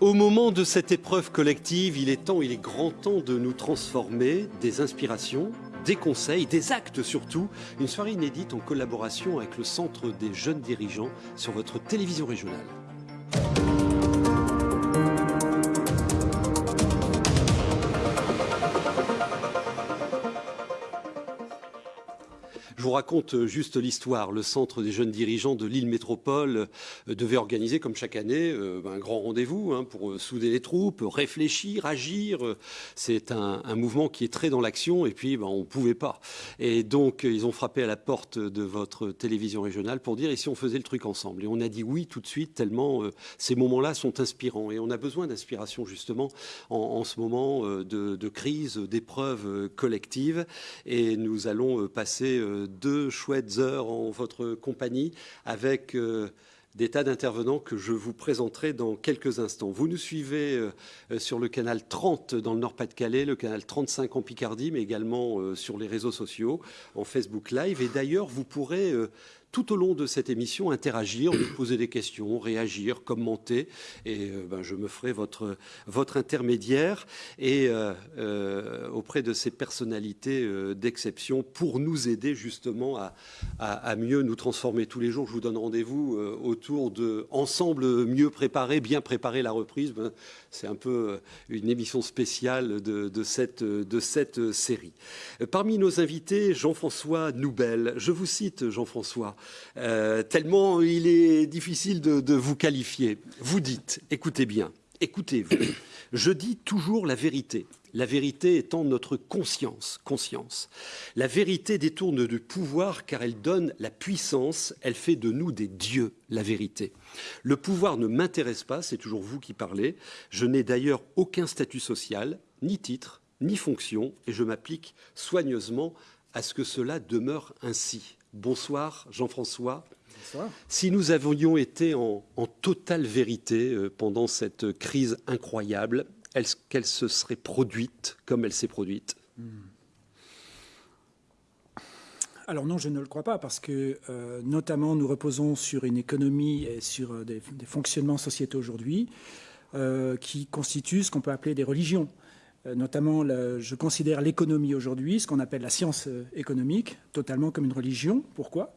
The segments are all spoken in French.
Au moment de cette épreuve collective, il est temps, il est grand temps de nous transformer des inspirations, des conseils, des actes surtout. Une soirée inédite en collaboration avec le Centre des jeunes dirigeants sur votre télévision régionale. Raconte euh, juste l'histoire. Le Centre des jeunes dirigeants de l'île métropole euh, devait organiser, comme chaque année, euh, un grand rendez-vous hein, pour souder les troupes, réfléchir, agir. C'est un, mouvement qui est très dans l'action et puis ben, on ne pouvait pas. Et donc, ils ont frappé à la porte de votre télévision régionale pour dire, et si on faisait le truc ensemble? Et on a dit oui tout de suite, tellement ces moments-là sont inspirants. Et on a besoin d'inspiration, justement, en, ce moment de, de crise, d'épreuves collectives. Et nous allons passer deux chouettes heures en votre compagnie avec euh, des tas d'intervenants que je vous présenterai dans quelques instants. Vous nous suivez euh, euh, sur le canal 30 dans le Nord-Pas-de-Calais, le canal 35 en Picardie, mais également sur les réseaux sociaux, en Facebook Live. Et d'ailleurs, vous pourrez tout au long de cette émission interagir, nous poser des questions, réagir, commenter. Et euh, ben, je me ferai votre, votre intermédiaire et euh, euh, auprès de ces personnalités d'exception pour nous aider justement à, à, mieux nous transformer tous les jours. Je vous donne rendez-vous autour de Ensemble mieux préparer, bien préparer la reprise. Ben, c'est un peu une émission spéciale de, de, cette, de cette série. Parmi nos invités, Jean-François Noubel. Je vous cite, Jean-François. Euh, tellement il est difficile de, vous qualifier. Vous dites, écoutez bien, écoutez-vous, je dis toujours la vérité. La vérité étant notre conscience, conscience. La vérité détourne du pouvoir car elle donne la puissance, elle fait de nous des dieux, la vérité. Le pouvoir ne m'intéresse pas, c'est toujours vous qui parlez. Je n'ai d'ailleurs aucun statut social, ni titre, ni fonction, et je m'applique soigneusement à ce que cela demeure ainsi. Bonsoir Jean-François. Si nous avions été en, totale vérité euh, pendant cette crise incroyable, qu'elle se serait produite comme elle s'est produite hmm. Alors non, je ne le crois pas, parce que euh, notamment nous reposons sur une économie et sur euh, des, fonctionnements sociétaux aujourd'hui qui constituent ce qu'on peut appeler des religions. Euh, notamment, je considère l'économie aujourd'hui, ce qu'on appelle la science euh, économique, totalement comme une religion. Pourquoi?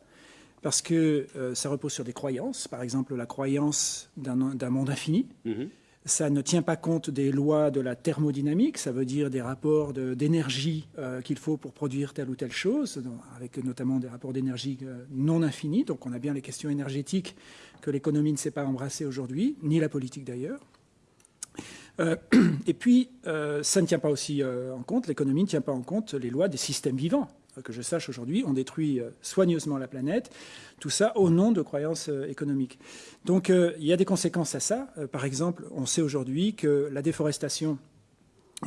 Parce que euh, ça repose sur des croyances, par exemple la croyance d'un monde infini. Mhm. Ça ne tient pas compte des lois de la thermodynamique, ça veut dire des rapports d'énergie qu'il faut pour produire telle ou telle chose, avec notamment des rapports d'énergie non infinis. Donc on a bien les questions énergétiques que l'économie ne sait pas embrasser aujourd'hui, ni la politique d'ailleurs. Euh, et puis, euh, ça ne tient pas aussi euh, en compte, l'économie ne tient pas en compte les lois des systèmes vivants. Que je sache aujourd'hui, on détruit soigneusement la planète, tout ça au nom de croyances économiques. Donc il y a des conséquences à ça. par exemple, on sait aujourd'hui que la déforestation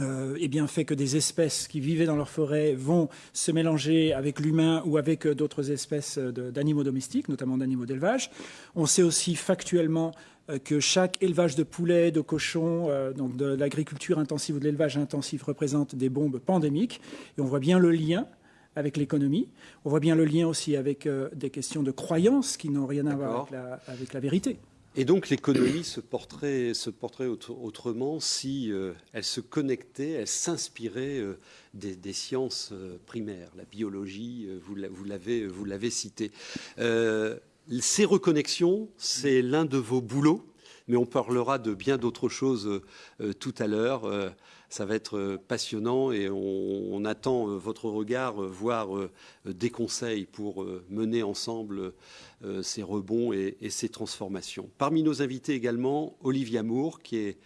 euh, eh bien, fait que des espèces qui vivaient dans leur forêt vont se mélanger avec l'humain ou avec d'autres espèces d'animaux domestiques, notamment d'animaux d'élevage. On sait aussi factuellement euh, que chaque élevage de poulets, de cochons, euh, donc de l'agriculture intensive ou de l'élevage intensif représente des bombes pandémiques. Et on voit bien le lien avec l'économie. On voit bien le lien aussi avec euh, des questions de croyances qui n'ont rien à voir avec la, vérité. Et donc l'économie se porterait, se porterait autrement si elle se connectait, elle s'inspirait des, sciences primaires, la biologie, vous l'avez cité. Ces reconnexions, c'est l'un de vos boulots, mais on parlera de bien d'autres choses euh, tout à l'heure. Euh, ça va être euh, passionnant et on, attend votre regard, voire des conseils pour mener ensemble ces rebonds et, et, ces transformations. Parmi nos invités également, Olivia Moore, qui est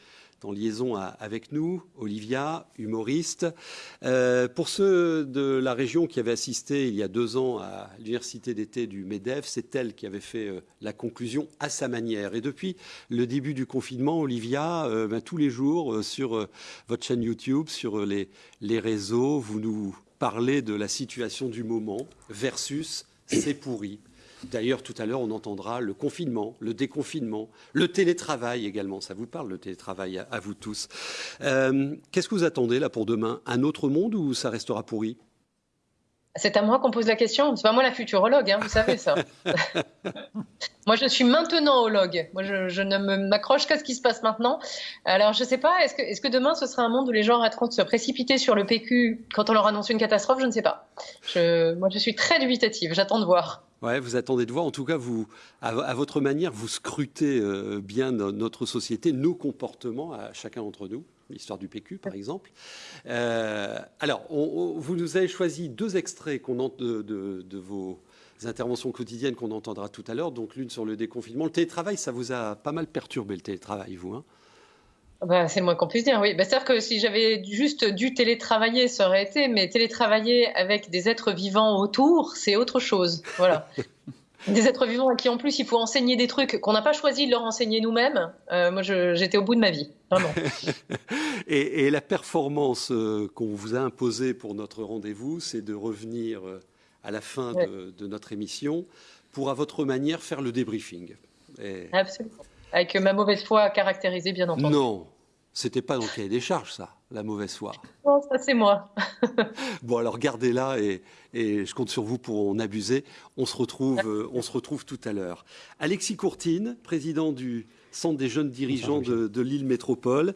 en liaison avec nous, Olivia, humoriste. Euh, pour ceux de la région qui avaient assisté il y a deux ans à l'université d'été du MEDEF, c'est elle qui avait fait euh, la conclusion à sa manière. Et depuis le début du confinement, Olivia, euh, ben, tous les jours sur votre chaîne YouTube, sur les, les réseaux, vous nous parlez de la situation du moment versus c'est pourri. D'ailleurs, tout à l'heure, on entendra le confinement, le déconfinement, le télétravail également. Ça vous parle, le télétravail, à, vous tous. Euh, qu'est-ce que vous attendez là pour demain? Un autre monde ou ça restera pourri? C'est à moi qu'on pose la question. C'est pas moi la futurologue, hein, vous savez ça. moi, je suis maintenant ologue. Moi, je, ne m'accroche qu'à ce qui se passe maintenant. Alors, je ne sais pas, est-ce que, est que, demain, ce sera un monde où les gens arrêteront de se précipiter sur le PQ quand on leur annonce une catastrophe? Je ne sais pas. Je, moi, je suis très dubitative. J'attends de voir. Vous attendez de voir. En tout cas, vous, à, votre manière, vous scrutez euh, bien notre société, nos comportements à chacun d'entre nous l'histoire du PQ par exemple. Euh, alors, vous nous avez choisi deux extraits de, vos interventions quotidiennes qu'on entendra tout à l'heure, donc l'une sur le déconfinement. Le télétravail, ça vous a pas mal perturbé le télétravail, vous hein? Bah, c'est le moins qu'on puisse dire, oui. Bah, C'est-à-dire que si j'avais juste dû télétravailler, ça aurait été, mais télétravailler avec des êtres vivants autour, c'est autre chose. Voilà. des êtres vivants à qui en plus il faut enseigner des trucs qu'on n'a pas choisi de leur enseigner nous-mêmes. Euh, moi, j'étais au bout de ma vie, vraiment. et, la performance euh, qu'on vous a imposée pour notre rendez-vous, c'est de revenir euh, à la fin de, notre émission pour, à votre manière, faire le débriefing. Absolument. Avec ma mauvaise foi caractérisée, bien entendu. Non, c'était pas dans le cahier des charges, ça, la mauvaise foi. Non, ça c'est moi. bon, alors gardez-la et, je compte sur vous pour en abuser. On se retrouve, euh, on se retrouve tout à l'heure. Alexis Courtine, président du Centre des jeunes dirigeants de, l'île métropole.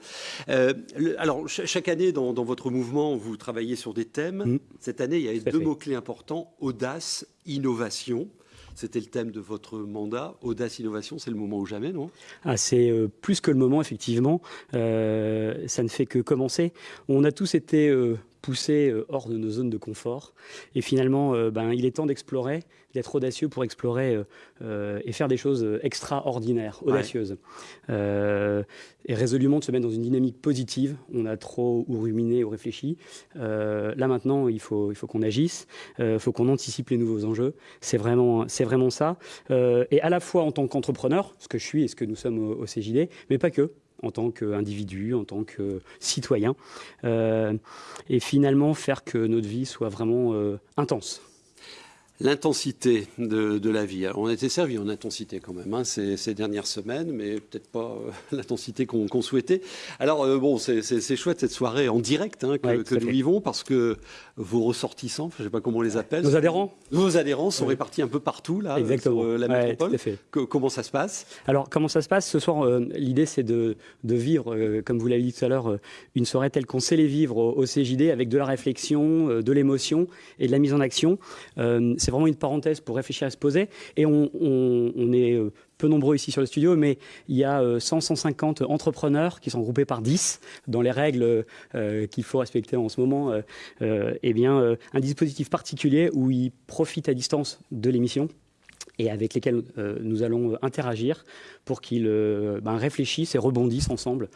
Euh, alors, chaque année, dans, votre mouvement, vous travaillez sur des thèmes. Mmh. Cette année, il y a deux mots-clés importants, audace, innovation. C'était le thème de votre mandat. Audace Innovation, c'est le moment ou jamais, non? Ah, C'est euh, plus que le moment, effectivement. Euh, ça ne fait que commencer. On a tous été euh, poussés hors de nos zones de confort. Et finalement, ben, il est temps d'explorer d'être audacieux pour explorer euh, euh, et faire des choses extraordinaires, audacieuses. Euh, et résolument de se mettre dans une dynamique positive. On a trop ou ruminé ou réfléchi. là maintenant, il faut, il faut qu'on agisse, il faut qu'on anticipe les nouveaux enjeux. C'est vraiment, c'est vraiment ça. et à la fois en tant qu'entrepreneur, ce que je suis et ce que nous sommes au, CJD, mais pas que en tant qu'individu, en tant que citoyen, et finalement faire que notre vie soit vraiment intense l'intensité de, la vie. on a été servi en intensité quand même hein, ces, dernières semaines, mais peut-être pas euh, l'intensité qu'on souhaitait. Alors euh, bon, c'est chouette cette soirée en direct hein, que, nous vivons parce que vos ressortissants, je ne sais pas comment on les appelle, nos adhérents, nos adhérents sont répartis un peu partout là Exactement. sur euh, la métropole. comment ça se passe? Alors comment ça se passe? Ce soir L'idée c'est de, vivre, comme vous l'avez dit tout à l'heure, une soirée telle qu'on sait les vivre au, au, CJD avec de la réflexion, de l'émotion et de la mise en action. c'est vraiment une parenthèse pour réfléchir à se poser. Et on, est euh, peu nombreux ici sur le studio, mais il y a 100-150 euh, entrepreneurs qui sont groupés par 10 dans les règles euh, qu'il faut respecter en ce moment. et eh bien, un dispositif particulier où ils profitent à distance de l'émission et avec lesquels nous allons interagir pour qu'ils ben, réfléchissent et rebondissent ensemble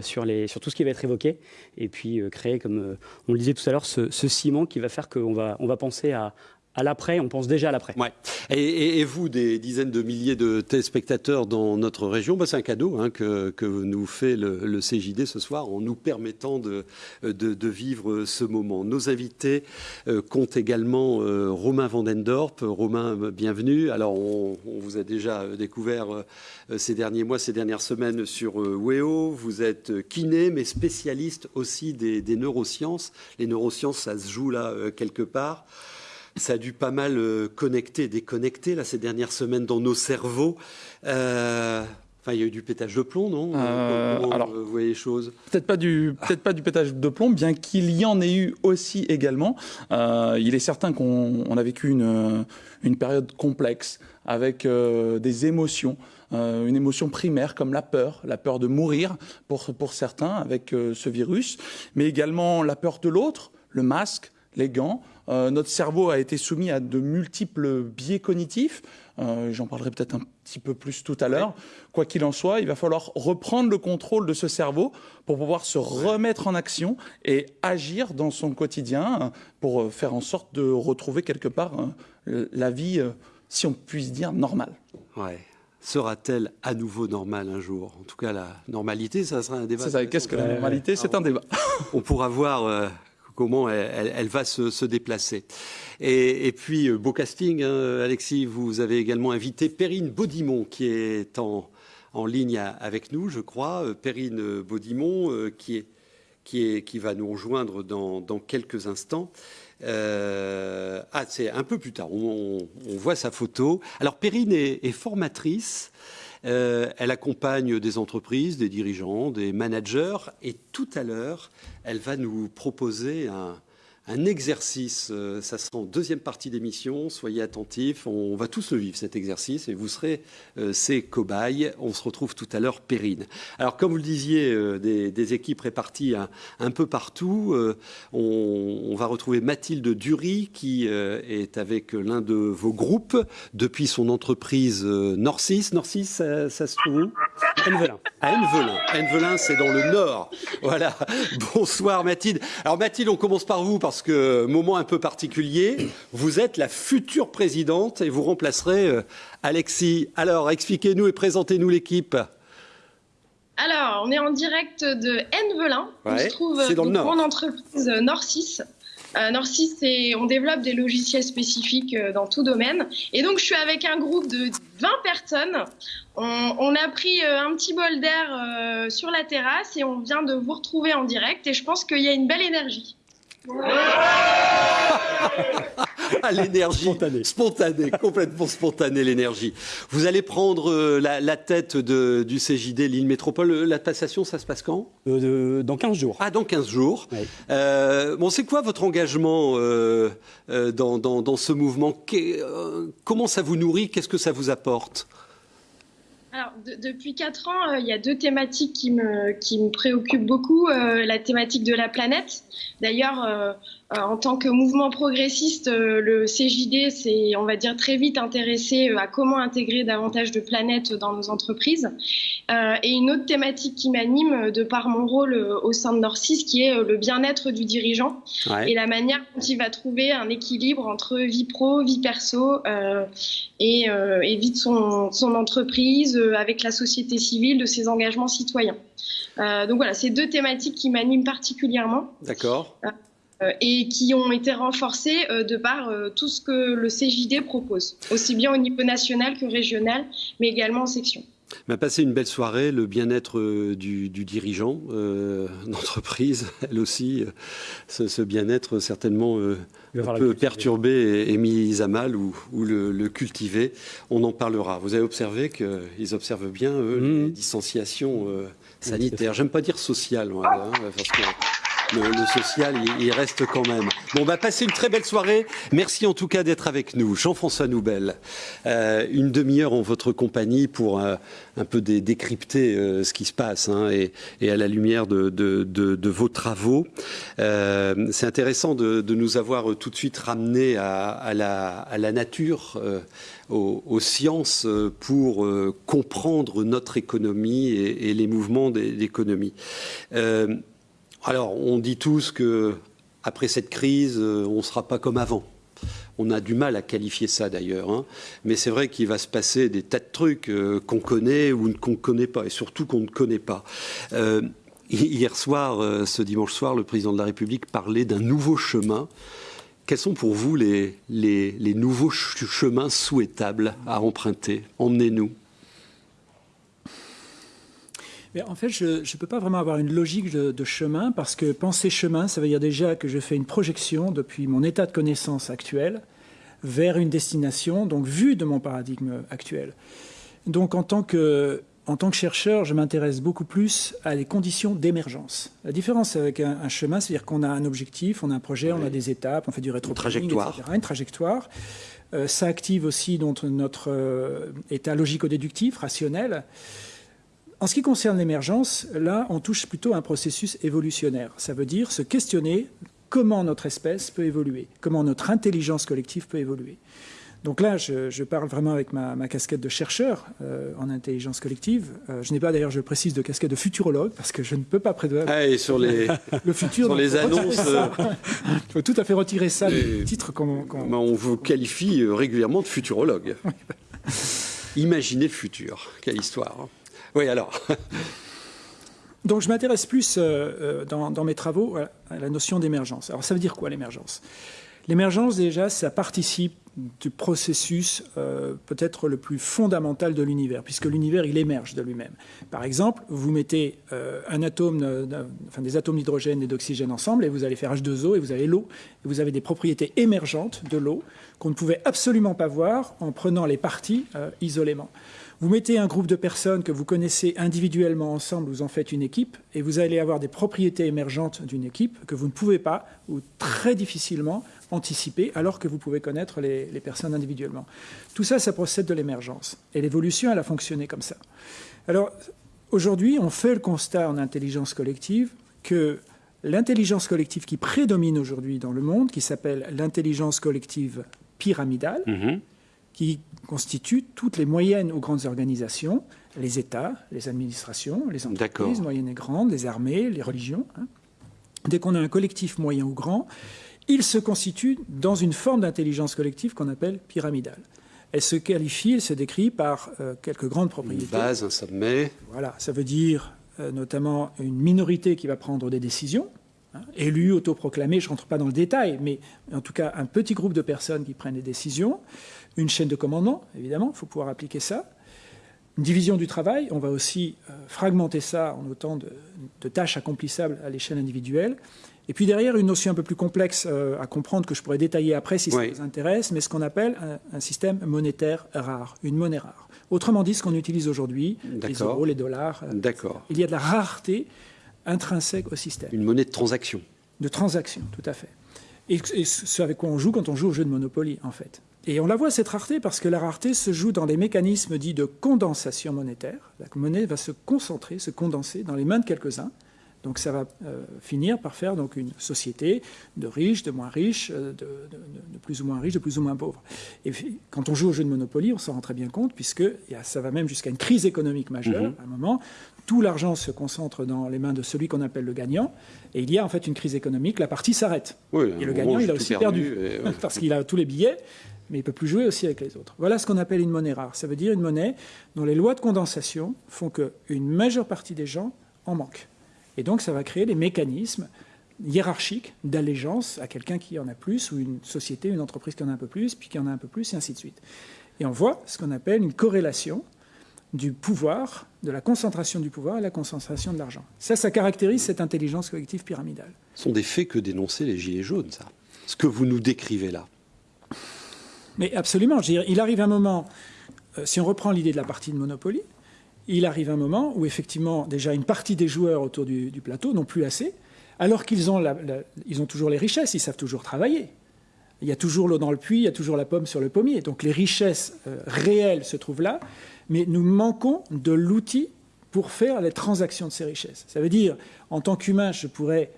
sur, tout ce qui va être évoqué et puis créer, comme on le disait tout à l'heure, ce, ciment qui va faire qu'on on va penser à, à l'après, on pense déjà à l'après. Ouais. Et, vous, des dizaines de milliers de téléspectateurs dans notre région, bah, c'est un cadeau hein, que, que, nous fait le, CJD ce soir en nous permettant de, de, vivre ce moment. Nos invités euh, comptent également euh, Romain Vandendorp. Romain, bienvenue. Alors, on, vous a déjà découvert euh, ces derniers mois, ces dernières semaines sur WEO. Vous êtes kiné, mais spécialiste aussi des neurosciences. Les neurosciences, ça se joue là quelque part ça a dû pas mal euh, connecter, déconnecter là, ces dernières semaines dans nos cerveaux. Euh, enfin, il y a eu du pétage de plomb, non? Euh, alors, Vous voyez les choses? Peut-être pas, du, peut pas du pétage de plomb, bien qu'il y en ait eu aussi également. il est certain qu'on a vécu une, une, période complexe avec des émotions. une émotion primaire comme la peur, la peur de mourir pour, pour certains avec ce virus, mais également la peur de l'autre, le masque, les gants, euh, notre cerveau a été soumis à de multiples biais cognitifs. Euh, j'en parlerai peut-être un petit peu plus tout à l'heure. Quoi qu'il en soit, il va falloir reprendre le contrôle de ce cerveau pour pouvoir se remettre en action et agir dans son quotidien pour euh, faire en sorte de retrouver quelque part la vie, si on puisse dire, normale. Ouais sera-t-elle à nouveau normale un jour? En tout cas, la normalité, ça sera un débat. C'est ça. Qu'est-ce que la normalité? C'est un débat. On pourra voir comment elle, va se, déplacer. Et, puis, euh, beau casting, hein, Alexis, vous avez également invité Perrine Baudimont, qui est en, ligne avec nous, je crois. Euh, Perrine Baudimont, euh, qui, est, qui, est, qui va nous rejoindre dans, quelques instants. ah, c'est un peu plus tard. On, voit sa photo. Alors, Perrine est, formatrice. elle accompagne des entreprises, des dirigeants, des managers. Et tout à l'heure, elle va nous proposer un, un exercice. Euh, ça sera en deuxième partie d'émission. Soyez attentifs. On va tous le vivre, cet exercice, et vous serez euh, ces cobayes. On se retrouve tout à l'heure, Périne. Alors, comme vous le disiez, euh, des, équipes réparties un, peu partout. On, va retrouver Mathilde Dury, qui est avec l'un de vos groupes depuis son entreprise Norcis. Norcis, ça, se trouve où? Envelin. À Envelin. Envelin, c'est dans le nord. Voilà. Bonsoir, Mathilde. Alors, Mathilde, on commence par vous, que, moment un peu particulier, vous êtes la future présidente et vous remplacerez euh, Alexis. Alors, expliquez-nous et présentez-nous l'équipe. Alors, on est en direct de Envelin. on se trouve dans, le grande entreprise Norcis. Euh, Norcis, on développe des logiciels spécifiques euh, dans tout domaine. Et donc, je suis avec un groupe de 20 personnes. On, a pris un petit bol d'air sur la terrasse et on vient de vous retrouver en direct. Et je pense qu'il y a une belle énergie. Ah, l'énergie spontanée. complètement spontanée l'énergie. Vous allez prendre euh, la, tête du CJD Lille Métropole. Euh, la passation, ça se passe quand? Euh, Dans 15 jours. Ah, dans 15 jours. bon, c'est quoi votre engagement dans, dans, ce mouvement? Comment ça vous nourrit? Qu'est-ce que ça vous apporte? Alors, depuis quatre ans, il y a deux thématiques qui me, préoccupent beaucoup. la thématique de la planète. D'ailleurs, euh, en tant que mouvement progressiste, euh, le CJD s'est, on va dire, très vite intéressé euh, à comment intégrer davantage de planètes dans nos entreprises. et une autre thématique qui m'anime de par mon rôle au sein de Norcis, qui est le bien-être du dirigeant et la manière dont il va trouver un équilibre entre vie pro, vie perso et, et, vie de son, son entreprise avec la société civile, de ses engagements citoyens. donc voilà, c'est deux thématiques qui m'animent particulièrement. D'accord. Euh, et qui ont été renforcés euh, de par euh, tout ce que le CJD propose, aussi bien au niveau national que régional, mais également en section. On a passé une belle soirée, le bien-être du, dirigeant d'entreprise, elle aussi, ce, bien-être certainement peut perturber et, mis à mal ou, le, cultiver. On en parlera. Vous avez observé qu'ils observent bien, eux, les mmh. distanciations sanitaires. J'aime pas dire sociales, hein, parce que le, social, il, reste quand même. Bon, on va passer une très belle soirée. Merci en tout cas d'être avec nous. Jean-François Noubel, euh, une demi-heure en votre compagnie pour euh, un peu décrypter euh, ce qui se passe hein, et, à la lumière de, vos travaux. C'est intéressant de, nous avoir tout de suite ramené à, la, nature. Aux, sciences pour comprendre notre économie et, les mouvements d'économie. Alors, on dit tous que après cette crise, euh, on ne sera pas comme avant. On a du mal à qualifier ça d'ailleurs, hein. mais c'est vrai qu'il va se passer des tas de trucs euh, qu'on connaît ou qu'on ne connaît pas, et surtout qu'on ne connaît pas. Euh, hier soir, ce dimanche soir, le président de la République parlait d'un nouveau chemin. Quels sont pour vous les, les nouveaux chemins souhaitables à emprunter? Emmenez-nous en fait, je ne peux pas vraiment avoir une logique de, chemin parce que penser chemin, ça veut dire déjà que je fais une projection depuis mon état de connaissance actuel vers une destination, donc vue de mon paradigme actuel. Donc en tant que, en tant que chercheur, je m'intéresse beaucoup plus à les conditions d'émergence. La différence avec un, chemin, c'est-à-dire qu'on a un objectif, on a un projet, on a des étapes, on fait du rétro trajectoire. Etc., une trajectoire. Euh, ça active aussi notre, notre euh, état logico-déductif, rationnel. En ce qui concerne l'émergence, là, on touche plutôt à un processus évolutionnaire. Ça veut dire se questionner comment notre espèce peut évoluer, comment notre intelligence collective peut évoluer. Donc là, je, parle vraiment avec ma, casquette de chercheur euh, en intelligence collective. Euh, je n'ai pas d'ailleurs, je précise, de casquette de futurologue parce que je ne peux pas prévoir ah, et sur les, le futur. Sur les annonces, euh, il faut tout à fait retirer ça du titre qu'on. on vous qualifie régulièrement de futurologue. Imaginez le futur, quelle histoire. Hein. Oui, alors. Donc je m'intéresse plus euh, euh, dans, mes travaux à la notion d'émergence. Alors ça veut dire quoi l'émergence? L'émergence, déjà, ça participe du processus euh, peut-être le plus fondamental de l'univers, puisque l'univers, il émerge de lui-même. Par exemple, vous mettez euh, un atome, enfin, des atomes d'hydrogène et d'oxygène ensemble, et vous allez faire H2O, et vous avez l'eau, et vous avez des propriétés émergentes de l'eau qu'on ne pouvait absolument pas voir en prenant les parties euh, isolément. Vous mettez un groupe de personnes que vous connaissez individuellement ensemble, vous en faites une équipe, et vous allez avoir des propriétés émergentes d'une équipe que vous ne pouvez pas, ou très difficilement, anticiper, alors que vous pouvez connaître les, personnes individuellement. Tout ça, ça procède de l'émergence. Et l'évolution, elle a fonctionné comme ça. Alors, aujourd'hui, on fait le constat en intelligence collective que l'intelligence collective qui prédomine aujourd'hui dans le monde, qui s'appelle l'intelligence collective pyramidale, mm-hmm qui constituent toutes les moyennes ou grandes organisations, les États, les administrations, les entreprises moyennes et grandes, les armées, les religions. Hein. Dès qu'on a un collectif moyen ou grand, il se constitue dans une forme d'intelligence collective qu'on appelle pyramidale. Elle se qualifie, elle se décrit par euh, quelques grandes propriétés. Une base, un sommet. Voilà, ça veut dire euh, notamment une minorité qui va prendre des décisions, hein, élus, autoproclamés, je ne rentre pas dans le détail, mais en tout cas un petit groupe de personnes qui prennent des décisions une chaîne de commandement, évidemment, il faut pouvoir appliquer ça. Une division du travail, on va aussi euh, fragmenter ça en autant de, tâches accomplissables à l'échelle individuelle. Et puis derrière, une notion un peu plus complexe euh, à comprendre que je pourrais détailler après si ça vous intéresse, mais ce qu'on appelle un, système monétaire rare, une monnaie rare. Autrement dit, ce qu'on utilise aujourd'hui, les euros, les dollars. Euh, D'accord. Il y a de la rareté intrinsèque au système. Une monnaie de transaction. De transaction, tout à fait. Et, et ce avec quoi on joue quand on joue au jeu de Monopoly, en fait. Et on la voit, cette rareté, parce que la rareté se joue dans les mécanismes dits de condensation monétaire. La monnaie va se concentrer, se condenser dans les mains de quelques-uns. Donc ça va euh, finir par faire donc une société de riches, de moins riches, euh, de, plus ou moins riches, de plus ou moins pauvres. Et quand on joue au jeu de Monopoly, on s'en rend très bien compte, puisque ça va même jusqu'à une crise économique majeure. Mhm. À un moment, tout l'argent se concentre dans les mains de celui qu'on appelle le gagnant, et il y a en fait une crise économique, la partie s'arrête. et le gagnant, il a aussi perdu, parce qu'il a tous les billets, mais il ne peut plus jouer aussi avec les autres. Voilà ce qu'on appelle une monnaie rare. Ça veut dire une monnaie dont les lois de condensation font qu'une majeure partie des gens en manquent. Et donc ça va créer des mécanismes hiérarchiques d'allégeance à quelqu'un qui en a plus, ou une société, une entreprise qui en a un peu plus, puis qui en a un peu plus, et ainsi de suite. Et on voit ce qu'on appelle une corrélation du pouvoir, de la concentration du pouvoir et la concentration de l'argent. Ça, ça caractérise cette intelligence collective pyramidale. Ce sont des faits que dénonçaient les Gilets jaunes, ça. Ce que vous nous décrivez là. Mais absolument. il arrive un moment, euh, si on reprend l'idée de la partie de Monopoly, il arrive un moment où effectivement déjà une partie des joueurs autour du, plateau n'ont plus assez, alors qu'ils ont, ont toujours les richesses, ils savent toujours travailler. Il y a toujours l'eau dans le puits, il y a toujours la pomme sur le pommier. Donc les richesses euh, réelles se trouvent là, mais nous manquons de l'outil pour faire les transactions de ces richesses. Ça veut dire, en tant qu'humain, je pourrais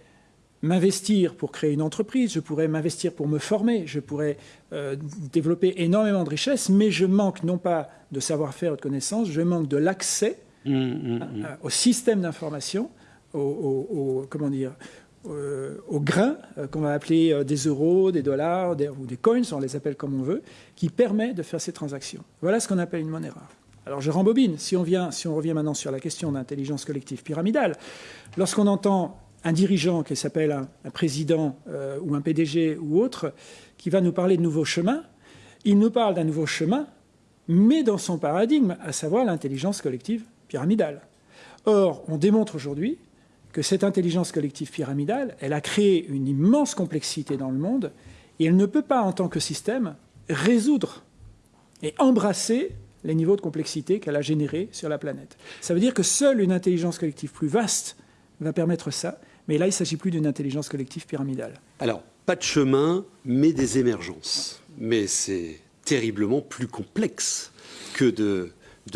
m'investir pour créer une entreprise, je pourrais m'investir pour me former, je pourrais euh, développer énormément de richesses, mais je manque non pas de savoir-faire ou de connaissances, je manque de l'accès mmh, mmh, mmh. au système d'information, au, comment dire, euh, aux grains euh, qu'on va appeler des euros, des dollars ou des coins, on les appelle comme on veut, qui permet de faire ces transactions. Voilà ce qu'on appelle une monnaie rare. Alors je rembobine, si on, vient, si on revient maintenant sur la question d'intelligence collective pyramidale, lorsqu'on entend un dirigeant qui s'appelle un, président euh, ou un PDG ou autre, qui va nous parler de nouveaux chemins, il nous parle d'un nouveau chemin, mais dans son paradigme, à savoir l'intelligence collective pyramidale. Or, on démontre aujourd'hui que cette intelligence collective pyramidale, elle a créé une immense complexité dans le monde, et elle ne peut pas, en tant que système, résoudre et embrasser les niveaux de complexité qu'elle a générés sur la planète. Ça veut dire que seule une intelligence collective plus vaste va permettre ça, mais là, il ne s'agit plus d'une intelligence collective pyramidale. Alors, pas de chemin, mais des émergences. Mais c'est terriblement plus complexe que de,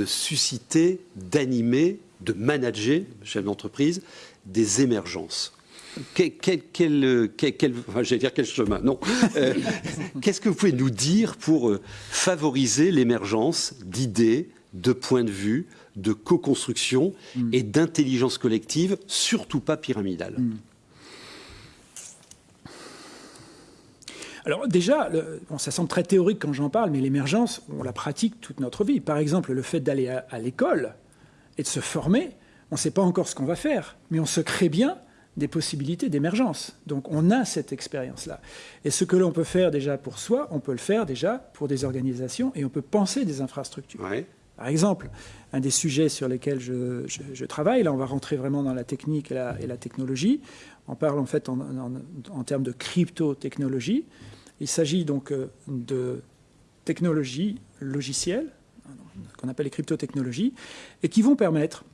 susciter, d'animer, de manager, chef d'entreprise, des émergences. Quel chemin, non. Euh, qu'est-ce que vous pouvez nous dire pour euh, favoriser l'émergence d'idées, de points de vue, de co-construction mm. et d'intelligence collective, surtout pas pyramidale. Mm. Alors déjà, ça semble très théorique quand j'en parle, mais l'émergence, on la pratique toute notre vie. Par exemple, le fait d'aller à, l'école et de se former, on ne sait pas encore ce qu'on va faire, mais on se crée bien des possibilités d'émergence. Donc on a cette expérience-là. Et ce que l'on peut faire déjà pour soi, on peut le faire déjà pour des organisations et on peut penser des infrastructures. Par exemple, un des sujets sur lesquels je, travaille, là on va rentrer vraiment dans la technique et la, technologie, on parle en fait en, termes de crypto-technologie. Il s'agit donc euh, de technologies logicielles, qu'on appelle les crypto-technologies, et qui vont permettre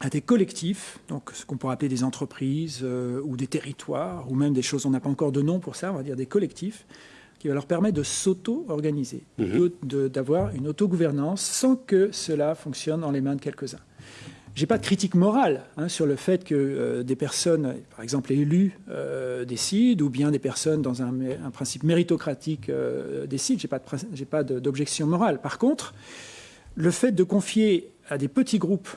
à des collectifs, donc ce qu'on pourrait appeler des entreprises euh, ou des territoires, ou même des choses, on n'a pas encore de nom pour ça, on va dire des collectifs, qui va leur permettre de s'auto-organiser, mhm. d'avoir une autogouvernance sans que cela fonctionne dans les mains de quelques-uns. Je n'ai pas de critique morale hein, sur le fait que euh, des personnes, par exemple élus, euh, décident, ou bien des personnes dans un, un principe méritocratique décident. Je n'ai pas d'objection morale. Par contre, le fait de confier à des petits groupes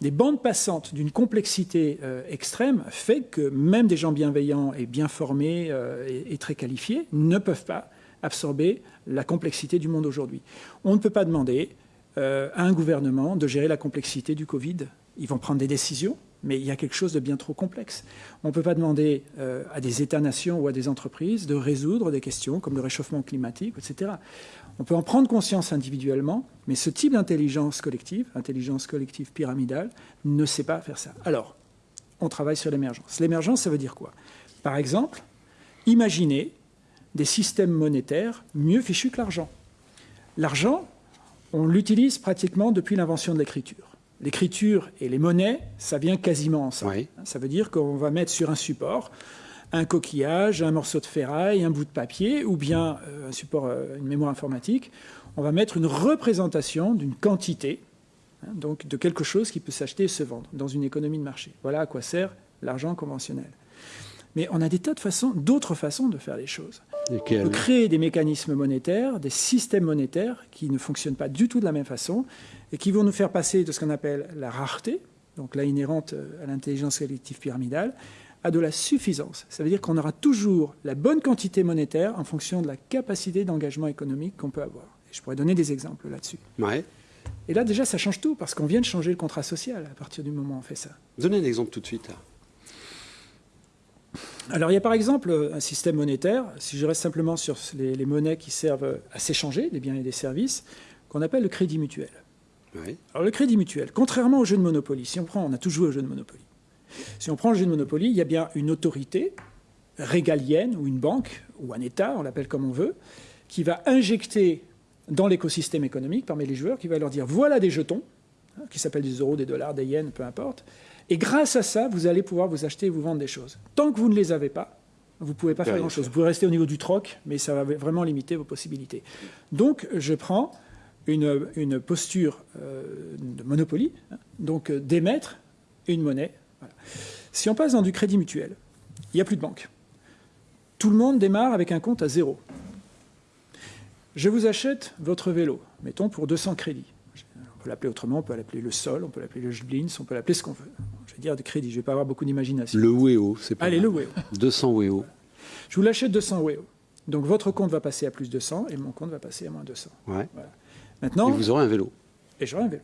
des bandes passantes d'une complexité euh, extrême fait que même des gens bienveillants et bien formés euh, et, très qualifiés ne peuvent pas absorber la complexité du monde aujourd'hui. On ne peut pas demander euh, à un gouvernement de gérer la complexité du Covid. Ils vont prendre des décisions, mais il y a quelque chose de bien trop complexe. On ne peut pas demander à des États-nations ou à des entreprises de résoudre des questions comme le réchauffement climatique, etc. On peut en prendre conscience individuellement, mais ce type d'intelligence collective, intelligence collective pyramidale, ne sait pas faire ça. Alors, on travaille sur l'émergence. L'émergence, ça veut dire quoi? Par exemple, imaginez des systèmes monétaires mieux fichus que l'argent. L'argent, on l'utilise pratiquement depuis l'invention de l'écriture. L'écriture et les monnaies, ça vient quasiment ensemble. Ça veut dire qu'on va mettre sur un support un coquillage, un morceau de ferraille, un bout de papier, ou bien euh, un support, euh, une mémoire informatique, on va mettre une représentation d'une quantité, hein, donc de quelque chose qui peut s'acheter et se vendre dans une économie de marché. Voilà à quoi sert l'argent conventionnel. Mais on a des tas de façons, d'autres façons de faire les choses. On peut créer des mécanismes monétaires, des systèmes monétaires qui ne fonctionnent pas du tout de la même façon et qui vont nous faire passer de ce qu'on appelle la rareté, donc là inhérente euh, à l'intelligence collective pyramidale, à de la suffisance. Ça veut dire qu'on aura toujours la bonne quantité monétaire en fonction de la capacité d'engagement économique qu'on peut avoir. Et je pourrais donner des exemples là-dessus. Ouais. Et là, déjà, ça change tout, parce qu'on vient de changer le contrat social à partir du moment où on fait ça. Donnez un exemple tout de suite. Alors, il y a par exemple un système monétaire, si je reste simplement sur les, monnaies qui servent à s'échanger, des biens et des services, qu'on appelle le crédit mutuel. Alors, le crédit mutuel, contrairement au jeu de Monopoly, si on prend, on a toujours joué au jeu de Monopoly. Si on prend le jeu de Monopoly, il y a bien une autorité régalienne ou une banque ou un État, on l'appelle comme on veut, qui va injecter dans l'écosystème économique parmi les joueurs, qui va leur dire voilà des jetons, hein, qui s'appellent des euros, des dollars, des yens, peu importe, et grâce à ça, vous allez pouvoir vous acheter et vous vendre des choses. Tant que vous ne les avez pas, vous ne pouvez pas faire grand-chose. Vous pouvez rester au niveau du troc, mais ça va vraiment limiter vos possibilités. Donc, je prends une, posture euh, de monopoly, hein, donc euh, d'émettre une monnaie si on passe dans du crédit mutuel, il n'y a plus de banque. Tout le monde démarre avec un compte à zéro. Je vous achète votre vélo, mettons pour 200 crédits. On peut l'appeler autrement, on peut l'appeler le sol, on peut l'appeler le Jblins, on peut l'appeler ce qu'on veut. Je vais dire de crédit, je ne vais pas avoir beaucoup d'imagination. Le WEO, c'est pas Allez, le WEO. 200 WEO. Je vous l'achète 200 WEO. Donc votre compte va passer à plus 200 et mon compte va passer à moins 200. Ouais. Maintenant, et vous aurez un vélo. Et j'aurai un vélo.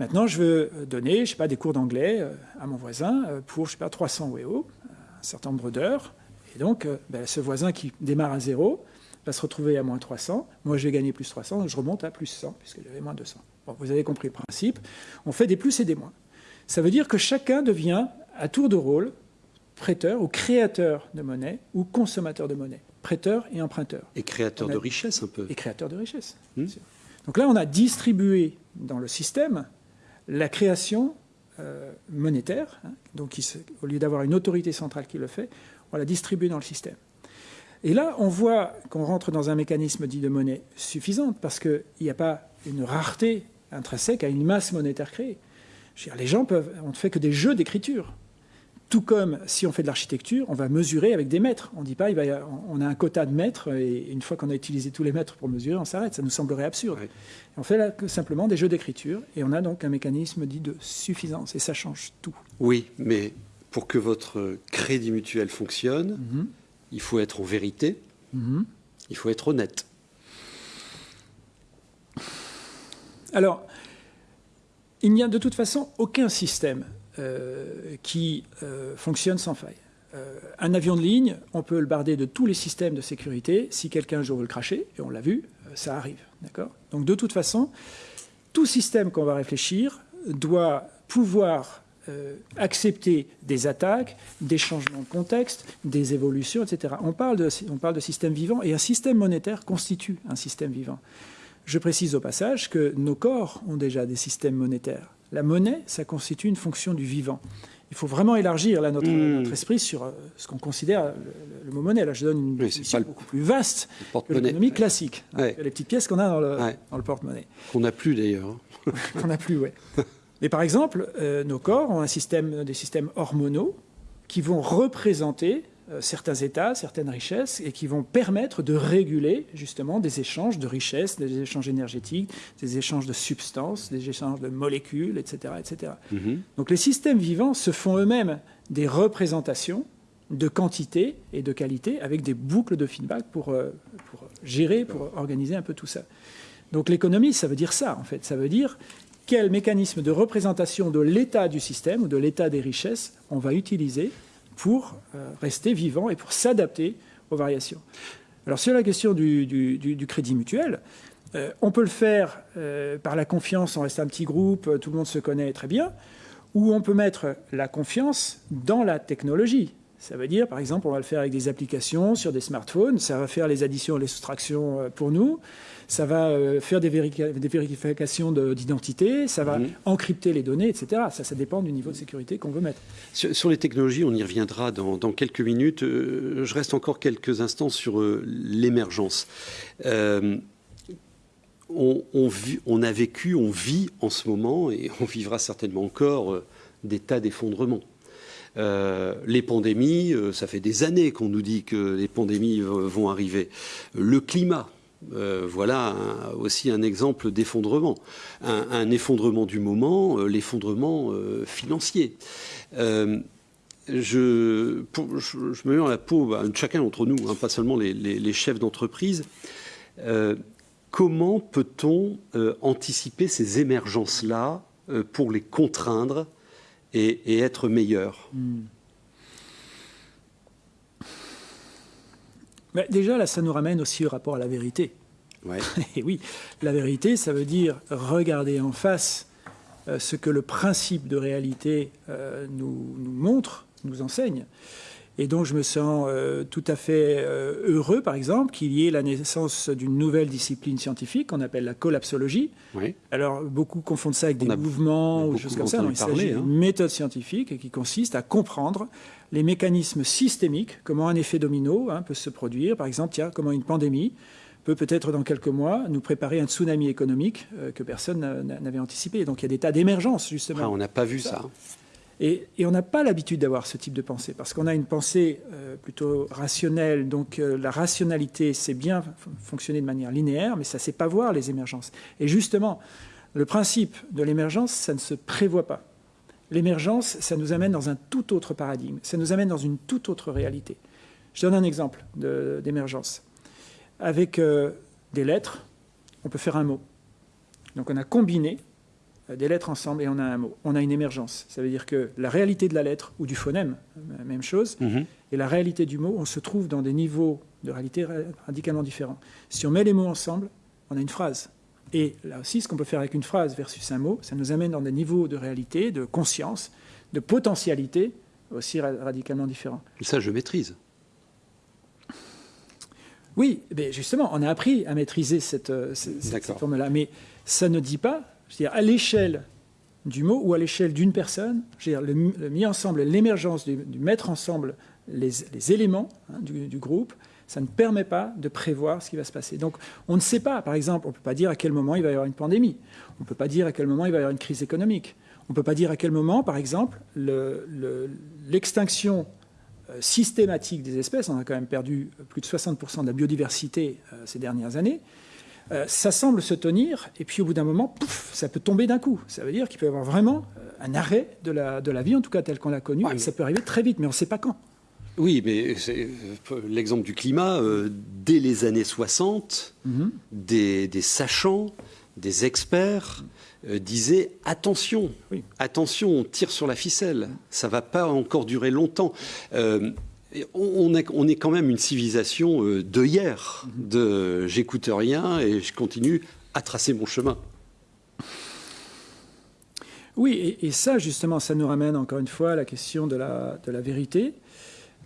Maintenant, je veux donner, je sais pas, des cours d'anglais euh, à mon voisin euh, pour, je sais pas, 300 WEO, un certain nombre d'heures. Et donc, euh, ben, ce voisin qui démarre à zéro va se retrouver à moins 300. Moi, je vais gagner plus 300, donc je remonte à plus 100, puisque j'avais moins 200. Bon, vous avez compris le principe. On fait des plus et des moins. Ça veut dire que chacun devient, à tour de rôle, prêteur ou créateur de monnaie ou consommateur de monnaie. Prêteur et emprunteur. Et créateur de richesse, un peu. Et créateur de richesse. Hmm. Donc là, on a distribué dans le système la création euh, monétaire, hein, donc au lieu d'avoir une autorité centrale qui le fait, on la distribue dans le système. Et là, on voit qu'on rentre dans un mécanisme dit de monnaie suffisante, parce qu'il n'y a pas une rareté intrinsèque à une masse monétaire créée. les gens peuvent, on ne fait que des jeux d'écriture. Tout comme si on fait de l'architecture, on va mesurer avec des mètres. On dit pas, il va, on a un quota de mètres et une fois qu'on a utilisé tous les mètres pour mesurer, on s'arrête. Ça nous semblerait absurde. On fait là simplement des jeux d'écriture et on a donc un mécanisme dit de suffisance et ça change tout. Oui, mais pour que votre crédit mutuel fonctionne, mhm. il faut être en vérité, mhm. il faut être honnête. Alors, il n'y a de toute façon aucun système qui fonctionne sans faille. un avion de ligne, on peut le barder de tous les systèmes de sécurité. Si quelqu'un un jour veut le cracher, et on l'a vu, ça arrive. Donc de toute façon, tout système qu'on va réfléchir doit pouvoir euh, accepter des attaques, des changements de contexte, des évolutions, etc. On parle, de, on parle de système vivant et un système monétaire constitue un système vivant. Je précise au passage que nos corps ont déjà des systèmes monétaires. La monnaie, ça constitue une fonction du vivant. Il faut vraiment élargir là, notre, hmm. esprit sur euh, ce qu'on considère le, mot monnaie. Là, je donne une définition beaucoup plus vaste que l'économie classique, hein, les petites pièces qu'on a dans le, le porte-monnaie. Qu'on n'a plus d'ailleurs. qu'on n'a plus, oui. Mais par exemple, euh, nos corps ont un système, des systèmes hormonaux qui vont représenter certains états, certaines richesses, et qui vont permettre de réguler justement des échanges de richesses, des échanges énergétiques, des échanges de substances, des échanges de molécules, etc. etc. Mhm. Donc les systèmes vivants se font eux-mêmes des représentations de quantité et de qualité avec des boucles de feedback pour, euh, pour gérer, pour organiser un peu tout ça. Donc l'économie, ça veut dire ça, en fait. Ça veut dire quel mécanisme de représentation de l'état du système ou de l'état des richesses on va utiliser pour euh, rester vivant et pour s'adapter aux variations. Alors sur la question du, crédit mutuel, euh, on peut le faire euh, par la confiance, on reste un petit groupe, tout le monde se connaît très bien, ou on peut mettre la confiance dans la technologie. Ça veut dire, par exemple, on va le faire avec des applications sur des smartphones, ça va faire les additions et les soustractions pour nous ça va euh, faire des, vérifications d'identité, ça va mhm. encrypter les données, etc. Ça, ça dépend du niveau de sécurité qu'on veut mettre. Sur, les technologies, on y reviendra dans, quelques minutes. Euh, je reste encore quelques instants sur euh, l'émergence. On, on, a vécu, on vit en ce moment, et on vivra certainement encore, des tas d'effondrements. Les pandémies, ça fait des années qu'on nous dit que les pandémies vont arriver. Le climat, euh, voilà aussi un exemple d'effondrement. Un, effondrement du moment, euh, l'effondrement euh, financier. Je, je, me mets dans la peau, bah, chacun d'entre nous, hein, pas seulement les, chefs d'entreprise. comment peut-on anticiper ces émergences-là pour les contraindre et, être meilleur hmm. Mais déjà, là, ça nous ramène aussi au rapport à la vérité. Et oui, la vérité, ça veut dire regarder en face euh, ce que le principe de réalité euh, nous, montre, nous enseigne. Et donc, je me sens euh, tout à fait heureux, par exemple, qu'il y ait la naissance d'une nouvelle discipline scientifique qu'on appelle la collapsologie. Alors, beaucoup confondent ça avec des mouvements ou choses comme ça. Non, il s'agit d'une hein. méthode scientifique qui consiste à comprendre les mécanismes systémiques, comment un effet domino hein, peut se produire. Par exemple, tiens, comment une pandémie peut peut-être dans quelques mois nous préparer un tsunami économique euh, que personne n'avait anticipé. Donc il y a des tas d'émergences, justement. Ah, on n'a pas vu ça. Et, on n'a pas l'habitude d'avoir ce type de pensée, parce qu'on a une pensée euh, plutôt rationnelle. Donc euh, la rationalité, c'est bien fonctionner de manière linéaire, mais ça ne sait pas voir les émergences. Et justement, le principe de l'émergence, ça ne se prévoit pas. L'émergence, ça nous amène dans un tout autre paradigme, ça nous amène dans une toute autre réalité. Je donne un exemple d'émergence. Avec euh, des lettres, on peut faire un mot. Donc on a combiné des lettres ensemble et on a un mot. On a une émergence. Ça veut dire que la réalité de la lettre ou du phonème, euh, même chose, mhm. et la réalité du mot, on se trouve dans des niveaux de réalité radicalement différents. Si on met les mots ensemble, on a une phrase. Et là aussi, ce qu'on peut faire avec une phrase versus un mot, ça nous amène dans des niveaux de réalité, de conscience, de potentialité aussi radicalement différents. Ça, je maîtrise. Oui, mais justement, on a appris à maîtriser cette, euh, forme-là. Mais ça ne dit pas, je veux dire, à l'échelle du mot ou à l'échelle d'une personne, le, mis ensemble, l'émergence du, mettre ensemble les, éléments hein, du, groupe, ça ne permet pas de prévoir ce qui va se passer. Donc on ne sait pas, par exemple, on ne peut pas dire à quel moment il va y avoir une pandémie, on ne peut pas dire à quel moment il va y avoir une crise économique, on ne peut pas dire à quel moment, par exemple, l'extinction euh, systématique des espèces, on a quand même perdu plus de 60% de la biodiversité euh, ces dernières années, euh, ça semble se tenir, et puis au bout d'un moment, pouf, ça peut tomber d'un coup. Ça veut dire qu'il peut y avoir vraiment un arrêt de la, de la vie, en tout cas telle qu'on l'a connue, et ça peut arriver très vite, mais on ne sait pas quand. Oui, mais l'exemple du climat, dès les années 60, mhm. des, sachants des experts euh, disaient attention, attention, on tire sur la ficelle, ça va pas encore durer longtemps. Euh, on, est, on, est, quand même une civilisation euh, de hier, de j'écoute rien et je continue à tracer mon chemin. Oui, et, ça, justement, ça nous ramène encore une fois à la question de la, de la vérité.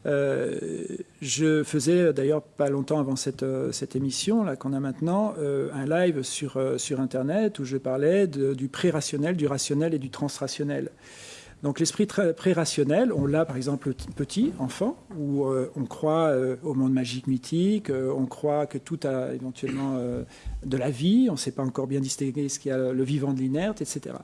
Euh, je faisais d'ailleurs pas longtemps avant cette, euh, cette émission là qu'on a maintenant euh, un live sur, sur Internet où je parlais du pré-rationnel, du rationnel et du transrationnel. Donc l'esprit pré-rationnel, on l'a par exemple petit, enfant, où on croit au monde magique mythique, on croit que tout a éventuellement de la vie, on ne sait pas encore bien distinguer ce qu'il y a le vivant de l'inerte, etc.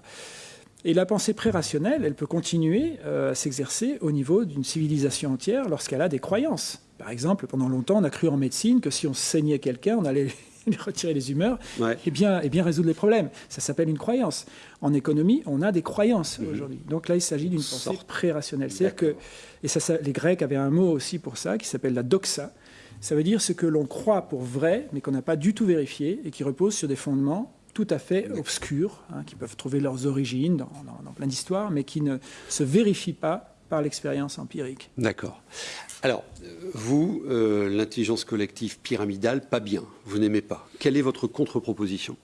Et la pensée pré-rationnelle, elle peut continuer euh, à s'exercer au niveau d'une civilisation entière lorsqu'elle a des croyances. Par exemple, pendant longtemps, on a cru en médecine que si on saignait quelqu'un, on allait retirer les humeurs et, bien, et bien résoudre les problèmes. Ça s'appelle une croyance. En économie, on a des croyances mhm. aujourd'hui. Donc là, il s'agit d'une pensée pré-rationnelle. C'est-à-dire que, et ça, les Grecs avaient un mot aussi pour ça, qui s'appelle la doxa. Ça veut dire ce que l'on croit pour vrai, mais qu'on n'a pas du tout vérifié, et qui repose sur des fondements tout à fait obscurs, hein, qui peuvent trouver leurs origines dans, plein d'histoires, mais qui ne se vérifient pas par l'expérience empirique. D'accord. Alors, vous, euh, l'intelligence collective pyramidale, pas bien, vous n'aimez pas. Quelle est votre contre-proposition?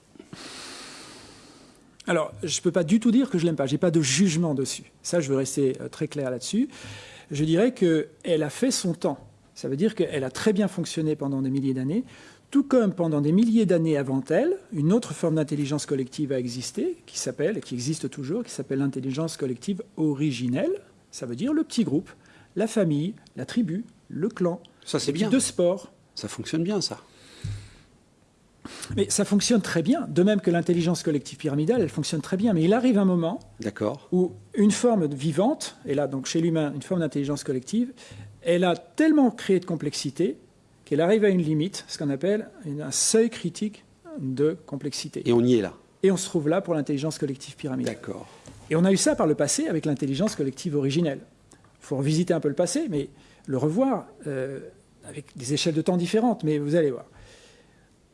Alors, je ne peux pas du tout dire que je l'aime pas. Je n'ai pas de jugement dessus. Ça, je veux rester euh, très clair là-dessus. Je dirais qu'elle a fait son temps. Ça veut dire qu'elle a très bien fonctionné pendant des milliers d'années tout comme pendant des milliers d'années avant elle, une autre forme d'intelligence collective a existé, qui s'appelle, qui existe toujours, qui s'appelle l'intelligence collective originelle. Ça veut dire le petit groupe, la famille, la tribu, le clan. Ça, c'est bien. De sport. Ça fonctionne bien, ça. Mais ça fonctionne très bien, de même que l'intelligence collective pyramidale, elle fonctionne très bien. Mais il arrive un moment où une forme vivante, et là donc chez l'humain, une forme d'intelligence collective, elle a tellement créé de complexité qu'elle arrive à une limite, ce qu'on appelle un seuil critique de complexité. Et on y est là. Et on se trouve là pour l'intelligence collective pyramidale. D'accord. Et on a eu ça par le passé avec l'intelligence collective originelle. Il faut revisiter un peu le passé, mais le revoir euh, avec des échelles de temps différentes. Mais vous allez voir.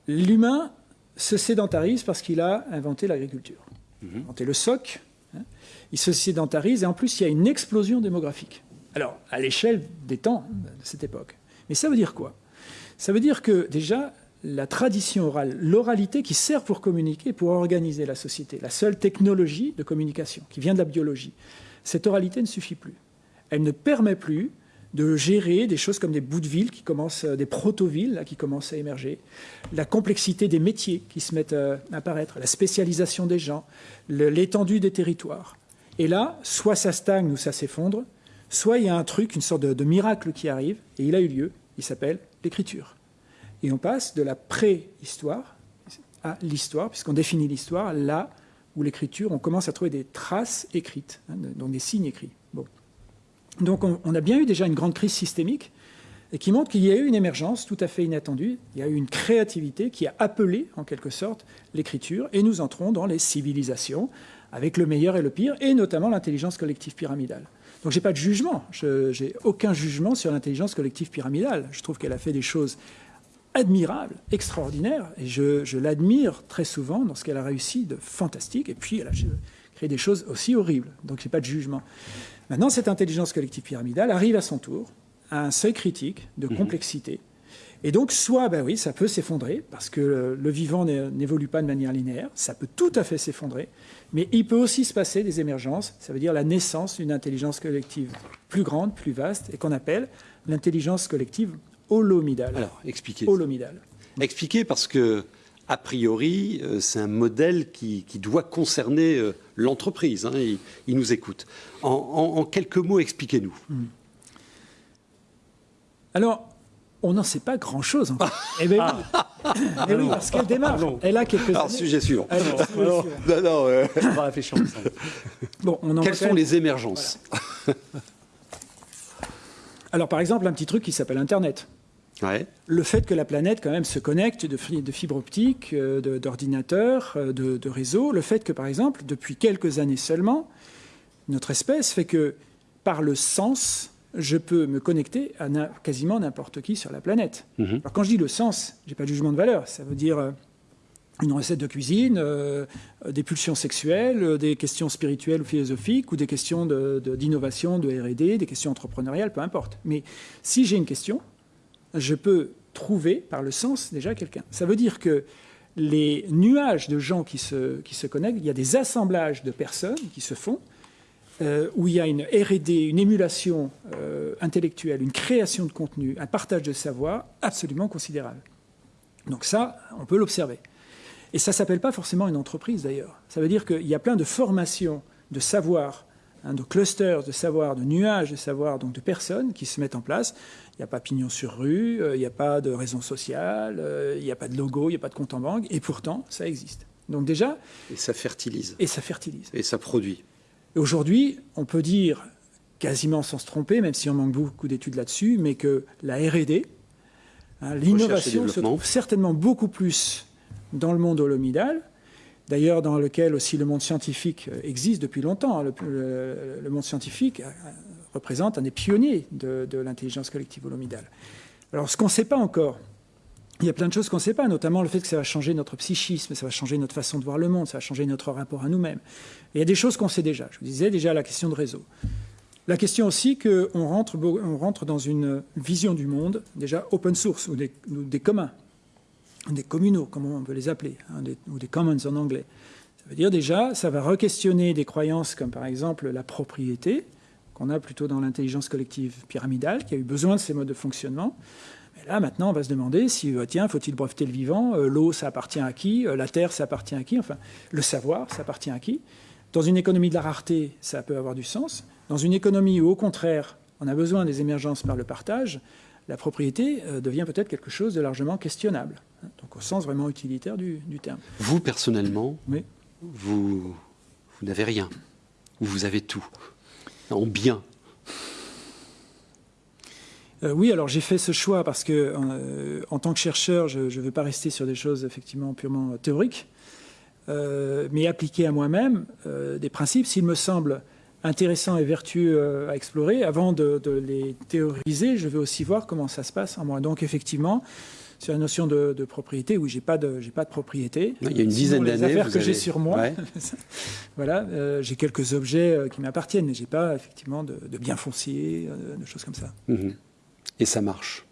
L'humain se sédentarise parce qu'il a inventé l'agriculture. Mhm. Inventé le soc. Hein. il se sédentarise et en plus il y a une explosion démographique. Alors, à l'échelle des temps de cette époque. Mais ça veut dire quoi? Ça veut dire que déjà, la tradition orale, l'oralité qui sert pour communiquer, pour organiser la société, la seule technologie de communication qui vient de la biologie, cette oralité ne suffit plus. Elle ne permet plus de gérer des choses comme des bouts de ville qui commencent, des proto-villes qui commencent à émerger, la complexité des métiers qui se mettent à apparaître, la spécialisation des gens, l'étendue des territoires. Et là, soit ça stagne ou ça s'effondre, soit il y a un truc, une sorte de miracle qui arrive, et il a eu lieu, il s'appelle l'écriture. Et on passe de la préhistoire à l'histoire, puisqu'on définit l'histoire là où l'écriture, on commence à trouver des traces écrites, hein, donc des signes écrits. Donc on, a bien eu déjà une grande crise systémique et qui montre qu'il y a eu une émergence tout à fait inattendue, il y a eu une créativité qui a appelé en quelque sorte l'écriture et nous entrons dans les civilisations avec le meilleur et le pire et notamment l'intelligence collective pyramidale. Donc j'ai pas de jugement, je n'ai aucun jugement sur l'intelligence collective pyramidale. Je trouve qu'elle a fait des choses admirables, extraordinaires, et je, l'admire très souvent dans ce qu'elle a réussi de fantastique, et puis elle a créé des choses aussi horribles. Donc j'ai pas de jugement. Maintenant, cette intelligence collective pyramidale arrive à son tour à un seuil critique de mhm. complexité. Et donc, soit, ben oui, ça peut s'effondrer, parce que le vivant n'évolue pas de manière linéaire, ça peut tout à fait s'effondrer, mais il peut aussi se passer des émergences, ça veut dire la naissance d'une intelligence collective plus grande, plus vaste, et qu'on appelle l'intelligence collective holomidale. Alors, expliquez. Holomidale. Expliquez parce que, a priori, euh, c'est un modèle qui, doit concerner euh, l'entreprise. Hein, il, nous écoute. En, quelques mots, expliquez-nous. Hmm. Alors, on n'en sait pas grand-chose encore. eh bien oui. Ah. Eh oui, parce qu'elle démarre. Elle a quelques Alors, sujet suivant. non, non, euh... On va réfléchir bon, on en Quelles sont les émergences Alors, par exemple, un petit truc qui s'appelle Internet. Ouais. Le fait que la planète, quand même, se connecte de, de fibres optiques, euh, d'ordinateurs, euh, de, de réseaux. Le fait que, par exemple, depuis quelques années seulement, notre espèce fait que, par le sens, je peux me connecter à quasiment n'importe qui sur la planète. Mhm. Alors quand je dis le sens, j'ai pas de jugement de valeur. Ça veut dire, euh, une recette de cuisine, des pulsions sexuelles, des questions spirituelles ou philosophiques, ou des questions d'innovation, de, de R&D, des questions entrepreneuriales, peu importe. Mais si j'ai une question, je peux trouver par le sens déjà quelqu'un. Ça veut dire que les nuages de gens qui se, qui se connectent, il y a des assemblages de personnes qui se font, euh, où il y a une RD, une émulation euh, intellectuelle, une création de contenu, un partage de savoir absolument considérable. Donc ça, on peut l'observer. Et ça ne s'appelle pas forcément une entreprise d'ailleurs. Ça veut dire qu'il y a plein de formations de savoir, hein, de clusters de savoir, de nuages de savoir, donc de personnes qui se mettent en place. Il n'y a pas pignon sur rue, euh, il n'y a pas de raison sociale, il n'y a pas de logo, il n'y a pas de compte en banque, et pourtant, ça existe. Donc déjà... Et ça fertilise. Et ça fertilise. Et ça produit. Aujourd'hui, on peut dire, quasiment sans se tromper, même si on manque beaucoup d'études là-dessus, mais que la R&D, hein, l'innovation se trouve certainement beaucoup plus dans le monde holomidal, d'ailleurs dans lequel aussi le monde scientifique euh, existe depuis longtemps. Le, monde scientifique euh, représente un des pionniers de, l'intelligence collective holomidale. Alors ce qu'on ne sait pas encore, il y a plein de choses qu'on ne sait pas, notamment le fait que ça va changer notre psychisme, ça va changer notre façon de voir le monde, ça va changer notre rapport à nous-mêmes. Il y a des choses qu'on sait déjà. Je vous disais déjà la question de réseau. La question aussi qu'on rentre, on rentre dans une vision du monde déjà open source ou des, des communs, des communaux, comme on peut les appeler, hein, ou des commons en anglais. Ça veut dire déjà, ça va re-questionner des croyances comme par exemple la propriété, qu'on a plutôt dans l'intelligence collective pyramidale, qui a eu besoin de ces modes de fonctionnement. Et là, maintenant, on va se demander si, euh, tiens, faut-il breveter le vivant euh, L'eau, ça appartient à qui euh, La terre, ça appartient à qui Enfin, le savoir, ça appartient à qui Dans une économie de la rareté, ça peut avoir du sens. Dans une économie où, au contraire, on a besoin des émergences par le partage, la propriété devient peut-être quelque chose de largement questionnable. Hein, donc, au sens vraiment utilitaire du, terme. Vous, personnellement, vous, vous n'avez rien. Ou vous avez tout. Euh, oui, alors j'ai fait ce choix parce que, euh, en tant que chercheur, je ne veux pas rester sur des choses effectivement purement théoriques, euh, mais appliquer à moi-même des principes, s'il me semble intéressant et vertueux à explorer, avant de, les théoriser, je veux aussi voir comment ça se passe en moi. Donc effectivement, sur la notion de, propriété, oui, j'ai pas de, j'ai pas de propriété. Il y a une dizaine d'années, les affaires que j'ai sur moi, voilà, j'ai quelques objets qui m'appartiennent, mais j'ai pas effectivement de, de biens fonciers, de choses comme ça. Mhm et ça marche.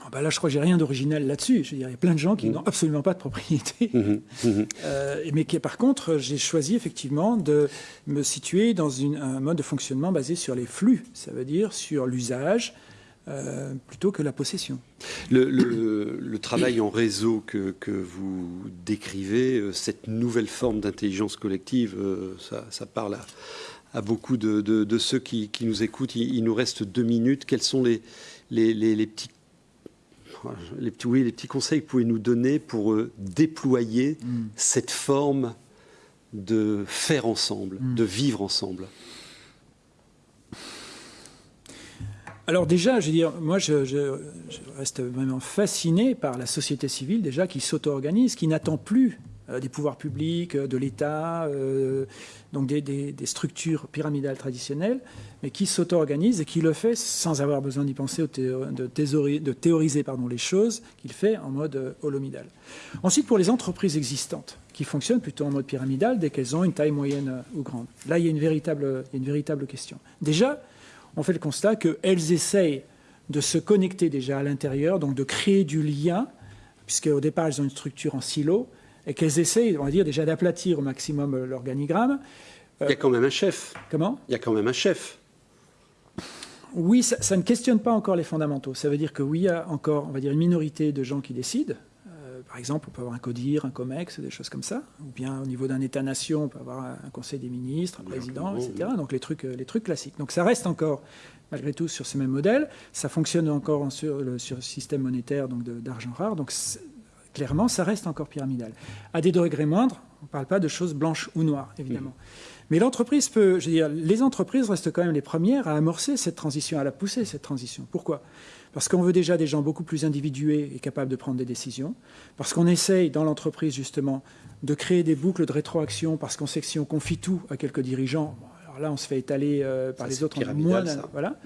Ah bah là, je crois que j'ai rien d'original là-dessus. Je il y a plein de gens qui mmh. n'ont absolument pas de propriété. Mmh. Mmh. Euh, mais qui, par contre, j'ai choisi effectivement de me situer dans une, un mode de fonctionnement basé sur les flux. Ça veut dire sur l'usage, euh, plutôt que la possession. Le, travail en réseau que, vous décrivez, euh, cette nouvelle forme d'intelligence collective, ça, ça, parle à, à beaucoup de, ceux qui, nous écoutent. Il, nous reste deux minutes. Quels sont les, les, petits les petits, oui, les petits conseils que vous pouvez nous donner pour euh, déployer mm. cette forme de faire ensemble, mm. de vivre ensemble? Alors déjà, je veux dire, moi, je, reste vraiment fasciné par la société civile déjà qui s'auto-organise, qui n'attend plus euh, des pouvoirs publics, euh, de l'État, euh, donc des, structures pyramidales traditionnelles, mais qui s'auto-organise et qui le fait sans avoir besoin d'y penser, de, théoriser, pardon, les choses, qu'il fait en mode holomidal. Ensuite, pour les entreprises existantes, qui fonctionnent plutôt en mode pyramidal dès qu'elles ont une taille moyenne ou grande. Là, il y a une véritable question. Déjà, on fait le constat qu'elles essayent de se connecter déjà à l'intérieur, donc de créer du lien, puisque au départ, elles ont une structure en silo, et qu'elles essayent, on va dire, déjà d'aplatir au maximum l'organigramme. Il y a quand même un chef. Comment? Il y a quand même un chef. Oui, ça, ne questionne pas encore les fondamentaux. Ça veut dire que oui, il y a encore, on va dire, une minorité de gens qui décident. Euh, par exemple, on peut avoir un CODIR, un COMEX, des choses comme ça. Ou bien au niveau d'un État-nation, on peut avoir un Conseil des ministres, un président, etc. Donc les trucs, les trucs classiques. Donc ça reste encore, malgré tout, sur ce même modèle. Ça fonctionne encore sur le, sur le système monétaire donc d'argent rare. Donc clairement, ça reste encore pyramidal. À des degrés moindres, on ne parle pas de choses blanches ou noires, évidemment. Mais l'entreprise peut, je veux dire, les entreprises restent quand même les premières à amorcer cette transition, à la pousser, cette transition. Pourquoi? Parce qu'on veut déjà des gens beaucoup plus individués et capables de prendre des décisions. Parce qu'on essaye dans l'entreprise, justement, de créer des boucles de rétroaction, parce qu'on sait que si on confie tout à quelques dirigeants, alors là, on se fait étaler euh, par les autres. Moins, voilà.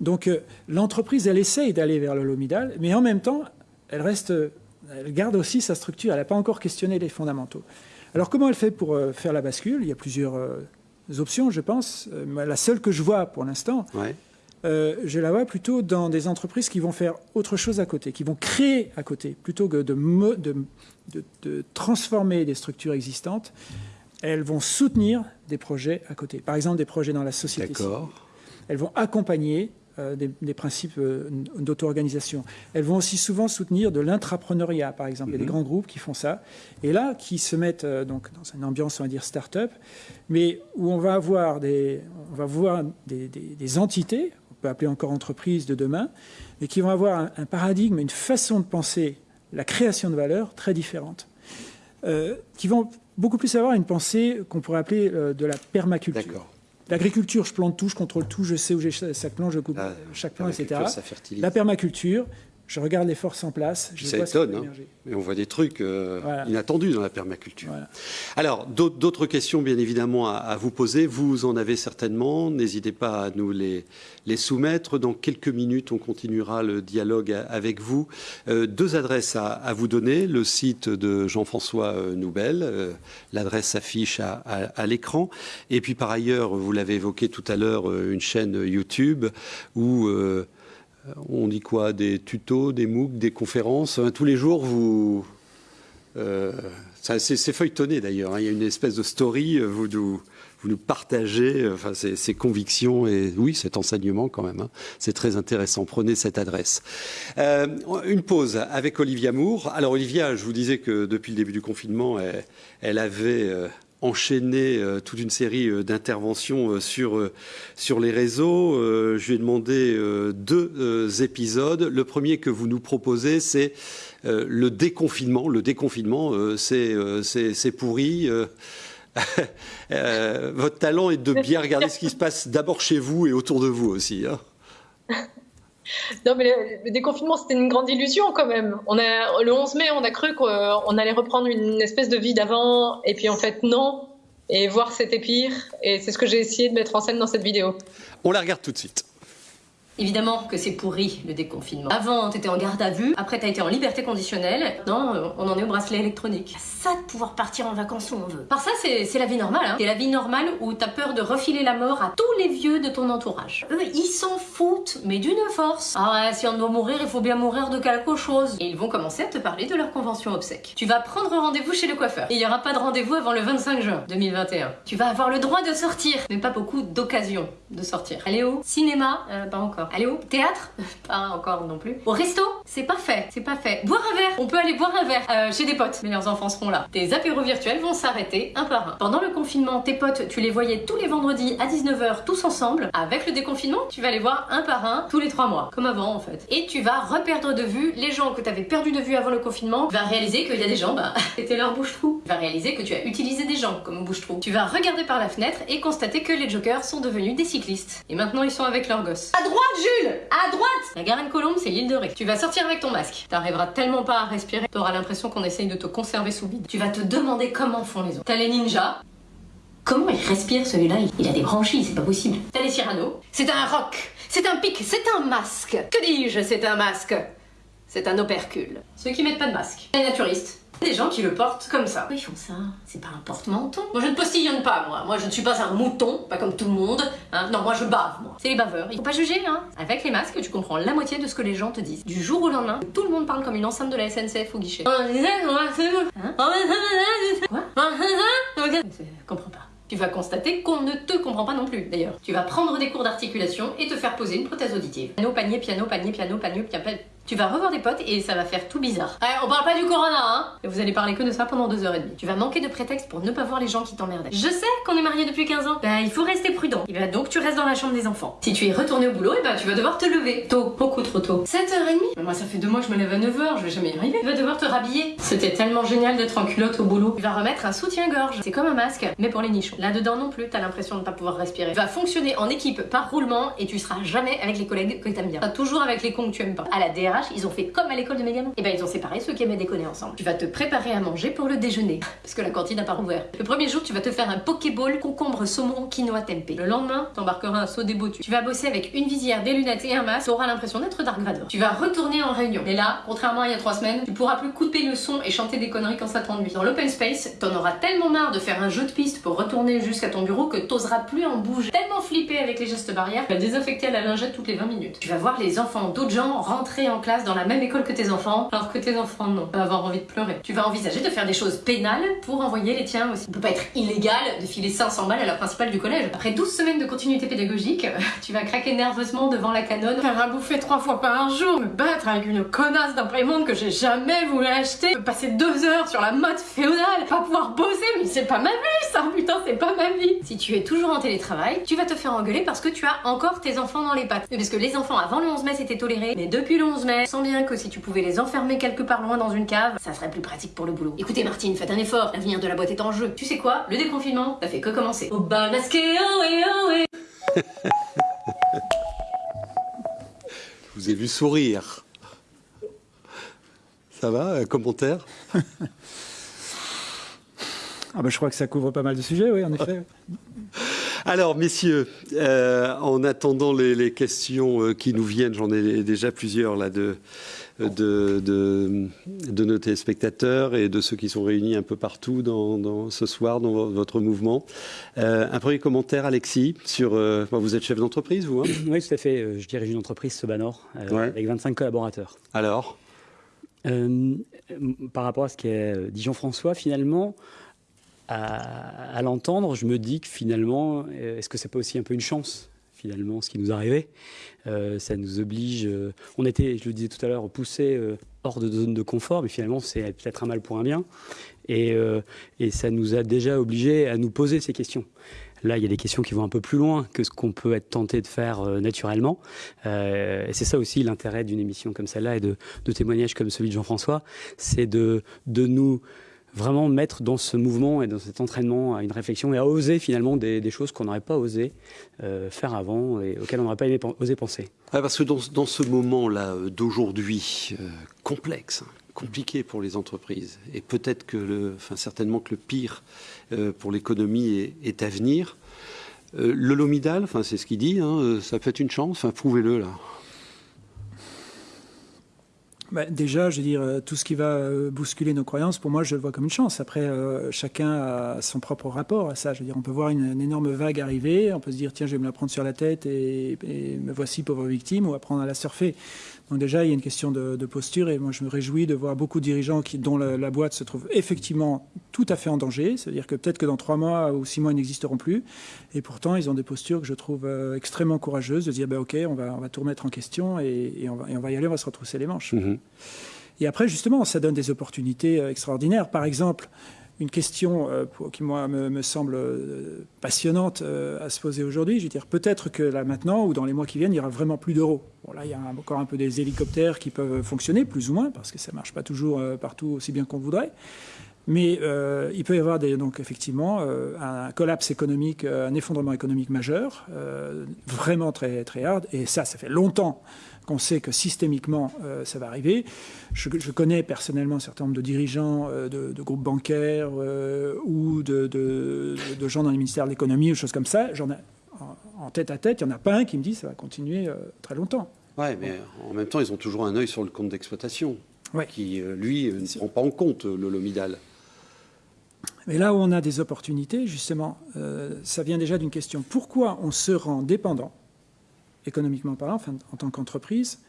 Donc, euh, l'entreprise, elle essaye d'aller vers le lomidal, mais en même temps, elle reste elle garde aussi sa structure. Elle n'a pas encore questionné les fondamentaux. Alors comment elle fait pour euh, faire la bascule? Il y a plusieurs options, je pense. La seule que je vois pour l'instant, je la vois plutôt dans des entreprises qui vont faire autre chose à côté, qui vont créer à côté, plutôt que de, de transformer des structures existantes. Elles vont soutenir des projets à côté. Par exemple, des projets dans la société civile. Elles vont accompagner euh, des, principes euh, d'auto-organisation. Elles vont aussi souvent soutenir de l'intrapreneuriat, par exemple. Il y a des mhm. grands groupes qui font ça. Et là, qui se mettent euh, donc dans une ambiance, on va dire, start-up, mais où on va avoir des, on va voir des, entités, peut appeler encore entreprises de demain, mais qui vont avoir un, paradigme, une façon de penser la création de valeur très différente, qui vont beaucoup plus avoir une pensée qu'on pourrait appeler de la permaculture. D'accord. L'agriculture, je plante tout, je contrôle tout, je sais où j'ai chaque plant, je coupe chaque plant, etc. La permaculture, je regarde les forces en place. Je ça étonne, hein. mais on voit des trucs euh, inattendus dans la permaculture. Alors, d'autres questions, bien évidemment, à, vous poser. Vous en avez certainement. N'hésitez pas à nous les, les, soumettre. Dans quelques minutes, on continuera le dialogue avec vous. Euh, deux adresses à, vous donner. Le site de Jean-François euh, Noubel. L'adresse s'affiche à, à l'écran. Et puis, par ailleurs, vous l'avez évoqué tout à l'heure, une chaîne YouTube où on dit quoi? Des tutos, des MOOC, des conférences? Tous les jours, vous. Euh, c'est feuilletonné d'ailleurs. Hein. Il y a une espèce de story. Vous nous, vous nous partagez enfin, ces, convictions et oui, cet enseignement quand même. Hein. C'est très intéressant. Prenez cette adresse. Euh, une pause avec Olivia Moore. Alors Olivia, je vous disais que depuis le début du confinement, elle, avait. Euh, enchaîné euh, toute une série euh, d'interventions euh, sur, sur les réseaux. je lui ai demandé deux épisodes. Le premier que vous nous proposez, c'est le déconfinement. Le déconfinement, c'est pourri. votre talent est de bien regarder ce qui se passe d'abord chez vous et autour de vous aussi. Hein. Non, mais le, déconfinement, c'était une grande illusion quand même. On a, le 11 mai, on a cru qu'on allait reprendre une espèce de vie d'avant, et puis en fait, non. Et voir, c'était pire. Et c'est ce que j'ai essayé de mettre en scène dans cette vidéo. On la regarde tout de suite. Évidemment que c'est pourri le déconfinement. Avant, t'étais en garde à vue, après t'as été en liberté conditionnelle, non, euh, on en est au bracelet électronique. Ça de pouvoir partir en vacances où on veut. Par ça, c'est la vie normale. Hein. C'est la vie normale où t'as peur de refiler la mort à tous les vieux de ton entourage. Eux, ils s'en foutent, mais d'une force. Ah ouais, si on doit mourir, il faut bien mourir de quelque chose. Et ils vont commencer à te parler de leur convention obsèque. Tu vas prendre rendez-vous chez le coiffeur. Il y aura pas de rendez-vous avant le 25 juin 2021. Tu vas avoir le droit de sortir, mais pas beaucoup d'occasions de sortir. Allez où Cinéma euh, Pas encore. Allez où? Théâtre? Pas encore non plus. Au resto? C'est pas fait, c'est pas fait. Boire un verre? On peut aller boire un verre euh, chez des potes, mais leurs enfants seront là. Tes apéros virtuels vont s'arrêter un par un. Pendant le confinement, tes potes, tu les voyais tous les vendredis à 19h tous ensemble. Avec le déconfinement, tu vas les voir un par un tous les trois mois, comme avant en fait. Et tu vas reperdre de vue les gens que tu avais de vue avant le confinement. Tu vas réaliser qu'il y a des gens, bah, c'était leur bouche-trou. Tu vas réaliser que tu as utilisé des gens comme bouche-trou. Tu vas regarder par la fenêtre et constater que les jokers sont devenus des cyclistes. Et maintenant, ils sont avec leurs gosses. À droite, Jules À droite La Garenne-Colombe, c'est l'île de Ré. Tu vas sortir avec ton masque. T'arriveras tellement pas à respirer, t'auras l'impression qu'on essaye de te conserver sous vide. Tu vas te demander comment font les autres. T'as les ninjas. Comment il respire celui-là? Il, a des branchies, c'est pas possible. T'as les Cyrano. C'est un roc. C'est un pic. C'est un masque. Que dis-je? C'est un masque. C'est un opercule. Ceux qui mettent pas de masque. Les naturistes. Des gens qui le portent comme ça. Pourquoi ils font ça C'est pas un porte-menton. Moi je ne postillonne pas, moi. Moi je ne suis pas un mouton, pas comme tout le monde. Hein. Non, moi je bave, moi. C'est les baveurs. Il faut pas juger, hein. Avec les masques, tu comprends la moitié de ce que les gens te disent. Du jour au lendemain, tout le monde parle comme une enceinte de la SNCF au guichet. Hein Quoi Je comprends pas. Tu vas constater qu'on ne te comprend pas non plus, d'ailleurs. Tu vas prendre des cours d'articulation et te faire poser une prothèse auditive. Piano, panier, piano, panier, piano, panier, piano, tu vas revoir des potes et ça va faire tout bizarre. on parle pas du corona, hein Et vous allez parler que de ça pendant deux heures et demie. Tu vas manquer de prétexte pour ne pas voir les gens qui t'emmerdaient. Je sais qu'on est mariés depuis 15 ans. Bah, il faut rester prudent. Et bah, donc, tu restes dans la chambre des enfants. Si tu es retourné au boulot, et bah, tu vas devoir te lever. Tôt, beaucoup trop tôt. 7h30 Moi, ça fait deux mois que je me lève à 9h, je vais jamais y arriver. Tu vas devoir te rhabiller. C'était tellement génial d'être en culotte au boulot. Tu vas remettre un soutien-gorge. C'est comme un masque, mais pour les nichons. Là-dedans non plus, t'as l'impression de pas pouvoir respirer. Tu vas fonctionner en équipe par roulement et tu seras jamais avec les collègues que t'aimes bien. toujours avec les cons que tu aimes pas. À la Ils ont fait comme à l'école de mes gamins. Et ben ils ont séparé ceux qui aimaient déconner ensemble. Tu vas te préparer à manger pour le déjeuner, parce que la cantine n'a pas rouvert. Le premier jour, tu vas te faire un pokéball concombre saumon quinoa tempeh. Le lendemain, t'embarqueras un saut des Tu vas bosser avec une visière, des lunettes et un masque, t'auras l'impression d'être Dark Vador. Tu vas retourner en réunion. Et là, contrairement à il y a trois semaines, tu pourras plus couper le son et chanter des conneries quand ça t'ennuie. Dans l'open space, t'en auras tellement marre de faire un jeu de piste pour retourner jusqu'à ton bureau que t'oseras plus en bouger. Tellement flippé avec les gestes barrières, tu vas désinfecter à la lingette toutes les 20 minutes. Tu vas voir les enfants d'autres gens rentrer en classe dans la même école que tes enfants, alors que tes enfants non. Vas avoir envie de pleurer. Tu vas envisager de faire des choses pénales pour envoyer les tiens aussi. Il peut pas être illégal de filer 500 balles à la principale du collège. Après 12 semaines de continuité pédagogique, tu vas craquer nerveusement devant la canonne, faire un bouffer trois fois par jour, me battre avec une connasse d'imprimante que j'ai jamais voulu acheter, passer deux heures sur la mode féodale, pas pouvoir bosser, mais c'est pas ma vie ça, putain, c'est pas ma vie. Si tu es toujours en télétravail, tu vas te faire engueuler parce que tu as encore tes enfants dans les pattes. Parce que les enfants avant le 11 mai c'était toléré, mais depuis le 11 mai, sens bien que si tu pouvais les enfermer quelque part loin dans une cave, ça serait plus pratique pour le boulot. Écoutez Martine, faites un effort, l'avenir de la boîte est en jeu. Tu sais quoi? Le déconfinement, ça fait que commencer. Au bal masqué, ohé ohé Je vous ai vu sourire. Ça va, un commentaire? Ah ben, Je crois que ça couvre pas mal de sujets, oui, en effet. Alors, messieurs, euh, en attendant les, questions euh, qui nous viennent, j'en ai déjà plusieurs là de, de, de, nos téléspectateurs et de ceux qui sont réunis un peu partout dans, ce soir dans votre mouvement. Euh, un premier commentaire, Alexis, sur. vous êtes chef d'entreprise, vous hein? Oui, tout à fait. Je dirige une entreprise, Sobanor, avec 25 collaborateurs. Alors? Par rapport à ce qu'est dit Jean-François, finalement, à, l'entendre, je me dis que finalement, euh, est-ce que c'est pas aussi un peu une chance finalement ce qui nous arrivait euh, Ça nous oblige. Euh, on était, je le disais tout à l'heure, poussé hors de zone de confort, mais finalement c'est peut-être un mal pour un bien, et, ça nous a déjà obligés à nous poser ces questions. Là, il y a des questions qui vont un peu plus loin que ce qu'on peut être tenté de faire naturellement. et c'est ça aussi l'intérêt d'une émission comme celle-là et de, témoignages comme celui de Jean-François, c'est de nous vraiment mettre dans ce mouvement et dans cet entraînement à une réflexion et à oser finalement des, choses qu'on n'aurait pas osé euh, faire avant et auxquelles on n'aurait pas aimé, osé penser. parce que dans, ce moment-là euh, d'aujourd'hui, euh, complexe, hein, compliqué pour les entreprises, et peut-être que le, enfin certainement que le pire pour l'économie est, à venir, le Lomidal, enfin c'est ce qu'il dit, hein, ça peut être une chance, enfin prouvez-le là. Bah, déjà, je veux dire, euh, tout ce qui va euh, bousculer nos croyances, pour moi, je le vois comme une chance. Après, euh, chacun a son propre rapport à ça. Je veux dire, on peut voir une, énorme vague arriver, on peut se dire, tiens, je vais me la prendre sur la tête et, et me voici pauvre victime, ou apprendre à la surfer. Donc déjà, il y a une question de, posture et moi je me réjouis de voir beaucoup de dirigeants qui, dont la, boîte se trouve effectivement tout à fait en danger. C'est-à-dire que peut-être que dans trois mois ou six mois, ils n'existeront plus. Et pourtant, ils ont des postures que je trouve euh, extrêmement courageuses de dire, ben, OK, on va, on va tout remettre en question et, on va, et, on va, y aller, on va se retrousser les manches. Mm-hmm. Et après, justement, ça donne des opportunités euh, extraordinaires. Par exemple, une question euh, qui, moi, me, semble euh, passionnante euh, à se poser aujourd'hui. Je veux dire, peut-être que là, maintenant, ou dans les mois qui viennent, il y aura vraiment plus d'euros. Bon, là, il y a encore un peu des hélicoptères qui peuvent fonctionner, plus ou moins, parce que ça ne marche pas toujours partout aussi bien qu'on voudrait. Mais il peut y avoir des, donc effectivement un collapse économique, un effondrement économique majeur, vraiment très très hard. Et ça, ça fait longtemps qu'on sait que systémiquement euh, ça va arriver. Je, connais personnellement un certain nombre de dirigeants euh, de, groupes bancaires euh, ou de, gens dans les ministères de l'économie ou choses comme ça. J'en ai en, tête à tête, il n'y en a pas un qui me dit ça va continuer très longtemps. Oui, mais en même temps, ils ont toujours un œil sur le compte d'exploitation, qui, lui, ne prend pas en compte le Lomidal. Mais là où on a des opportunités, justement, ça vient déjà d'une question. Pourquoi on se rend dépendant économiquement parlant, enfin, en tant qu'entreprise,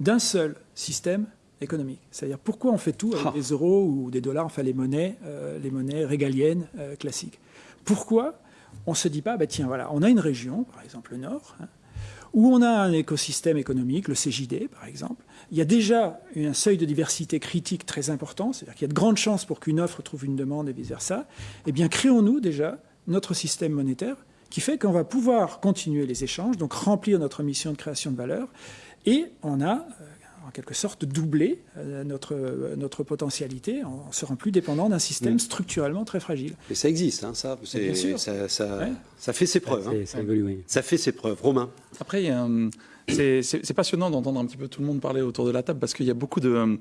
d'un seul système économique. C'est-à-dire pourquoi on fait tout avec ah. des euros ou des dollars, enfin les monnaies, euh, les monnaies régaliennes euh, classiques? Pourquoi on ne se dit pas, bah, tiens, voilà, on a une région, par exemple le Nord, hein, où on a un écosystème économique, le CJD par exemple. Il y a déjà un seuil de diversité critique très important, c'est-à-dire qu'il y a de grandes chances pour qu'une offre trouve une demande et vice-versa. Eh bien, créons-nous déjà notre système monétaire qui fait qu'on va pouvoir continuer les échanges, donc remplir notre mission de création de valeur. Et on a, euh, en quelque sorte doubler notre, notre potentialité en se rend plus dépendant d'un système mm. structurellement très fragile. Et ça existe, hein, ça, ça, ça, ça, fait ses preuves. Hein. Ça, évolue, ça fait ses preuves. Romain Après, c'est passionnant d'entendre un petit peu tout le monde parler autour de la table parce qu'il y a beaucoup de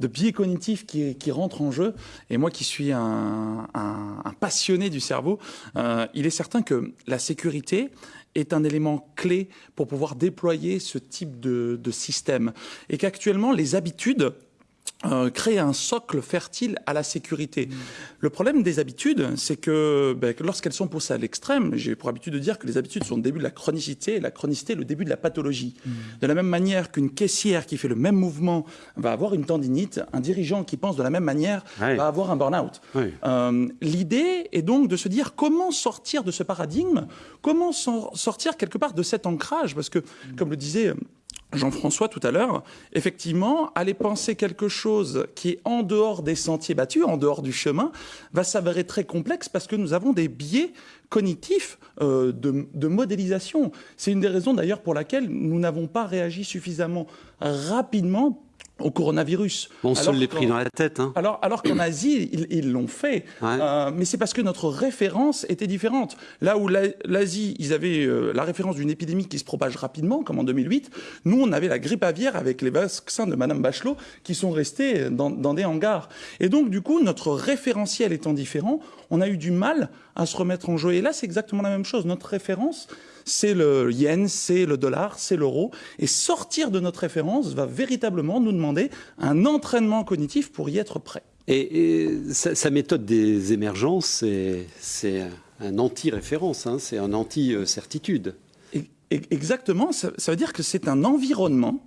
de biais cognitifs qui, qui, rentrent en jeu. Et moi qui suis un, passionné du cerveau, euh, il est certain que la sécurité est un élément clé pour pouvoir déployer ce type de, de système. Et qu'actuellement, les habitudes euh, créer un socle fertile à la sécurité. Le problème des habitudes, c'est que, ben, lorsqu'elles sont poussées à l'extrême, j'ai pour habitude de dire que les habitudes sont le début de la chronicité et la chronicité le début de la pathologie. De la même manière qu'une caissière qui fait le même mouvement va avoir une tendinite, un dirigeant qui pense de la même manière va avoir un burn-out. Euh, l'idée est donc de se dire comment sortir de ce paradigme, comment sortir quelque part de cet ancrage, parce que, mm. comme le disait Jean-François tout à l'heure, effectivement, aller penser quelque chose qui est en dehors des sentiers battus, en dehors du chemin, va s'avérer très complexe parce que nous avons des biais cognitifs euh, de, de, modélisation. C'est une des raisons d'ailleurs pour laquelle nous n'avons pas réagi suffisamment rapidement au coronavirus. On se l'est pris dans la tête. Hein. Alors, alors qu'en Asie, ils l'ont fait. Euh, mais c'est parce que notre référence était différente. Là où l'Asie, ils avaient euh, la référence d'une épidémie qui se propage rapidement, comme en 2008, nous, on avait la grippe aviaire avec les vaccins de Madame Bachelot qui sont restés dans, dans des hangars. Et donc, du coup, notre référentiel étant différent, on a eu du mal à se remettre en jeu. Et là, c'est exactement la même chose. Notre référence, c'est le yen, c'est le dollar, c'est l'euro. Et sortir de notre référence va véritablement nous demander un entraînement cognitif pour y être prêt. Et, sa, méthode des émergences, c'est un anti-référence, hein, c'est un anti-certitude. Exactement, ça veut dire que c'est un environnement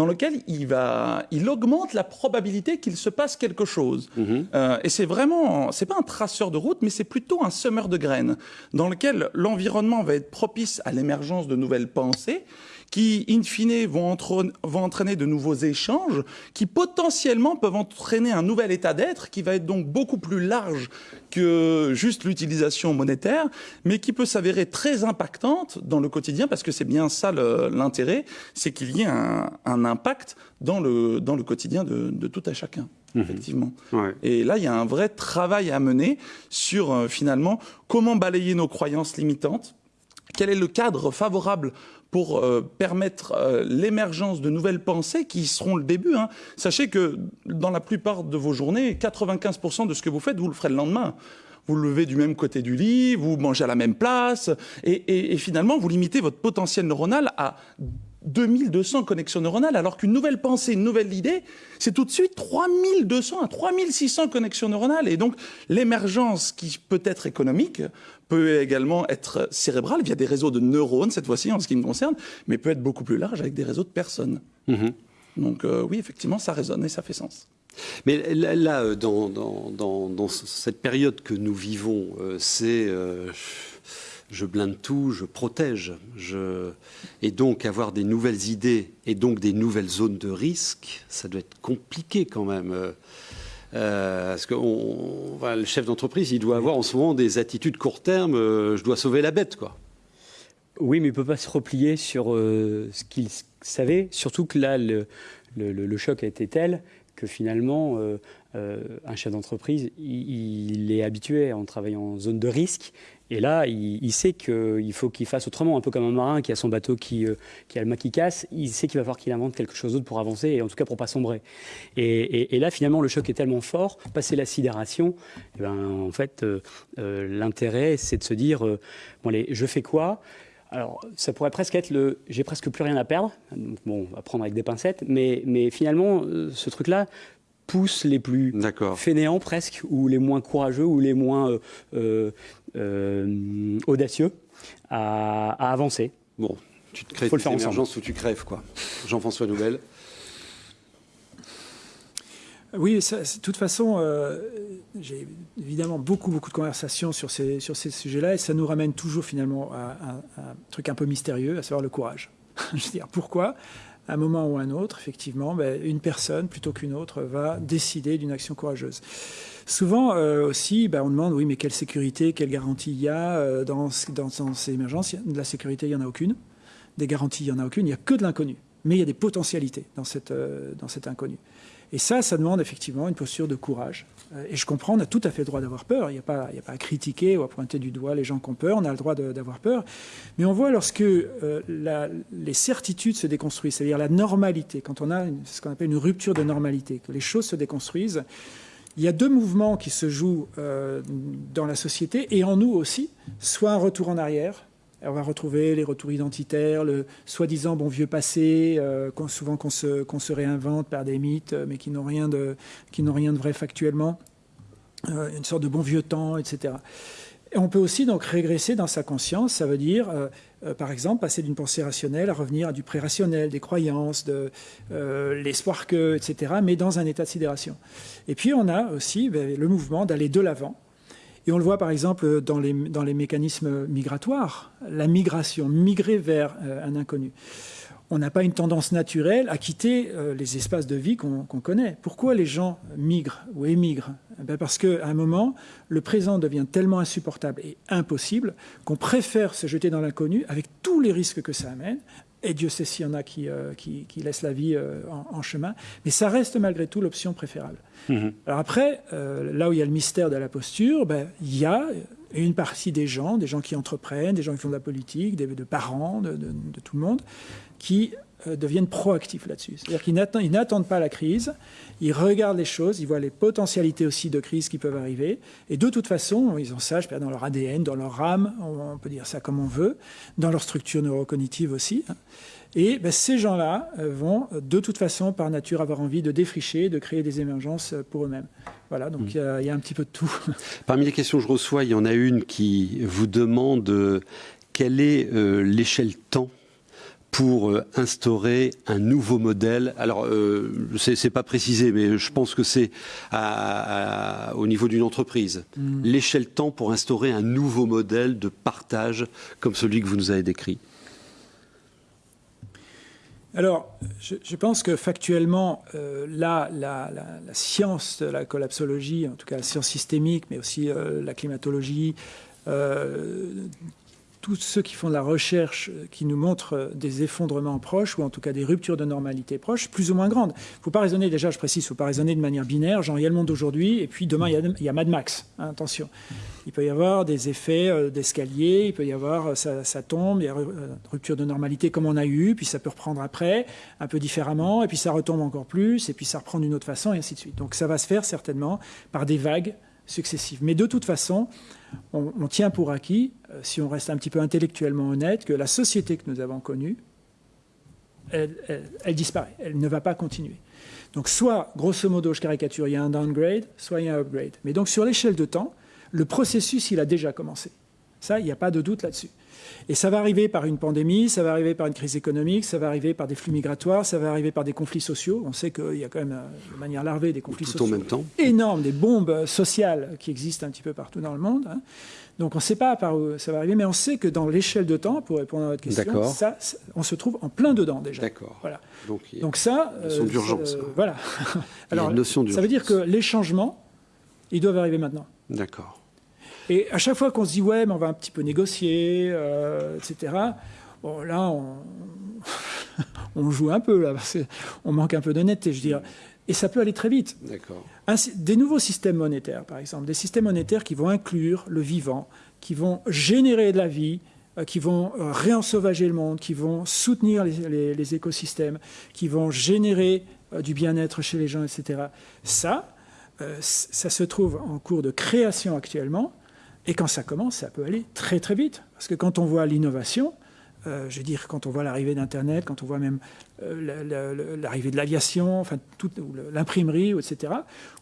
dans lequel il, va, il augmente la probabilité qu'il se passe quelque chose. Mhm. Euh, et c'est vraiment, c'est pas un traceur de route, mais c'est plutôt un semeur de graines, dans lequel l'environnement va être propice à l'émergence de nouvelles pensées qui, in fine, vont, vont, entraîner de nouveaux échanges, qui potentiellement peuvent entraîner un nouvel état d'être, qui va être donc beaucoup plus large que juste l'utilisation monétaire, mais qui peut s'avérer très impactante dans le quotidien, parce que c'est bien ça l'intérêt, c'est qu'il y ait un, un, impact dans le, dans le quotidien de, de tout à chacun. Mmh. Effectivement. Ouais. Et là, il y a un vrai travail à mener sur euh, finalement comment balayer nos croyances limitantes, quel est le cadre favorable pour euh, permettre euh, l'émergence de nouvelles pensées qui seront le début. Hein. Sachez que dans la plupart de vos journées, 95% de ce que vous faites, vous le ferez le lendemain. Vous le levez du même côté du lit, vous mangez à la même place, et, et, et finalement, vous limitez votre potentiel neuronal à 2200 connexions neuronales, alors qu'une nouvelle pensée, une nouvelle idée, c'est tout de suite 3200 à 3600 connexions neuronales. Et donc, l'émergence qui peut être économique peut également être cérébrale via des réseaux de neurones, cette fois-ci, en ce qui me concerne, mais peut être beaucoup plus large avec des réseaux de personnes. Mm-hmm. Donc, euh, oui, effectivement, ça résonne et ça fait sens. Mais là, euh, dans, dans, dans, cette période que nous vivons, euh, c'est je blinde tout, je protège. Je... Et donc avoir des nouvelles idées et donc des nouvelles zones de risque, ça doit être compliqué quand même. Euh, parce que le chef d'entreprise, il doit avoir en ce moment des attitudes court terme, euh, je dois sauver la bête, quoi. Oui, mais il ne peut pas se replier sur euh, ce qu'il savait, surtout que là, le, le, choc a été tel que finalement, euh, un chef d'entreprise, il, est habitué en travaillant en zone de risque et là, il, sait qu'il faut qu'il fasse autrement, un peu comme un marin qui a son bateau qui, euh, qui a le mât. Il sait qu'il va falloir qu'il invente quelque chose d'autre pour avancer, et en tout cas pour pas sombrer. Et, là, finalement, le choc est tellement fort, passer la sidération, eh ben, en fait, euh, l'intérêt, c'est de se dire, bon, allez, je fais quoi? Alors, ça pourrait presque être le j'ai presque plus rien à perdre. Bon, on va prendre avec des pincettes, mais, mais finalement, ce truc-là, pousse les plus fainéants presque, ou les moins courageux, ou les moins euh, euh, euh, audacieux à, avancer. Bon, tu te crées Faut une émergence où tu crèves, quoi. Jean-François Nouvelle. Oui, de toute façon, j'ai évidemment beaucoup, beaucoup de conversations sur ces, sur ces sujets-là, et ça nous ramène toujours finalement à, à, un truc un peu mystérieux, à savoir le courage. Je veux dire, pourquoi? À un moment ou à un autre, effectivement, ben, une personne, plutôt qu'une autre, va décider d'une action courageuse. Souvent euh, aussi, ben, on demande, oui, mais quelle sécurité, quelle garantie il y a euh, dans, ces émergences? De la sécurité, il n'y en a aucune. Des garanties, il n'y en a aucune. Il n'y a que de l'inconnu. mais il y a des potentialités dans, cette, dans cet inconnu. Et ça, ça demande effectivement une posture de courage. Euh, et je comprends, on a tout à fait le droit d'avoir peur. Il n'y a, pas, à critiquer ou à pointer du doigt les gens qui ont peur. On a le droit d'avoir peur. Mais on voit lorsque euh, les certitudes se déconstruisent, c'est-à-dire la normalité, quand on a ce qu'on appelle une rupture de normalité, que les choses se déconstruisent, il y a deux mouvements qui se jouent euh, dans la société et en nous aussi, soit un retour en arrière, on va retrouver les retours identitaires, le soi-disant bon vieux passé, euh, souvent qu'on se, réinvente par des mythes, mais qui n'ont rien, de, vrai factuellement, euh, une sorte de bon vieux temps, etc. Et on peut aussi donc régresser dans sa conscience, ça veut dire, euh, par exemple, passer d'une pensée rationnelle à revenir à du pré-rationnel, des croyances, de l'espoir que, etc., mais dans un état de sidération. Et puis on a aussi ben, le mouvement d'aller de l'avant, et on le voit par exemple dans les, mécanismes migratoires, la migration, migrer vers euh, un inconnu. On n'a pas une tendance naturelle à quitter euh, les espaces de vie qu'on connaît. Pourquoi les gens migrent ou émigrent? Eh ben Parce qu'à un moment, le présent devient tellement insupportable et impossible qu'on préfère se jeter dans l'inconnu avec tous les risques que ça amène, et Dieu sait s'il y en a qui, euh, qui, laissent la vie euh, en, chemin. Mais ça reste malgré tout l'option préférable. Mhm. Alors après, euh, là où il y a le mystère de la posture, ben, il y a une partie des gens, des gens qui entreprennent, des gens qui font de la politique, des, de parents, de, de, tout le monde, qui deviennent proactifs là-dessus. C'est-à-dire qu'ils n'attendent pas la crise, ils regardent les choses, ils voient les potentialités aussi de crise qui peuvent arriver, et de toute façon, ils ont ça, je dans leur ADN, dans leur âme, on peut dire ça comme on veut, dans leur structure neurocognitive aussi. Hein. Et ben, ces gens-là euh, vont de toute façon, par nature, avoir envie de défricher, de créer des émergences euh, pour eux-mêmes. Voilà, donc mmh. il y, a un petit peu de tout. Parmi les questions que je reçois, il y en a une qui vous demande quelle est l'échelle temps pour euh, instaurer un nouveau modèle. Alors, euh, c'est pas précisé, mais je pense que c'est au niveau d'une entreprise. Mm. L'échelle temps pour instaurer un nouveau modèle de partage comme celui que vous nous avez décrit. Alors, je, pense que factuellement, euh, là, la, science de la collapsologie, en tout cas la science systémique, mais aussi euh, la climatologie, tous ceux qui font de la recherche euh, qui nous montrent euh, des effondrements proches, ou en tout cas des ruptures de normalité proches, plus ou moins grandes. Il ne faut pas raisonner, déjà je précise, il ne faut pas raisonner de manière binaire, genre il y a le monde d'aujourd'hui, et puis demain il y a, Mad Max, hein, attention. Il peut y avoir des effets euh, d'escalier, il peut y avoir, ça, tombe, il y a rupture de normalité comme on a eu, puis ça peut reprendre après, un peu différemment, et puis ça retombe encore plus, et puis ça reprend d'une autre façon, et ainsi de suite. Donc ça va se faire certainement par des vagues successives. Mais de toute façon, on, tient pour acquis, euh, si on reste un petit peu intellectuellement honnête, que la société que nous avons connue, elle, disparaît, elle ne va pas continuer. Donc soit, grosso modo, je caricature, il y a un downgrade, soit il y a un upgrade. Mais donc sur l'échelle de temps, le processus, il a déjà commencé. Ça, il n'y a pas de doute là-dessus. Et ça va arriver par une pandémie, ça va arriver par une crise économique, ça va arriver par des flux migratoires, ça va arriver par des conflits sociaux. On sait qu'il y a quand même, de manière larvée, des conflits sociaux en même temps. énormes, des bombes sociales qui existent un petit peu partout dans le monde. Hein. Donc on ne sait pas par où ça va arriver, mais on sait que dans l'échelle de temps, pour répondre à votre question, ça, on se trouve en plein dedans déjà. D'accord. Voilà. Donc, Donc ça, notion euh, d'urgence. voilà. Alors, ça veut dire que les changements, ils doivent arriver maintenant. D'accord. Et à chaque fois qu'on se dit, ouais, mais on va un petit peu négocier, euh, etc., bon, là, on, joue un peu, là, parce qu'on manque un peu d'honnêteté, je dirais. Et ça peut aller très vite. D'accord. Des nouveaux systèmes monétaires, par exemple, des systèmes monétaires qui vont inclure le vivant, qui vont générer de la vie, euh, qui vont euh, réensauvager le monde, qui vont soutenir les, écosystèmes, qui vont générer du bien-être chez les gens, etc. Ça, ça se trouve en cours de création actuellement. Et quand ça commence, ça peut aller très très vite. Parce que quand on voit l'innovation, euh, je veux dire, quand on voit l'arrivée d'Internet, quand on voit même euh, l'arrivée de l'aviation, enfin, l'imprimerie, etc.,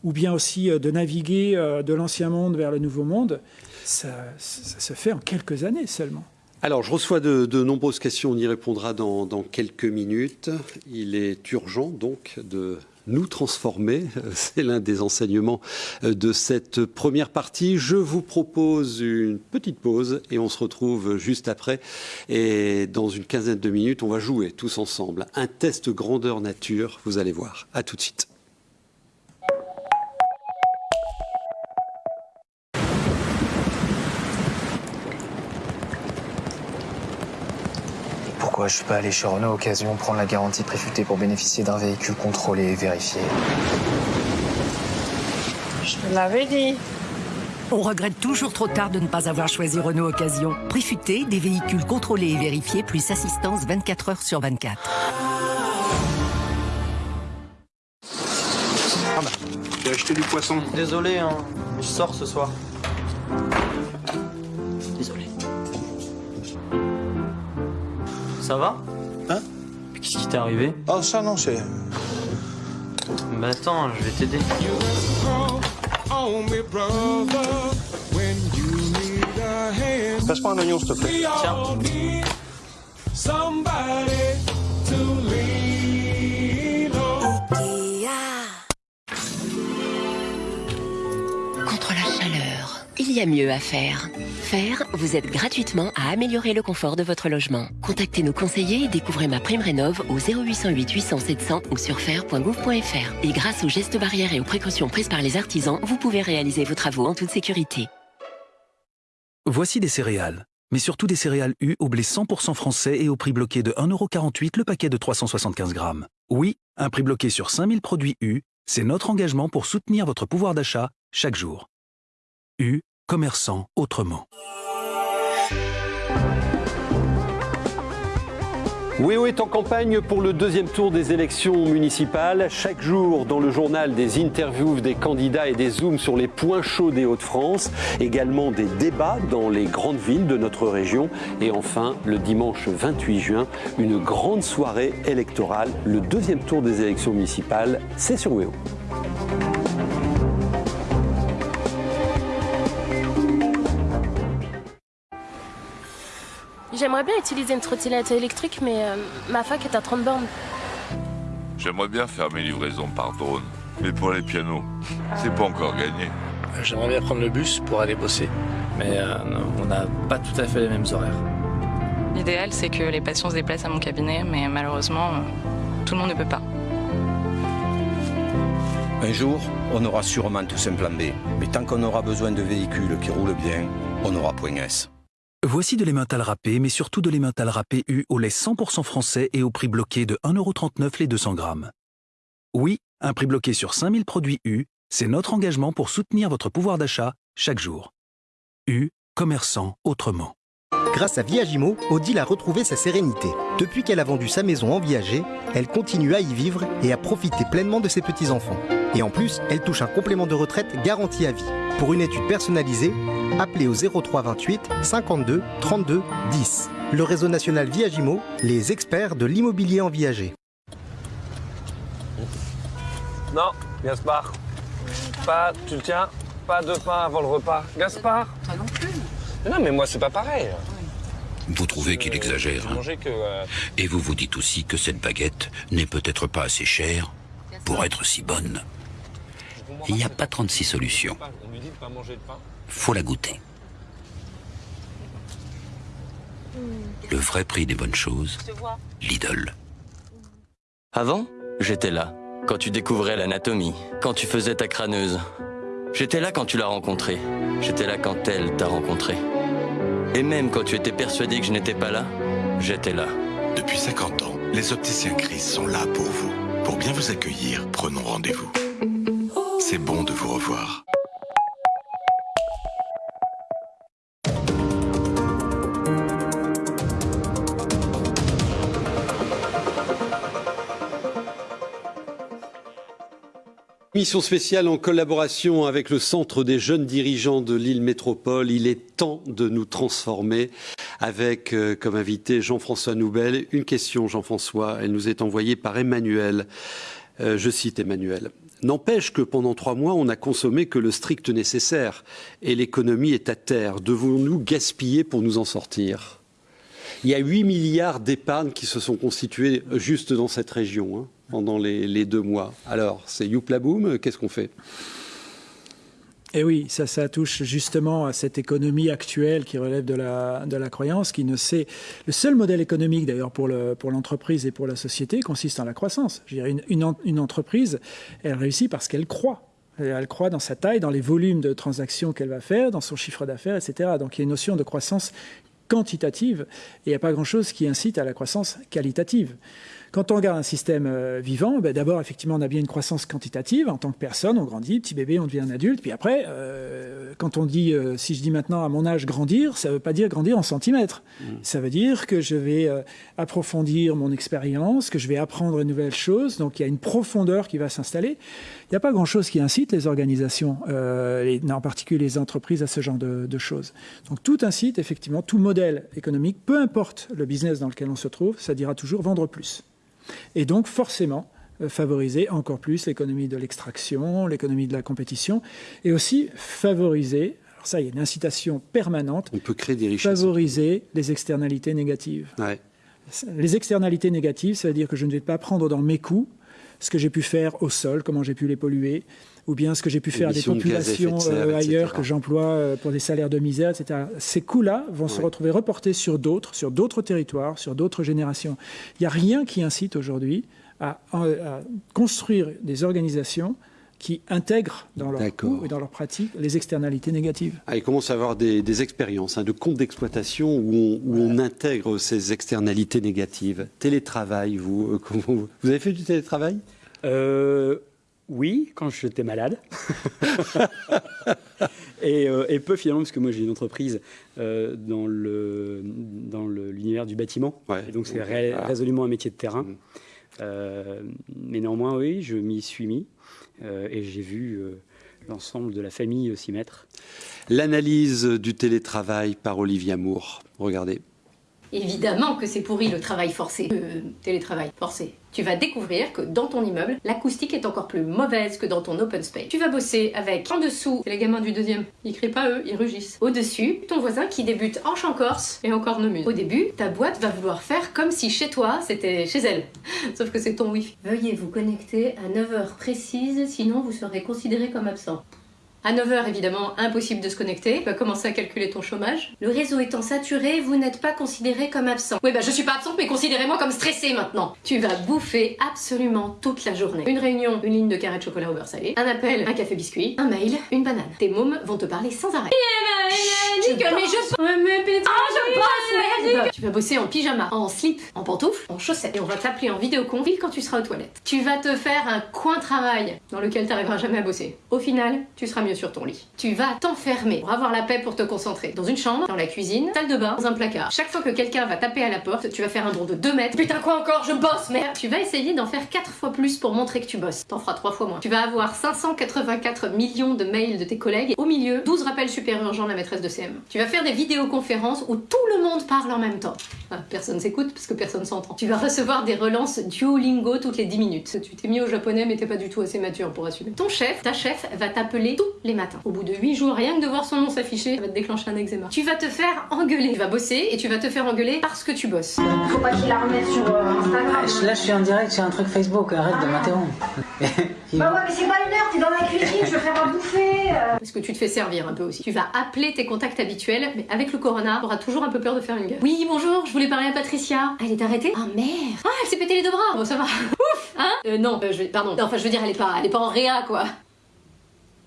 ou bien aussi euh, de naviguer de l'ancien monde vers le nouveau monde, ça, se fait en quelques années seulement. Alors, je reçois de, nombreuses questions, on y répondra dans, quelques minutes. Il est urgent donc de nous transformer. C'est l'un des enseignements euh, de cette première partie. Je vous propose une petite pause et on se retrouve juste après. Et dans une quinzaine de minutes, on va jouer tous ensemble un test grandeur nature. Vous allez voir. À tout de suite. Pourquoi je suis pas allé chez Renault Occasion prendre la garantie préfutée pour bénéficier d'un véhicule contrôlé et vérifié. Je te l'avais dit. On regrette toujours trop tard de ne pas avoir choisi Renault Occasion. Préfuté, des véhicules contrôlés et vérifiés, plus assistance 24 heures sur 24. Ah bah, j'ai acheté du poisson. Désolé, hein, je sors ce soir. Ça va Hein Qu'est-ce qui t'est arrivé Oh, ça non, c'est. Bah attends, je vais t'aider. Passe-moi un oignon, s'il te plaît. Tiens. Mieux à faire. Faire, vous aide gratuitement à améliorer le confort de votre logement. Contactez nos conseillers et découvrez ma prime rénov au 0808 800 700 ou sur faire.gouv.fr. Et grâce aux gestes barrières et aux précautions prises par les artisans, vous pouvez réaliser vos travaux en toute sécurité. Voici des céréales, mais surtout des céréales U au blé 100% français et au prix bloqué de 1,48€ le paquet de 375 grammes. Oui, un prix bloqué sur 5000 produits U, c'est notre engagement pour soutenir votre pouvoir d'achat chaque jour. U, commerçant autrement. WEO est en campagne pour le deuxième tour des élections municipales. Chaque jour, dans le journal, des interviews des candidats et des zooms sur les points chauds des Hauts-de-France. Également des débats dans les grandes villes de notre région. Et enfin, le dimanche 28 juin, une grande soirée électorale. Le deuxième tour des élections municipales, c'est sur WEO. J'aimerais bien utiliser une trottinette électrique, mais euh, ma fac est à 30 bornes. J'aimerais bien faire mes livraisons par drone, mais pour les pianos, c'est pas encore gagné. J'aimerais bien prendre le bus pour aller bosser, mais euh, on n'a pas tout à fait les mêmes horaires. L'idéal, c'est que les patients se déplacent à mon cabinet, mais malheureusement, tout le monde ne peut pas. Un jour, on aura sûrement tous un plan B, mais tant qu'on aura besoin de véhicules qui roulent bien, on aura point S. Voici de l'emmental râpé, mais surtout de l'emmental râpé U au lait 100% français et au prix bloqué de 1,39€ les 200 grammes. Oui, un prix bloqué sur 5000 produits U, c'est notre engagement pour soutenir votre pouvoir d'achat chaque jour. U, commerçant autrement. Grâce à Viagimo, Odile a retrouvé sa sérénité. Depuis qu'elle a vendu sa maison en viager, elle continue à y vivre et à profiter pleinement de ses petits-enfants. Et en plus, elle touche un complément de retraite garanti à vie. Pour une étude personnalisée, appelez au 03 28 52 32 10. Le réseau national Viagimo, les experts de l'immobilier en viager. Non, Gaspard. Pas, tu le tiens, pas de pain avant le repas. Gaspard Toi non plus. Non, mais moi, c'est pas pareil. Vous trouvez qu'il exagère hein euh, Et vous vous dites aussi que cette baguette n'est peut-être pas assez chère pour être si bonne. Il n'y a pas 36 solutions. On lui dit de pas manger de pain. Faut la goûter. Le vrai prix des bonnes choses, Lidl. Avant, j'étais là, quand tu découvrais l'anatomie, quand tu faisais ta crâneuse. J'étais là quand tu l'as rencontrée. J'étais là quand elle t'a rencontré. Et même quand tu étais persuadé que je n'étais pas là, j'étais là. Depuis 50 ans, les opticiens Chris sont là pour vous. Pour bien vous accueillir, prenons rendez-vous. C'est bon de vous revoir. Mission spéciale en collaboration avec le Centre des jeunes dirigeants de l'île Métropole. Il est temps de nous transformer avec euh, comme invité Jean-François Noubel. Une question, Jean-François, elle nous est envoyée par Emmanuel. Euh, je cite Emmanuel. N'empêche que pendant trois mois, on n'a consommé que le strict nécessaire et l'économie est à terre. Devons-nous gaspiller pour nous en sortir? Il y a 8 milliards d'épargnes qui se sont constitués juste dans cette région. Hein pendant les, deux mois. Alors, c'est Youpla Boom, qu'est-ce qu'on fait? Et oui, ça, touche justement à cette économie actuelle qui relève de la, croyance, qui ne sait. Le seul modèle économique, d'ailleurs, pour l'entreprise et pour la société consiste en la croissance. Je dirais, une, une entreprise, elle réussit parce qu'elle croit. Elle croit dans sa taille, dans les volumes de transactions qu'elle va faire, dans son chiffre d'affaires, etc. Donc il y a une notion de croissance quantitative et il n'y a pas grand-chose qui incite à la croissance qualitative. Quand on regarde un système euh, vivant, ben d'abord, effectivement, on a bien une croissance quantitative. En tant que personne, on grandit, petit bébé, on devient un adulte. Puis après, euh, quand on dit, euh, si je dis maintenant à mon âge grandir, ça ne veut pas dire grandir en centimètres. Mmh. Ça veut dire que je vais euh, approfondir mon expérience, que je vais apprendre de nouvelles choses. Donc il y a une profondeur qui va s'installer. Il n'y a pas grand-chose qui incite les organisations, euh, et en particulier les entreprises, à ce genre de, de choses. Donc tout incite, effectivement, tout modèle économique, peu importe le business dans lequel on se trouve, ça dira toujours vendre plus. Et donc forcément, euh, favoriser encore plus l'économie de l'extraction, l'économie de la compétition, et aussi favoriser, alors ça, il y a une incitation permanente, On peut créer des richesses. favoriser les externalités négatives. Ouais. Les externalités négatives, ça veut dire que je ne vais pas prendre dans mes coûts ce que j'ai pu faire au sol, comment j'ai pu les polluer, ou bien ce que j'ai pu faire à des de populations serre, euh, ailleurs etc. que j'emploie euh, pour des salaires de misère, etc. Ces coûts-là vont se retrouver reportés sur d'autres, sur d'autres territoires, sur d'autres générations. Il n'y a rien qui incite aujourd'hui à, à construire des organisations qui intègrent dans leurs D'accord. coûts et dans leurs pratiques les externalités négatives. Ah, il commence à avoir des, des expériences hein, de comptes d'exploitation où, on, où on intègre ces externalités négatives. Télétravail, vous, euh, comment vous, avez fait du télétravail? Euh, oui, quand j'étais malade. et, euh, et peu finalement, parce que moi j'ai une entreprise euh, dans le dans le- l'univers du bâtiment. Et donc c'est ré- Ah. résolument un métier de terrain. Euh, mais néanmoins, oui, je m'y suis mis et j'ai vu euh, l'ensemble de la famille euh, s'y mettre. L'analyse du télétravail par Olivia Moore. Regardez. Évidemment que c'est pourri le travail forcé, le télétravail forcé. Tu vas découvrir que dans ton immeuble, l'acoustique est encore plus mauvaise que dans ton open space. Tu vas bosser avec en dessous, les gamins du deuxième, ils crient pas eux, ils rugissent. Au-dessus, ton voisin qui débute en chant corse et en cornemuse. Au début, ta boîte va vouloir faire comme si chez toi c'était chez elle. Sauf que c'est ton wifi. Veuillez vous connecter à 9h précises, sinon vous serez considéré comme absent. À 9h, évidemment, impossible de se connecter. Tu vas commencer à calculer ton chômage. Le réseau étant saturé, vous n'êtes pas considéré comme absent. Oui, bah je suis pas absente, mais considérez-moi comme stressé maintenant. Tu vas bouffer absolument toute la journée. Une réunion, une ligne de carré de chocolat au beurre salé, un appel, un café biscuit, un mail, une banane. Tes mômes vont te parler sans arrêt. Je Nickel, mais bosse. je- mais Ah, bosse, merde. Tu vas bosser en pyjama, en slip, en pantoufles, en chaussettes. Et on va t'appeler en vidéocon pile quand tu seras aux toilettes. Tu vas te faire un coin travail dans lequel t'arriveras jamais à bosser. Au final, tu seras mieux sur ton lit. Tu vas t'enfermer pour avoir la paix pour te concentrer. Dans une chambre, dans la cuisine, salle de bain, dans un placard. Chaque fois que quelqu'un va taper à la porte, tu vas faire un bond de 2 mètres. Putain, quoi encore Je bosse, merde Tu vas essayer d'en faire 4 fois plus pour montrer que tu bosses. T'en feras 3 fois moins. Tu vas avoir 584 millions de mails de tes collègues. Au milieu, 12 rappels super urgents de la maîtresse de CM. Tu vas faire des vidéoconférences où tout le monde parle en même temps. Personne s'écoute parce que personne s'entend. Tu vas recevoir des relances Duolingo toutes les 10 minutes. Tu t'es mis au japonais mais t'es pas du tout assez mature pour assumer. Ton chef, ta chef, va t'appeler tous les matins. Au bout de 8 jours, rien que de voir son nom s'afficher, ça va te déclencher un eczéma. Tu vas te faire engueuler. Tu vas bosser et tu vas te faire engueuler parce que tu bosses. Faut pas qu'il la remette sur euh, Instagram. Là, je suis en direct sur un truc Facebook, arrête de m'interrompre. Bah ouais, mais c'est pas une heure, t'es dans la cuisine, je veux faire à bouffer. euh. Parce que tu te fais servir un peu aussi. Tu vas appeler tes contacts habituels, mais avec le corona, t'auras toujours un peu peur de faire une gueule. Oui, bonjour, je voulais parler à Patricia. Ah, elle est arrêtée? Ah merde Ah, elle s'est pété les deux bras Bon, ça va. Ouf Hein? Euh, non, euh, je vais... Pardon. Non, enfin, je veux dire, elle est pas, elle est pas en réa, quoi.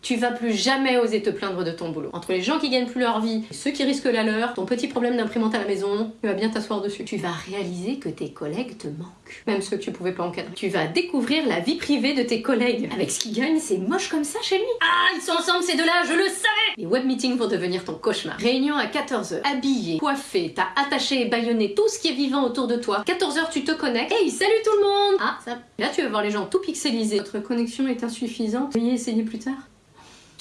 Tu vas plus jamais oser te plaindre de ton boulot. Entre les gens qui gagnent plus leur vie, ceux qui risquent la leur, ton petit problème d'imprimante à la maison, tu vas bien t'asseoir dessus. Tu vas réaliser que tes collègues te manquent. Même ceux que tu pouvais pas encadrer. Tu vas découvrir la vie privée de tes collègues. Avec ce qu'ils gagnent, c'est moche comme ça chez lui. Ah, ils sont ensemble ces deux-là, je le savais Les web meetings vont devenir ton cauchemar. Réunion à 14h. Habillé, coiffé, t'as attaché et baïonné tout ce qui est vivant autour de toi. 14h, tu te connectes. Hey, salut tout le monde Ah, ça... Là, tu vas voir les gens tout pixelisés. Votre connexion est insuffisante. Veuillez essayer plus tard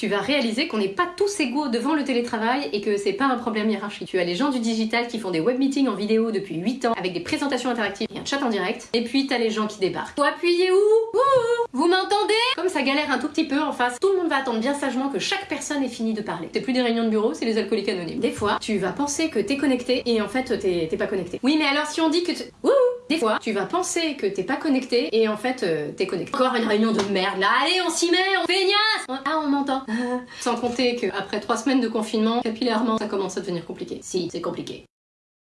tu vas réaliser qu'on n'est pas tous égaux devant le télétravail et que c'est pas un problème hiérarchique. Tu as les gens du digital qui font des web meetings en vidéo depuis 8 ans avec des présentations interactives et un chat en direct. Et puis t'as les gens qui débarquent. Faut appuyer où? Ouh Vous m'entendez? Comme ça galère un tout petit peu en face, tout le monde va attendre bien sagement que chaque personne ait fini de parler. C'est plus des réunions de bureau, c'est les alcooliques anonymes. Des fois, tu vas penser que t'es connecté et en fait t'es pas connecté. Oui, mais alors si on dit que. Ouh des fois, tu vas penser que t'es pas connecté et en fait euh, t'es connecté. Encore une réunion de merde là, allez on s'y met, on feignasse Ah on m'entend Sans compter qu'après trois semaines de confinement, capillairement, ça commence à devenir compliqué. Si, c'est compliqué.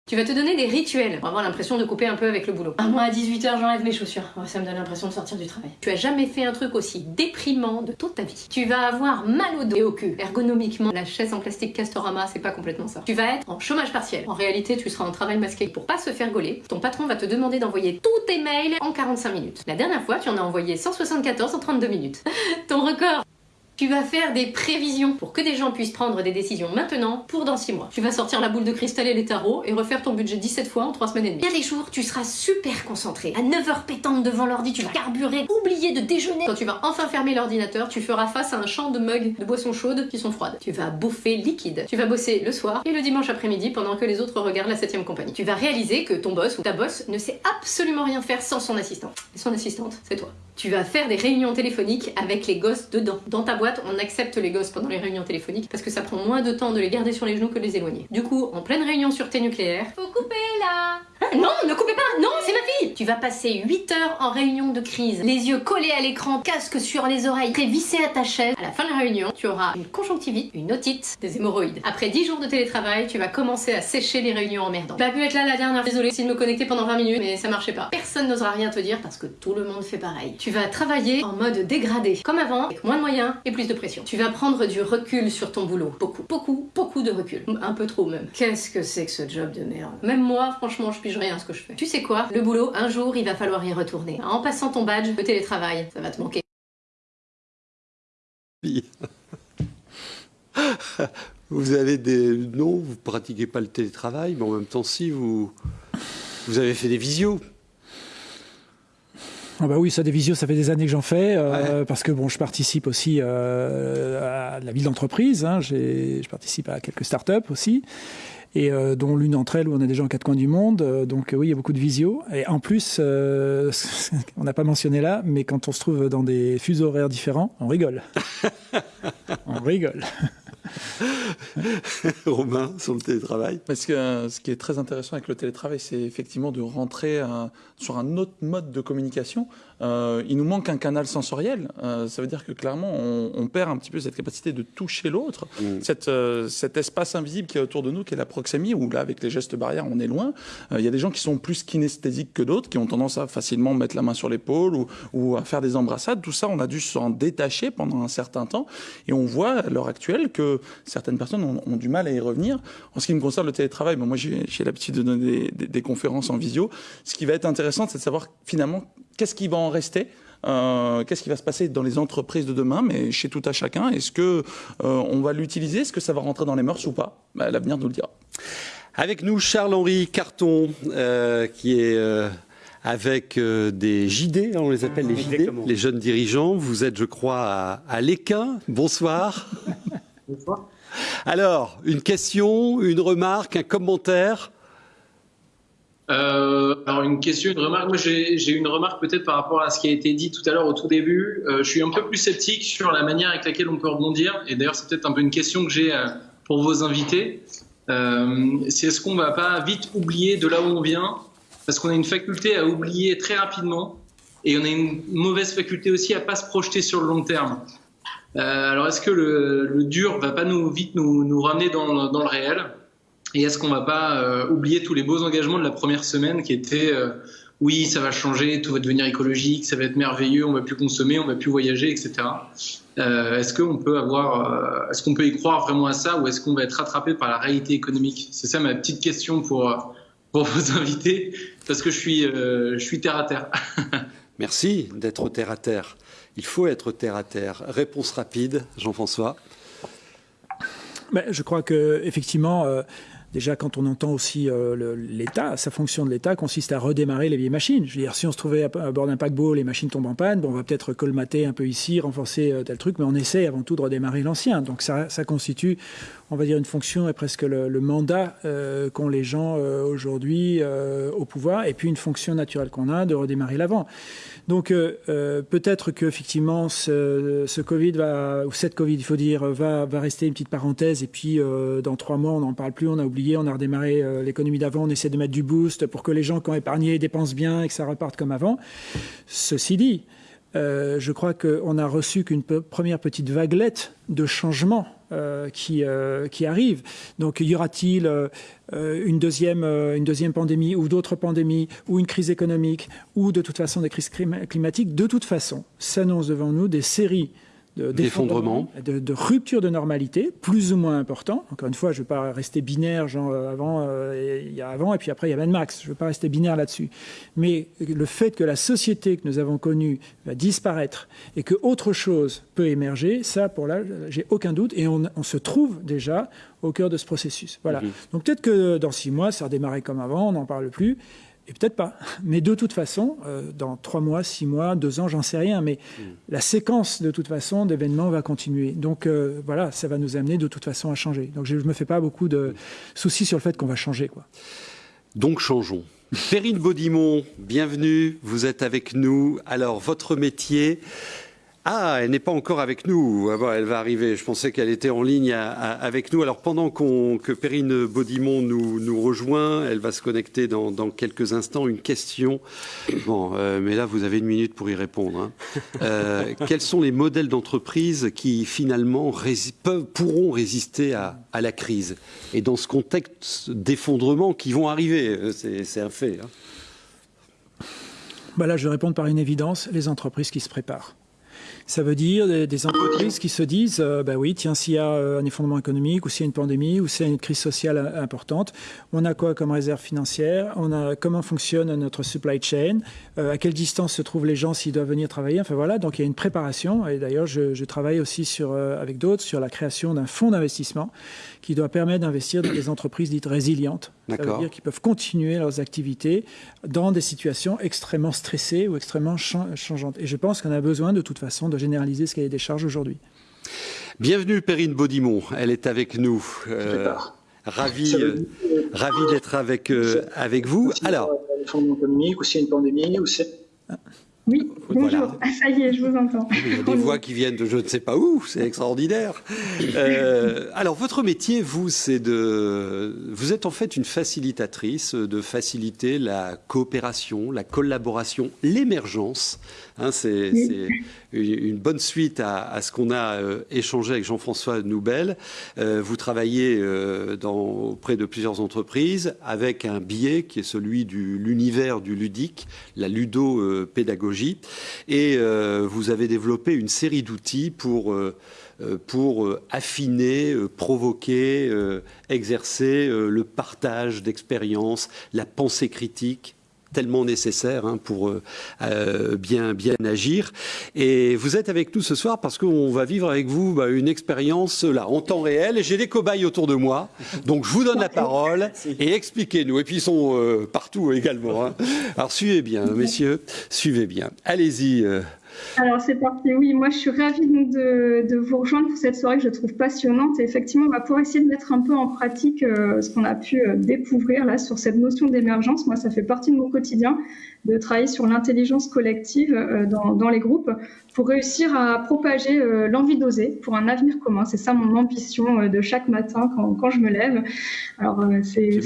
Tu vas te donner des rituels pour avoir l'impression de couper un peu avec le boulot. Ah, moi à 18h j'enlève mes chaussures. Oh, ça me donne l'impression de sortir du travail. Tu as jamais fait un truc aussi déprimant de toute ta vie. Tu vas avoir mal au dos et au cul. Ergonomiquement, la chaise en plastique Castorama, c'est pas complètement ça. Tu vas être en chômage partiel. En réalité, tu seras en travail masqué pour pas se faire gauler. Ton patron va te demander d'envoyer tous tes mails en 45 minutes. La dernière fois, tu en as envoyé 174 en 32 minutes. Ton record tu vas faire des prévisions pour que des gens puissent prendre des décisions maintenant pour dans 6 mois. Tu vas sortir la boule de cristal et les tarots et refaire ton budget 17 fois en 3 semaines et demie. Il y a des jours, tu seras super concentré. À 9h pétante devant l'ordi, tu vas carburer, oublier de déjeuner. Quand tu vas enfin fermer l'ordinateur, tu feras face à un champ de mugs de boissons chaudes qui sont froides. Tu vas bouffer liquide. Tu vas bosser le soir et le dimanche après-midi pendant que les autres regardent la 7ème compagnie. Tu vas réaliser que ton boss ou ta boss ne sait absolument rien faire sans son assistant. Son assistante, c'est toi. Tu vas faire des réunions téléphoniques avec les gosses dedans. Dans ta boîte, on accepte les gosses pendant les réunions téléphoniques parce que ça prend moins de temps de les garder sur les genoux que de les éloigner. Du coup, en pleine réunion sûreté nucléaire, faut couper là Hein, non, ne coupez pas Non, c'est ma fille Tu vas passer 8 heures en réunion de crise, les yeux collés à l'écran, casque sur les oreilles, t'es vissé à ta chaise. À la fin de la réunion, tu auras une conjonctivite, une otite, des hémorroïdes. Après 10 jours de télétravail, tu vas commencer à sécher les réunions emmerdantes. J'ai pas pu être là la dernière, désolée, si de me connecter pendant 20 minutes, mais ça marchait pas. Personne n'osera rien te dire parce que tout le monde fait pareil. Tu vas travailler en mode dégradé, comme avant, avec moins de moyens et plus de pression. Tu vas prendre du recul sur ton boulot. Beaucoup, beaucoup, beaucoup de recul. Un peu trop même. Qu'est-ce que c'est que ce job de merde? Même moi, franchement, je pige rien à ce que je fais. Tu sais quoi? Le boulot, un jour, il va falloir y retourner. En passant ton badge, le télétravail, ça va te manquer. Vous avez des... Non, vous pratiquez pas le télétravail, mais en même temps, si, vous, vous avez fait des visios. Ah bah oui, ça des visios, ça fait des années que j'en fais, euh, parce que bon, je participe aussi euh, à la vie d'entreprise. Hein, je participe à quelques startups aussi, et euh, dont l'une d'entre elles où on des gens en quatre coins du monde. Euh, donc oui, il y a beaucoup de visios. Et en plus, euh, on n'a pas mentionné là, mais quand on se trouve dans des fuseaux horaires différents, on rigole. on rigole. Romain, sur le télétravail que euh, ce qui est très intéressant avec le télétravail, c'est effectivement de rentrer euh, sur un autre mode de communication. Euh, il nous manque un canal sensoriel. Euh, ça veut dire que clairement, on, on, perd un petit peu cette capacité de toucher l'autre, mmh. euh, cet espace invisible qui est autour de nous, qui est la proxémie, où là, avec les gestes barrières, on est loin. Il y a des gens qui sont plus kinesthésiques que d'autres, qui ont tendance à facilement mettre la main sur l'épaule ou, ou, à faire des embrassades. Tout ça, on a dû s'en détacher pendant un certain temps. Et on voit à l'heure actuelle que certaines personnes ont, ont, du mal à y revenir. En ce qui me concerne le télétravail, bon, moi j'ai l'habitude de donner des, des, des, conférences en visio. Ce qui va être intéressant, c'est de savoir finalement qu'est-ce qui va en rester. Euh, qu'est-ce qui va se passer dans les entreprises de demain, mais chez tout à chacun Est-ce que euh, on va l'utiliser Est-ce que ça va rentrer dans les mœurs ou pas? Bah, L'avenir nous le dira. Avec nous, Charles-Henri Carton, euh, qui est avec euh, des JD, on les appelle les JD, Exactement. les jeunes dirigeants. Vous êtes, je crois, à, à l'Équin. Bonsoir. Bonsoir. Alors, une question, une remarque, un commentaire? Euh, alors une question, une remarque. Moi, j'ai une remarque peut-être par rapport à ce qui a été dit tout à l'heure au tout début. Euh, je suis un peu plus sceptique sur la manière avec laquelle on peut rebondir. Et d'ailleurs, c'est peut-être un peu une question que j'ai euh, pour vos invités. Euh, c'est est-ce qu'on va pas vite oublier de là où on vient? Parce qu'on a une faculté à oublier très rapidement. Et on a une mauvaise faculté aussi à pas se projeter sur le long terme. alors est-ce que le, le, dur va pas nous vite nous, nous ramener dans, dans le réel? Et est-ce qu'on va pas euh, oublier tous les beaux engagements de la première semaine qui étaient euh, oui, ça va changer, tout va devenir écologique, ça va être merveilleux, on va plus consommer, on va plus voyager, etc. Euh, est-ce qu'on peut avoir, est-ce qu'on peut y croire vraiment à ça, ou est-ce qu'on va être rattrapé par la réalité économique? C'est ça ma petite question pour pour vos invités, parce que je suis je suis terre à terre. Merci d'être terre à terre. Il faut être terre à terre. Réponse rapide, Jean-François. Ben, je crois que effectivement. Euh Déjà, quand on entend aussi euh, l'État, sa fonction de l'État consiste à redémarrer les vieilles machines. Je veux dire, si on se trouvait à, à bord d'un paquebot, les machines tombent en panne, bon, on va peut-être colmater un peu ici, renforcer euh, tel truc, mais on essaie avant tout de redémarrer l'ancien. Donc ça, constitue, on va dire, une fonction et presque le, mandat euh, qu'ont les gens aujourd'hui au pouvoir, et puis une fonction naturelle qu'on a de redémarrer l'avant. Donc euh, peut-être que effectivement ce, Covid va, ou cette Covid, il faut dire, va, rester une petite parenthèse, et puis dans trois mois, on n'en parle plus, on a oublié on a redémarré euh, l'économie d'avant, on essaie de mettre du boost pour que les gens qui ont épargné dépensent bien et que ça reparte comme avant. Ceci dit, euh, je crois qu'on a reçu qu'une première petite vaguelette de changement qui, qui arrivent. Donc, y aura-t-il une, deuxième, une deuxième pandémie ou d'autres pandémies ou une crise économique ou de toute façon des crises climatiques? De toute façon, s'annoncent devant nous des séries d'effondrement, de, de, rupture de normalité, plus ou moins important. Encore une fois, je ne veux pas rester binaire, genre euh, avant, euh, il y a avant et puis après il y a Mad Max. Je ne veux pas rester binaire là-dessus. Mais le fait que la société que nous avons connue va disparaître et que autre chose peut émerger, ça, pour là, j'ai aucun doute. Et on, se trouve déjà au cœur de ce processus. Voilà. Mhm. Donc peut-être que dans six mois, ça redémarrer comme avant, on n'en parle plus. Et peut-être pas. Mais de toute façon, euh, dans trois mois, six mois, deux ans, j'en sais rien. Mais hmm. la séquence, de toute façon, d'événements va continuer. Donc euh, voilà, ça va nous amener de toute façon à changer. Donc je ne me fais pas beaucoup de soucis sur le fait qu'on va changer. Quoi. Donc changeons. Perrine Baudimont, bienvenue. Vous êtes avec nous. Alors, votre métier, ah, elle n'est pas encore avec nous. Ah elle va arriver. Je pensais qu'elle était en ligne avec nous. Alors pendant que Perrine Baudimont nous, rejoint, elle va se connecter dans, quelques instants. Une question. Bon, euh, mais là vous avez une minute pour y répondre. Hein. Euh, quels sont les modèles d'entreprise qui finalement pourront résister à, la crise? Et dans ce contexte d'effondrement qui vont arriver, euh, c'est un fait. Hein. Bah là, je vais répondre par une évidence les entreprises qui se préparent. Ça veut dire des, entreprises qui se disent, euh, bah oui, tiens, s'il y a euh, un effondrement économique, ou s'il y a une pandémie, ou s'il y a une crise sociale importante, on a quoi comme réserve financière? On a comment fonctionne notre supply chain? Euh, À quelle distance se trouvent les gens s'ils doivent venir travailler? Enfin voilà, donc il y a une préparation. Et d'ailleurs, je, je, travaille aussi sur, avec d'autres sur la création d'un fonds d'investissement qui doit permettre d'investir dans des entreprises dites résilientes. Ça veut dire qu'ils peuvent continuer leurs activités dans des situations extrêmement stressées ou extrêmement changeantes. Et je pense qu'on a besoin de toute façon de généraliser ce cahier des charges aujourd'hui. Bienvenue Perrine Baudimont, elle est avec nous. Euh, ravi, euh, ravi d'être avec, euh, avec vous. Alors, économique, ou s'il y a une pandémie, ou c'est... Oui, bonjour. Ah, ça y est, je vous entends. Il y a des voix qui viennent de je ne sais pas où, c'est extraordinaire. Euh, alors, votre métier, vous, c'est de. Vous êtes en fait une facilitatrice de faciliter la coopération, la collaboration, l'émergence. Hein, c'est une bonne suite à, ce qu'on a euh, échangé avec Jean-François Noubel. Euh, vous travaillez dans, auprès de plusieurs entreprises avec un biais qui est celui de l'univers du ludique, la ludo-pédagogie et euh, vous avez développé une série d'outils pour, euh, euh, pour affiner, provoquer, exercer le partage d'expériences, la pensée critique tellement nécessaire hein, pour euh, euh, bien, bien agir. Et vous êtes avec nous ce soir parce qu'on va vivre avec vous bah, une expérience là en temps réel. J'ai des cobayes autour de moi, donc je vous donne la parole et expliquez-nous. Et puis ils sont euh, partout également. Hein. Alors suivez bien, messieurs, suivez bien. Allez-y. Alors c'est parti, oui, moi je suis ravie de, de, vous rejoindre pour cette soirée que je trouve passionnante et effectivement on va pouvoir essayer de mettre un peu en pratique euh, ce qu'on a pu euh, découvrir là sur cette notion d'émergence. Moi ça fait partie de mon quotidien de travailler sur l'intelligence collective euh, dans, les groupes pour réussir à propager l'envie d'oser pour un avenir commun. C'est ça mon ambition de chaque matin quand, quand je me lève. Alors c'est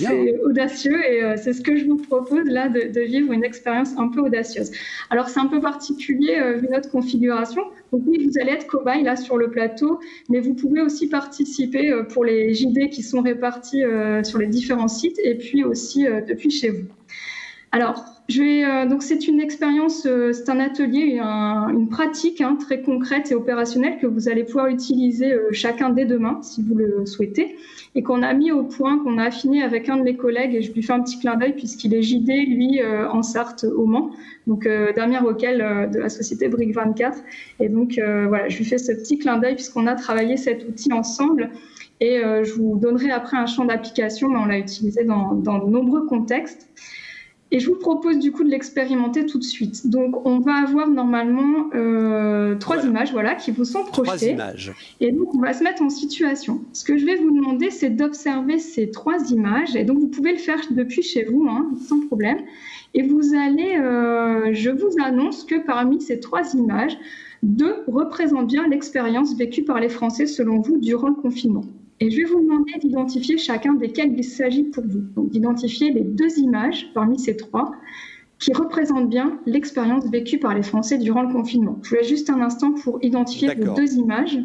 audacieux et c'est ce que je vous propose là de, de, vivre une expérience un peu audacieuse. Alors c'est un peu particulier notre configuration. Donc oui, vous allez être cobaye là sur le plateau, mais vous pouvez aussi participer euh, pour les JD qui sont répartis euh, sur les différents sites et puis aussi euh, depuis chez vous. Alors, donc c'est une expérience, c'est un atelier, une pratique hein, très concrète et opérationnelle que vous allez pouvoir utiliser chacun dès demain si vous le souhaitez et qu'on a mis au point, qu'on a affiné avec un de mes collègues, et je lui fais un petit clin d'œil puisqu'il est JD, lui, euh, en Sarthe, au Mans, donc euh, dernier auquel euh, de la société Brick 24. Et donc, voilà, je lui fais ce petit clin d'œil puisqu'on a travaillé cet outil ensemble. Et je vous donnerai après un champ d'application, mais on l'a utilisé dans de nombreux contextes. Et je vous propose du coup de l'expérimenter tout de suite. Donc, on va avoir normalement euh, trois images, voilà, qui vous sont projetées. images. Et donc, on va se mettre en situation. Ce que je vais vous demander, c'est d'observer ces trois images. Et donc, vous pouvez le faire depuis chez vous, hein, sans problème. Et vous allez, euh, je vous annonce que parmi ces trois images, deux représentent bien l'expérience vécue par les Français selon vous durant le confinement. Et je vais vous demander d'identifier chacun desquels il s'agit pour vous. Donc d'identifier les deux images parmi ces trois qui représentent bien l'expérience vécue par les Français durant le confinement. Je voulais juste un instant pour identifier vos deux images.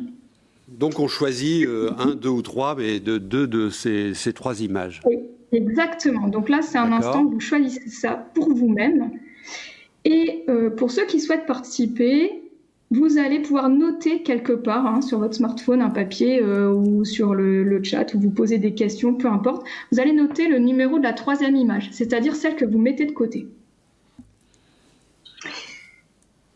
Donc on choisit euh, un, deux ou trois, mais de deux de ces, ces trois images. Oui, exactement. Donc là, c'est un instant où vous choisissez ça pour vous-même. Et euh, pour ceux qui souhaitent participer, vous allez pouvoir noter quelque part hein, sur votre smartphone un papier euh, ou sur le, le chat où vous posez des questions, peu importe. Vous allez noter le numéro de la troisième image, c'est-à-dire celle que vous mettez de côté.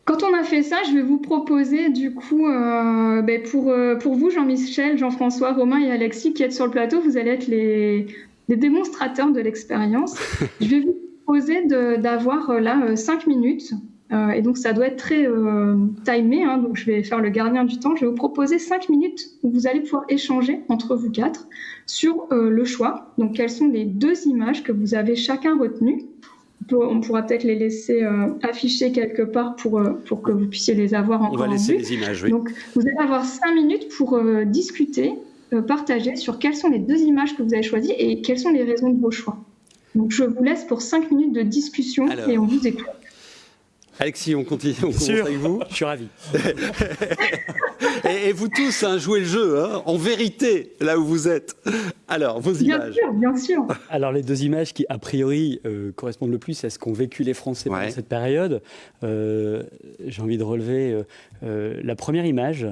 Quand on a fait ça, je vais vous proposer du coup, euh, ben, pour, euh, pour vous, Jean-Michel, Jean-François, Romain et Alexis qui êtes sur le plateau, vous allez être les, les démonstrateurs de l'expérience. je vais vous proposer d'avoir là cinq minutes. Euh, et donc ça doit être très euh, timé, hein, donc je vais faire le gardien du temps. Je vais vous proposer cinq minutes où vous allez pouvoir échanger entre vous quatre sur euh, le choix. Donc quelles sont les deux images que vous avez chacun retenues on on pourra peut-être les laisser euh, afficher quelque part pour, euh, pour que vous puissiez les avoir On encore va en laisser les images, oui. Donc, vous allez avoir cinq minutes pour euh, discuter, partager sur quelles sont les deux images que vous avez choisies et quelles sont les raisons de vos choix. Donc, je vous laisse pour cinq minutes de discussion Alors. et on vous écoute. Alexis, on continue, on commence Sûr. avec vous. Je suis ravi. et, et vous tous, hein, jouez le jeu, hein, en vérité, là où vous êtes. Alors, vos Bien images. sûr, bien sûr. Alors les deux images qui a priori euh, correspondent le plus à ce qu'ont vécu les Français pendant cette période, euh, j'ai envie de relever euh, euh, la première image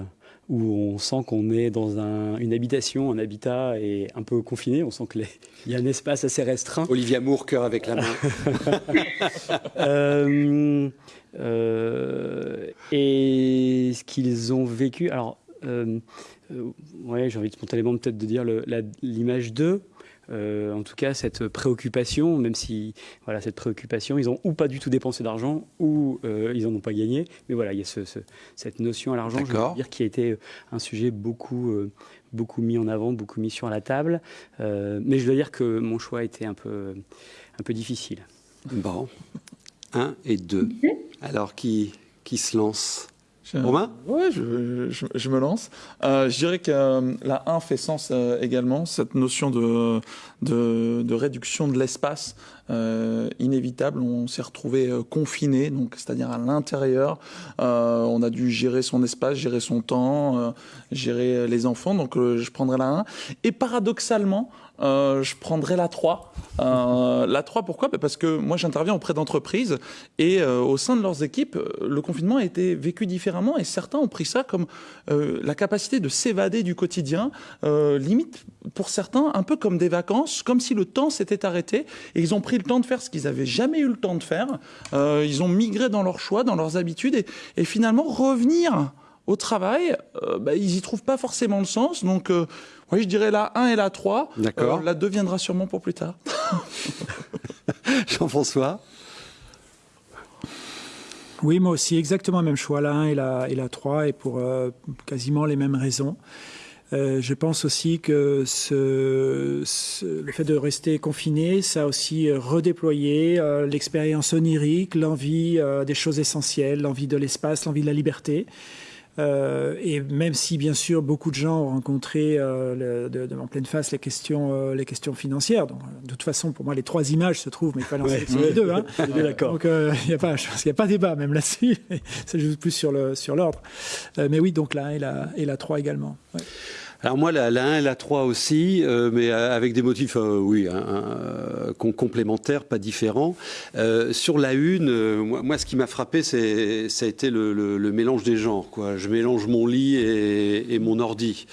où on sent qu'on est dans un- une habitation, un habitat et un peu confiné. On sent qu'il y a un espace assez restreint. Olivia Moore, cœur avec la main. Euh, euh, et ce qu'ils ont vécu. Alors, euh, ouais, j'ai envie de spontanément peut-être de dire l'image 2. Euh, en tout cas, cette préoccupation, même si voilà, cette préoccupation, ils ont ou pas du tout dépensé d'argent, ou euh, ils en ont pas gagné. Mais voilà, il y a ce- ce- cette notion à l'argent, je veux dire, qui a été un sujet beaucoup, euh, beaucoup mis en avant, beaucoup mis sur la table. Euh, mais je dois dire que mon choix était un peu, un peu difficile. Bon. Un et deux. Alors, qui, qui se lance? Romain Ouais, je, je- je me lance. Euh, je dirais que euh, la 1 fait sens euh, également, cette notion de, de, de réduction de l'espace inévitable. On s'est retrouvé confiné, donc c'est-à-dire à l'intérieur. On a dû gérer son espace, gérer son temps, gérer les enfants. Donc je prendrai la 1. Et paradoxalement, euh, je prendrai la 3. Euh, la 3, pourquoi? Bah, Parce que moi, j'interviens auprès d'entreprises et euh, au sein de leurs équipes, le confinement a été vécu différemment et certains ont pris ça comme la capacité de s'évader du quotidien, limite pour certains un peu comme des vacances, comme si le temps s'était arrêté et ils ont pris le temps de faire ce qu'ils n'avaient jamais eu le temps de faire. Ils ont migré dans leurs choix, dans leurs habitudes et, finalement revenir au travail, bah, ils y trouvent pas forcément le sens. Donc, oui, je dirais la 1 et la 3. D'accord. Euh, la 2 viendra sûrement pour plus tard. Jean-François? Oui, moi aussi, exactement le même choix, la 1 et la, et la 3, et pour euh, quasiment les mêmes raisons. Euh, je pense aussi que ce, ce- le fait de rester confiné, ça a aussi redéployé euh, l'expérience onirique, l'envie euh, des choses essentielles, l'envie de l'espace, l'envie de la liberté. Euh, et même si, bien sûr, beaucoup de gens ont rencontré euh, le- de- de- en pleine face les questions, euh, les questions financières. Donc, de toute façon, pour moi, les trois images se trouvent, mais il fallait en sélectionner Ouais. deux. Hein. D'accord. Donc, il n'y a pas, je pense qu'il n'y a pas débat même là-dessus. Ça joue plus sur sur l'ordre. Euh, mais oui, donc 1 et la, et la 3 également. Ouais. Alors moi, la, la 1 et la 3 aussi, euh, mais euh, avec des motifs, euh, oui, hein, euh, com- complémentaires, pas différents. Euh, sur la une, euh, moi, moi, ce qui m'a frappé, c'est, ça a été le, le- le mélange des genres. Quoi. Je mélange mon lit et, et mon ordi.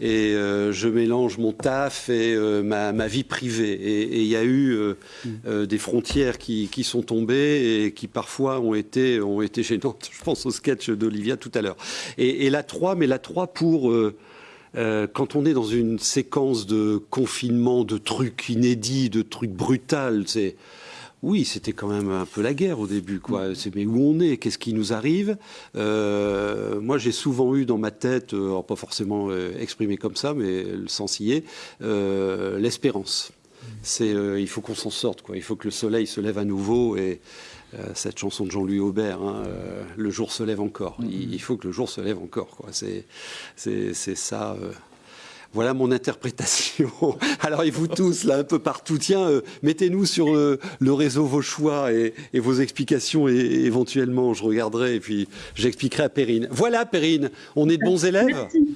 Et euh, je mélange mon taf et euh, ma, ma vie privée. Et il y a eu euh, euh, des frontières qui, qui sont tombées et qui parfois ont été, ont été gênantes. Je pense au sketch d'Olivia tout à l'heure. Et, et la 3, mais la 3 pour... euh, quand on est dans une séquence de confinement, de trucs inédits, de trucs brutals, c'est oui, c'était quand même un peu la guerre au début, quoi. C'est mais où on est, qu'est-ce qui nous arrive? Euh, Moi, j'ai souvent eu dans ma tête, euh, alors pas forcément exprimé comme ça, mais le sens y est, euh, l'espérance. C'est, euh, il faut qu'on s'en sorte, quoi. Il faut que le soleil se lève à nouveau et cette chanson de Jean-Louis Aubert, hein, euh, le jour se lève encore. Il, il faut que le jour se lève encore, quoi. C'est, c'est, c'est ça. euh, voilà mon interprétation. Alors, et vous tous, là, un peu partout, tiens, euh, mettez-nous sur euh, le réseau vos choix et, et vos explications, et éventuellement, je regarderai et puis j'expliquerai à Perrine. Voilà, Perrine, on est de bons élèves? Merci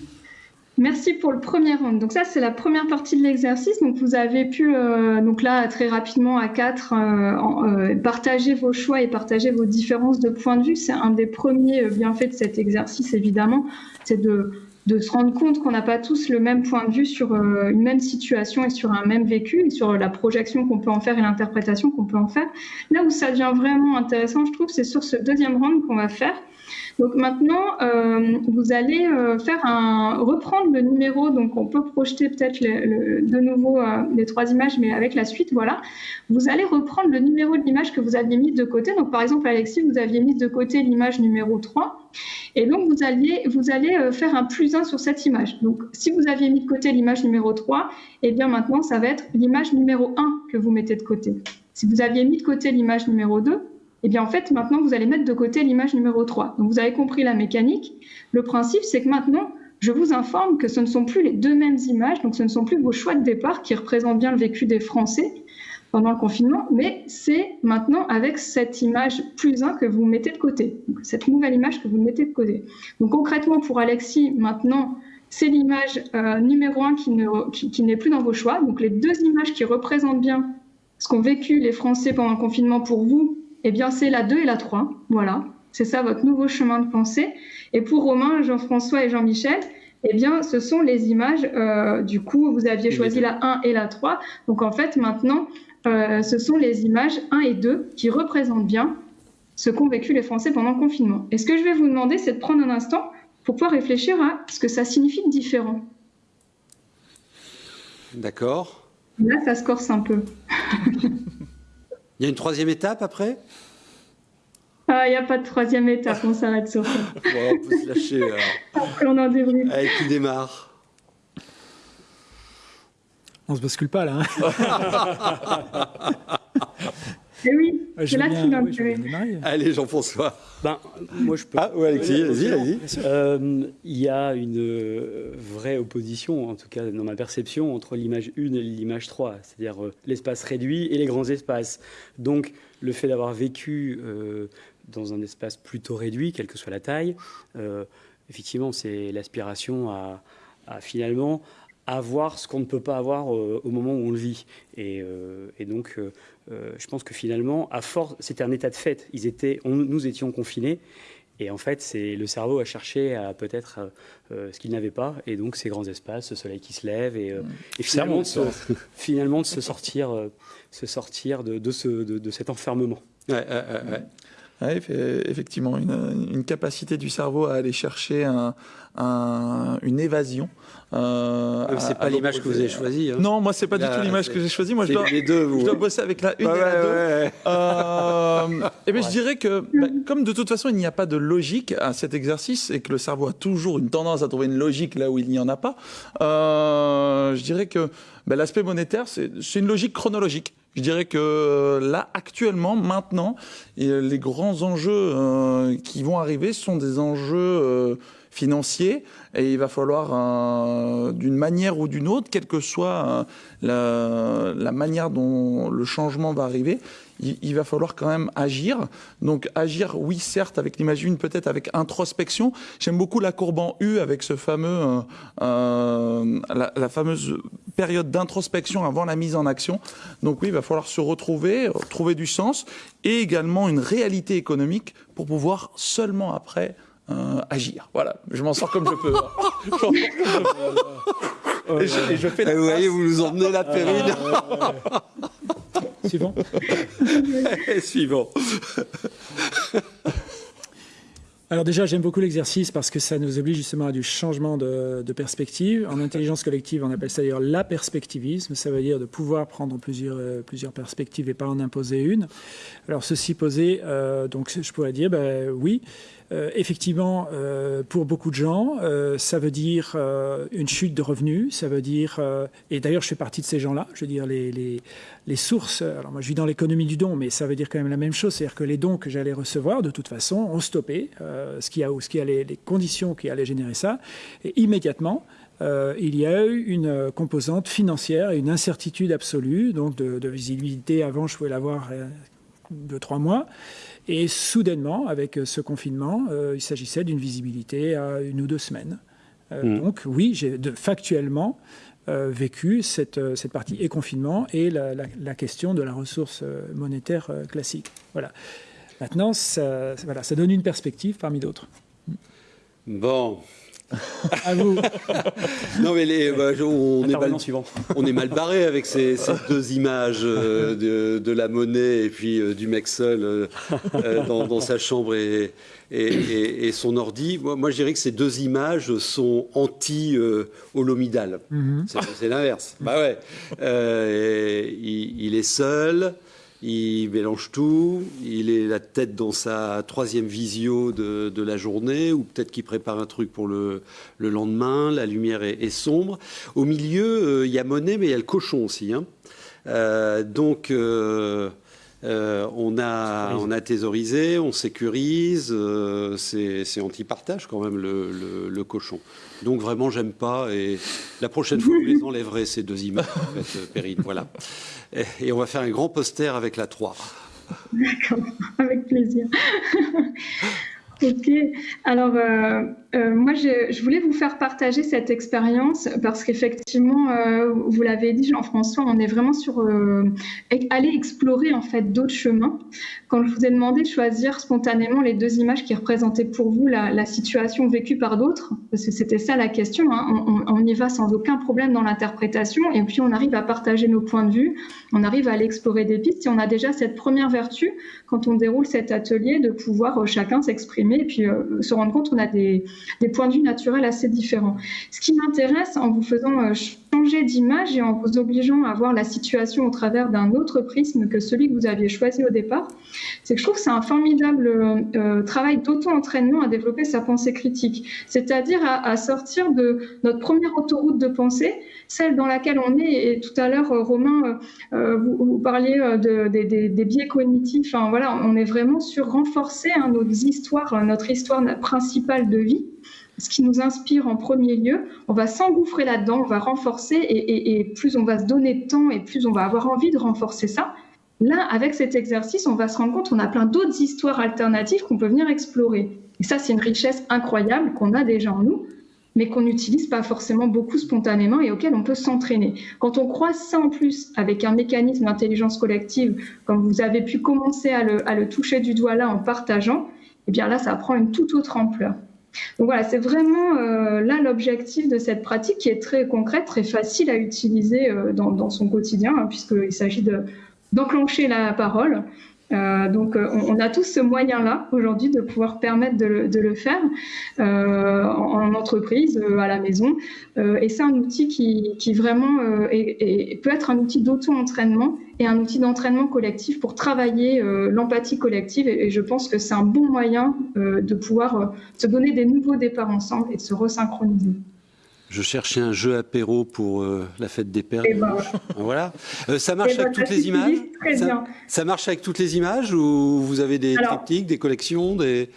pour le premier round. Donc ça, c'est la première partie de l'exercice. Donc vous avez pu, euh, donc là, très rapidement à quatre, euh, euh, partager vos choix et partager vos différences de point de vue. C'est un des premiers bienfaits de cet exercice, évidemment. C'est de, de se rendre compte qu'on n'a pas tous le même point de vue sur une même situation et sur un même vécu et sur la projection qu'on peut en faire et l'interprétation qu'on peut en faire. Là où ça devient vraiment intéressant, je trouve, c'est sur ce deuxième round qu'on va faire. Donc maintenant, euh, vous allez euh, faire un reprendre le numéro. Donc on peut projeter peut-être de nouveau euh, les trois images, mais avec la suite, voilà. Vous allez reprendre le numéro de l'image que vous aviez mis de côté. Donc par exemple, Alexis, vous aviez mis de côté l'image numéro 3. Et donc vous alliez, vous allez faire un plus 1 sur cette image. Donc si vous aviez mis de côté l'image numéro 3, et eh bien maintenant ça va être l'image numéro 1 que vous mettez de côté. Si vous aviez mis de côté l'image numéro 2, et eh bien en fait, maintenant, vous allez mettre de côté l'image numéro 3. Donc vous avez compris la mécanique. Le principe, c'est que maintenant, je vous informe que ce ne sont plus les deux mêmes images, donc ce ne sont plus vos choix de départ qui représentent bien le vécu des Français pendant le confinement, mais c'est maintenant avec cette image plus 1 que vous mettez de côté, cette nouvelle image que vous mettez de côté. Donc concrètement, pour Alexis, maintenant, c'est l'image euh, numéro 1 qui, qui n'est plus dans vos choix. Donc les deux images qui représentent bien ce qu'ont vécu les Français pendant le confinement pour vous, eh bien, c'est la 2 et la 3. Voilà. C'est ça votre nouveau chemin de pensée. Et pour Romain, Jean-François et Jean-Michel, eh bien, ce sont les images. Euh, du coup, vous aviez choisi la 1 et la 3. Donc, en fait, maintenant, euh, ce sont les images 1 et 2 qui représentent bien ce qu'ont vécu les Français pendant le confinement. Et ce que je vais vous demander, c'est de prendre un instant pour pouvoir réfléchir à ce que ça signifie de différent. D'accord. Là, ça se corse un peu. Il y a une troisième étape après? Ah, il n'y a pas de troisième étape, on s'arrête sur ça. Bon, on peut se lâcher. Alors. Après, on en débriefe. Allez, qui démarre On se bascule pas là. Hein Et eh oui, ah, c'est là qu'il oui, Allez, Jean-François. Ben, moi, je peux. Ah, oui, Alexis, vas-y, vas-y. Euh, il y a une euh, vraie opposition, en tout cas dans ma perception, entre l'image 1 et l'image 3, c'est-à-dire euh, l'espace réduit et les grands espaces. Donc, le fait d'avoir vécu dans un espace plutôt réduit, quelle que soit la taille, effectivement, c'est l'aspiration à, à, finalement avoir ce qu'on ne peut pas avoir au moment où on le vit. Et, et donc, euh, je pense que finalement, à force, c'était un état de fait. Ils étaient, nous étions confinés. Et en fait, c'est le cerveau a cherché à peut-être euh, euh, ce qu'il n'avait pas, et donc ces grands espaces, ce soleil qui se lève, et, finalement, de se, finalement, de se sortir, se sortir de, de, ce, de, cet enfermement. Ouais, ouais, effectivement, une, une, capacité du cerveau à aller chercher un, un, une évasion euh, c'est pas l'image que vous avez choisie. Hein. Non, moi c'est pas du tout l'image que j'ai choisie. Moi je dois, les deux, vous, je dois bosser avec la une et la deux. Euh, et bien je dirais que bah, comme de toute façon il n'y a pas de logique à cet exercice et que le cerveau a toujours une tendance à trouver une logique là où il n'y en a pas, euh, je dirais que bah, l'aspect monétaire c'est une logique chronologique. Je dirais que là, actuellement, maintenant, les grands enjeux euh, qui vont arriver sont des enjeux euh, financiers. Et il va falloir, euh, d'une manière ou d'une autre, quelle que soit euh, la, manière dont le changement va arriver, il, va falloir quand même agir. Donc agir, oui, certes, avec l'image une, peut-être avec introspection. J'aime beaucoup la courbe en U avec ce fameux, euh, la, la, fameuse période d'introspection avant la mise en action. Donc oui, il va falloir se retrouver, trouver du sens et également une réalité économique pour pouvoir seulement après euh, agir. Voilà, je m'en sors comme je peux. et, je, fais vous voyez, vous nous emmenez la périne. Suivant. Suivant. Alors déjà, j'aime beaucoup l'exercice parce que ça nous oblige justement à du changement de, perspective. En intelligence collective, on appelle ça d'ailleurs la perspectivisme. Ça veut dire de pouvoir prendre plusieurs, euh, plusieurs perspectives et pas en imposer une. Alors ceci posé, euh, donc je pourrais dire, ben, oui, euh, effectivement, euh, pour beaucoup de gens, euh, ça veut dire une chute de revenus, ça veut dire, et d'ailleurs je fais partie de ces gens-là, je veux dire les, sources, alors moi je vis dans l'économie du don, mais ça veut dire quand même la même chose, c'est-à-dire que les dons que j'allais recevoir, de toute façon, ont stoppé, ce qui a, ce qui a les, conditions qui allaient générer ça, et immédiatement, il y a eu une composante financière et une incertitude absolue, donc de, visibilité, avant je pouvais l'avoir de trois mois, et soudainement, avec ce confinement, euh, il s'agissait d'une visibilité à une ou deux semaines. Mm. Donc oui, j'ai factuellement vécu cette, cette partie et confinement et la, la, question de la ressource monétaire classique. Voilà. Maintenant, ça, voilà, ça donne une perspective parmi d'autres. Bon, à vous. non, mais les, bah, on, est mal, on, est mal, barré avec ces, ces deux images euh, de, de, la monnaie et puis euh, du mec seul euh, dans, dans, sa chambre et, et, et, son ordi. Moi, moi, je dirais que ces deux images sont anti-holomidal. Mm -hmm. C'est l'inverse. Bah ouais. Il, il, est seul il mélange tout, il est la tête dans sa troisième visio de, la journée, ou peut-être qu'il prépare un truc pour le, le lendemain, la lumière est, est sombre. Au milieu, euh, il y a Monet, mais il y a le cochon aussi. Hein. Euh, donc, euh, euh, on, a, on a thésaurisé, on sécurise, euh, c'est anti-partage quand même le, le, le, cochon. Donc vraiment, j'aime pas, et la prochaine fois, vous les enlèverez, ces deux images, en fait, Perrine, voilà. Et, et, on va faire un grand poster avec la 3. D'accord, avec plaisir. Ok, alors euh, euh, moi je, voulais vous faire partager cette expérience parce qu'effectivement, euh, vous l'avez dit Jean-François, on est vraiment sur euh, aller explorer en fait d'autres chemins. Quand je vous ai demandé de choisir spontanément les deux images qui représentaient pour vous la, situation vécue par d'autres, parce que c'était ça la question, hein, on, on, y va sans aucun problème dans l'interprétation et puis on arrive à partager nos points de vue, on arrive à aller explorer des pistes et on a déjà cette première vertu quand on déroule cet atelier de pouvoir chacun s'exprimer et puis se rendre compte qu'on a des, des, points de vue naturels assez différents. Ce qui m'intéresse en vous faisant euh, changer d'image et en vous obligeant à voir la situation au travers d'un autre prisme que celui que vous aviez choisi au départ, c'est que je trouve que c'est un formidable euh, travail d'auto-entraînement à développer sa pensée critique, c'est-à-dire à, sortir de notre première autoroute de pensée, celle dans laquelle on est. Et tout à l'heure, Romain, euh, vous, vous, parliez de, de, de, des biais cognitifs. Enfin, voilà, on est vraiment sur renforcer hein, nos histoires, notre histoire principale de vie ce qui nous inspire en premier lieu, on va s'engouffrer là-dedans, on va renforcer et, plus on va se donner de temps et plus on va avoir envie de renforcer ça. Là, avec cet exercice, on va se rendre compte qu'on a plein d'autres histoires alternatives qu'on peut venir explorer. Et ça, c'est une richesse incroyable qu'on a déjà en nous, mais qu'on n'utilise pas forcément beaucoup spontanément et auquel on peut s'entraîner. Quand on croise ça en plus avec un mécanisme d'intelligence collective, comme vous avez pu commencer à le, à le toucher du doigt là en partageant, eh bien là, ça prend une toute autre ampleur. Donc voilà, c'est vraiment euh, là l'objectif de cette pratique qui est très concrète, très facile à utiliser euh, dans, son quotidien, hein, puisqu'il s'agit d'enclencher de, la parole. Euh, donc on, on, a tous ce moyen-là aujourd'hui de pouvoir permettre de le, faire euh, en, en, entreprise, euh, à la maison. et c'est un outil qui, vraiment peut être un outil d'auto-entraînement et un outil d'entraînement collectif pour travailler l'empathie collective. Et, et, je pense que c'est un bon moyen de pouvoir se donner des nouveaux départs ensemble et de se resynchroniser. Je cherchais un jeu apéro pour euh, la fête des pères. Ben, voilà. Euh, ça marche avec ben, toutes les images? Ça, ça, marche avec toutes les images ou vous avez des Alors, triptyques, des collections, des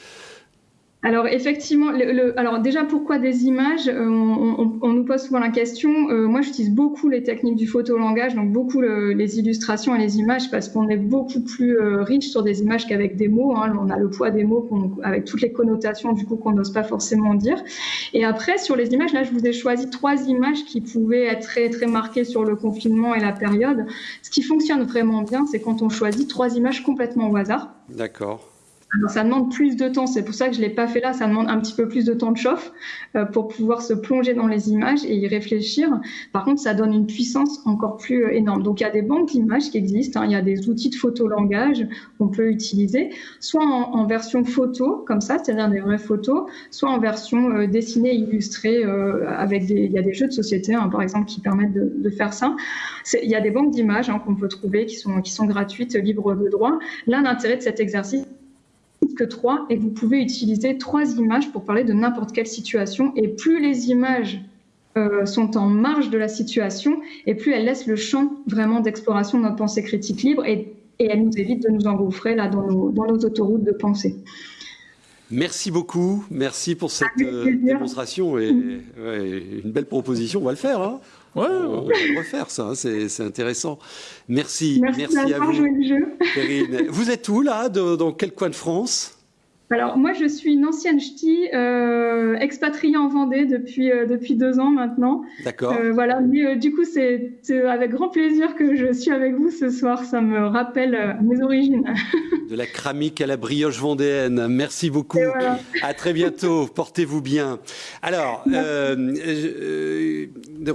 alors effectivement, alors déjà pourquoi des images euh, on, nous pose souvent la question. Euh, moi, j'utilise beaucoup les techniques du photolangage, donc beaucoup le, les illustrations et les images, parce qu'on est beaucoup plus euh, riche sur des images qu'avec des mots. Hein. On a le poids des mots avec toutes les connotations du coup qu'on n'ose pas forcément dire. Et après sur les images, là, je vous ai choisi trois images qui pouvaient être très très marquées sur le confinement et la période. Ce qui fonctionne vraiment bien, c'est quand on choisit trois images complètement au hasard. D'accord. Ça demande plus de temps, c'est pour ça que je ne l'ai pas fait là, ça demande un petit peu plus de temps de chauffe euh, pour pouvoir se plonger dans les images et y réfléchir. Par contre, ça donne une puissance encore plus euh, énorme. Donc il y a des banques d'images qui existent, hein, il y a des outils de photolangage qu'on peut utiliser, soit en, en, version photo, comme ça, c'est-à-dire des vraies photos, soit en version euh, dessinée, illustrée, euh, avec des, il y a des jeux de société, hein, par exemple, qui permettent de, de faire ça. Il y a des banques d'images hein, qu'on peut trouver qui sont, qui sont gratuites, libres de droit. Là, l'intérêt de cet exercice, que trois et vous pouvez utiliser trois images pour parler de n'importe quelle situation. Et plus les images euh, sont en marge de la situation et plus elles laissent le champ vraiment d'exploration de notre pensée critique libre et, et elles nous évitent de nous engouffrer là dans nos, dans nos autoroutes de pensée. Merci beaucoup, merci pour cette euh, démonstration et ouais, une belle proposition, on va le faire. Hein Ouais, on va le refaire, ça, c'est intéressant. Merci, merci, merci à vous. Jeu. Perrine. Vous êtes où, là de, Dans quel coin de France? Alors moi, je suis une ancienne ch'ti, euh, expatriée en Vendée depuis euh, depuis deux ans maintenant. D'accord. Euh, voilà, mais du coup, c'est avec grand plaisir que je suis avec vous ce soir. Ça me rappelle mes origines. De la cramique à la brioche vendéenne. Merci beaucoup. À très bientôt. Portez-vous bien. Alors,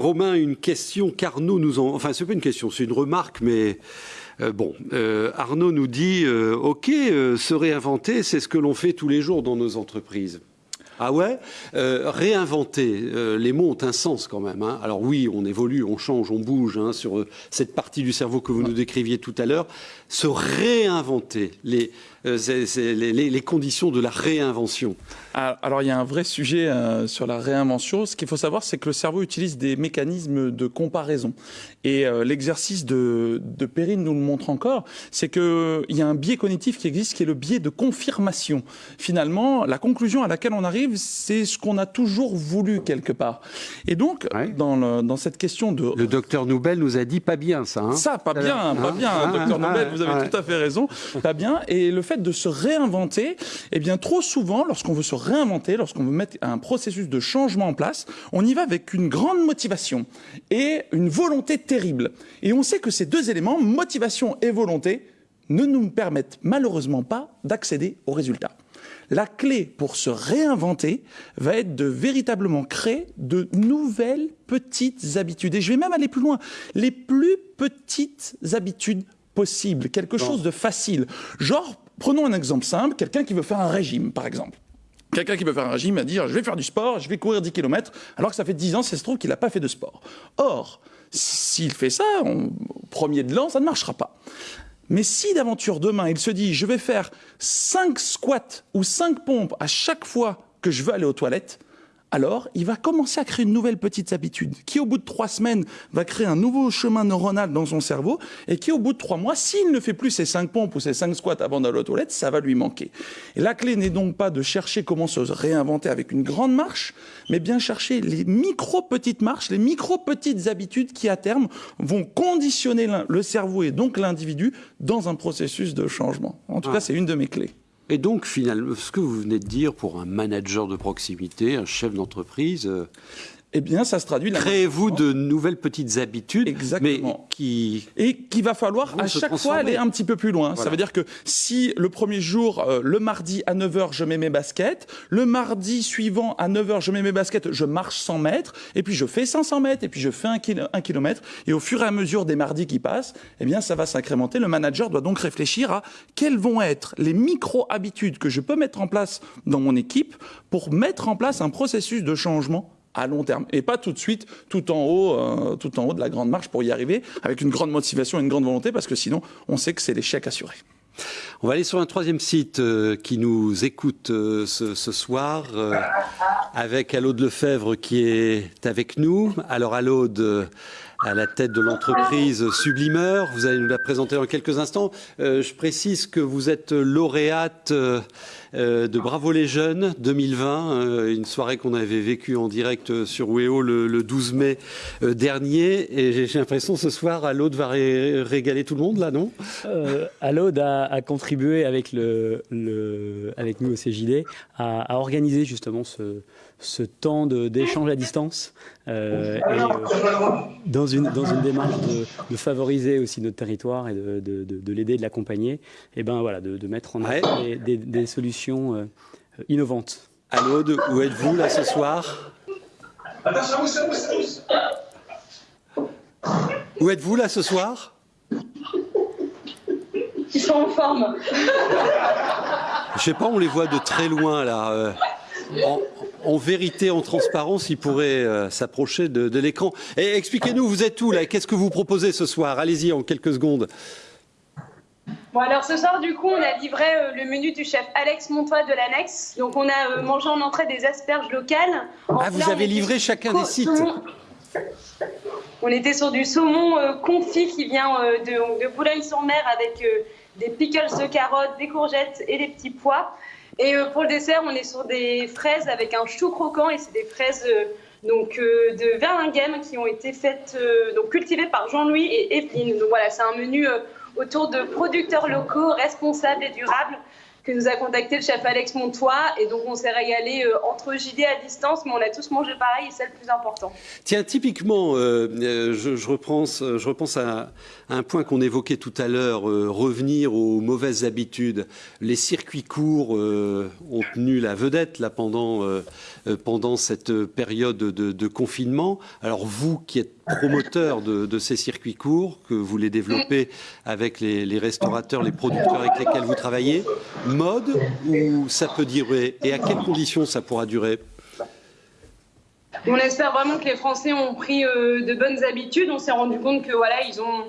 Romain, une question qu'Arnaud nous en... Enfin, c'est pas une question, c'est une remarque, mais... euh, bon, euh, Arnaud nous dit, euh, OK, se réinventer, c'est ce que l'on fait tous les jours dans nos entreprises. Ah ouais? Réinventer, les mots ont un sens quand même. hein. Alors oui, on évolue, on change, on bouge hein, sur cette partie du cerveau que vous nous décriviez tout à l'heure. Se réinventer, les, c'est- c'est les, conditions de la réinvention. Ah, Alors, il y a un vrai sujet euh, sur la réinvention. Ce qu'il faut savoir, c'est que le cerveau utilise des mécanismes de comparaison. Et euh, l'exercice de, de Perrine nous le montre encore, c'est qu'il y a un biais cognitif qui existe, qui est le biais de confirmation. Finalement, la conclusion à laquelle on arrive, c'est ce qu'on a toujours voulu quelque part. Et donc, dans, le- dans cette question de... Le docteur Noubel nous a dit pas bien ça. hein. Ça, pas bien, Hein pas bien, Hein docteur Ah, Nobel, vous avez tout à fait raison, pas bien. Et le fait de se réinventer, eh bien, trop souvent, lorsqu'on veut se réinventer, lorsqu'on veut mettre un processus de changement en place, on y va avec une grande motivation et une volonté terrible. Et on sait que ces deux éléments, motivation et volonté, ne nous permettent malheureusement pas d'accéder au résultat. La clé pour se réinventer va être de véritablement créer de nouvelles petites habitudes. Et je vais même aller plus loin. Les plus petites habitudes possibles. Quelque chose de facile. Genre, prenons un exemple simple, quelqu'un qui veut faire un régime, par exemple. Quelqu'un qui veut faire un régime va dire je vais faire du sport, je vais courir 10 km, alors que ça fait 10 ans, ça se trouve qu'il n'a pas fait de sport. Or, s'il fait ça, on- premier de l'an, ça ne marchera pas. Mais si d'aventure demain, il se dit je vais faire 5 squats ou 5 pompes à chaque fois que je veux aller aux toilettes, alors il va commencer à créer une nouvelle petite habitude qui, au bout de trois semaines, va créer un nouveau chemin neuronal dans son cerveau et qui, au bout de trois mois, s'il ne fait plus ses cinq pompes ou ses cinq squats avant d'aller aux toilettes, ça va lui manquer. Et la clé n'est donc pas de chercher comment se réinventer avec une grande marche, mais bien chercher les micro-petites marches, les micro-petites habitudes qui, à terme, vont conditionner le cerveau et donc l'individu dans un processus de changement. En tout Ah. cas, c'est une de mes clés. Et donc, finalement, ce que vous venez de dire pour un manager de proximité, un chef d'entreprise, euh, eh bien, ça se traduit. Créez-vous de nouvelles petites habitudes, mais qui et qu'il va falloir à chaque fois aller un petit peu plus loin. Ça veut dire que si le premier jour, euh, le mardi à 9h, je mets mes baskets, le mardi suivant à 9h, je mets mes baskets, je marche 100 mètres, et puis je fais 500 mètres, et puis je fais un kilomètre, et au fur et à mesure des mardis qui passent, eh bien, ça va s'incrémenter. Le manager doit donc réfléchir à quelles vont être les micro-habitudes que je peux mettre en place dans mon équipe pour mettre en place un processus de changement à long terme et pas tout de suite tout en haut euh, tout en haut de la grande marche pour y arriver avec une grande motivation et une grande volonté parce que sinon on sait que c'est l'échec assuré. On va aller sur un troisième site euh, qui nous écoute euh, ce, soir avec Alaude Lefebvre qui est avec nous. Alors Alaude, à la tête de l'entreprise Sublimeur, vous allez nous la présenter dans quelques instants. Je précise que vous êtes lauréate euh, de Bravo les Jeunes 2020, euh, une soirée qu'on avait vécue en direct sur WEO le, le 12 mai euh, dernier. Et j'ai l'impression ce soir, Alaude va ré- régaler tout le monde là, non? Alaude a, a contribué avec, le, le- avec nous au CJD à, à organiser justement ce, ce temps d'échange à distance euh, et, euh, dans, une, dans une démarche de, de favoriser aussi notre territoire et de, de- de- de l'aider, de l'accompagner, et ben voilà, de, mettre en œuvre des, des- des solutions euh, innovantes. Alaude, où êtes-vous là ce soir? Où êtes-vous là ce soir? Ils sont en forme. Je sais pas, on les voit de très loin là. euh, en, en vérité, en transparence, ils pourraient euh, s'approcher de, de l'écran. Et expliquez-nous, vous êtes où là? Qu'est-ce que vous proposez ce soir? Allez-y en quelques secondes. Bon, alors ce soir, du coup, on a livré euh, le menu du chef Alex Montois de l'Annexe. Donc, on a euh, mangé en entrée des asperges locales. En Ah, vous avez livré chacun des sites. saumon. On était sur du saumon euh, confit qui vient de, de Boulogne-sur-Mer avec des pickles de carottes, des courgettes et des petits pois. Et pour le dessert, on est sur des fraises avec un chou croquant et c'est des fraises donc, euh, de Verlinghem qui ont été faites, euh, donc cultivées par Jean-Louis et Evelyne. Donc voilà, c'est un menu euh, autour de producteurs locaux, responsables et durables. que nous a contacté le chef Alex Montois. Et donc, on s'est régalé euh, entre JD à distance, mais on a tous mangé pareil et c'est le plus important. Tiens, typiquement, euh, euh, je, je, je repense à, un point qu'on évoquait tout à l'heure, revenir aux mauvaises habitudes. Les circuits courts ont tenu la vedette là, pendant, pendant cette période de, confinement. Alors, vous qui êtes promoteur de, ces circuits courts, que vous les développez avec les, restaurateurs, les producteurs avec lesquels vous travaillez, mode ou ça peut durer Et à quelles conditions ça pourra durer? On espère vraiment que les Français ont pris euh, de bonnes habitudes. On s'est rendu compte que voilà, ils ont,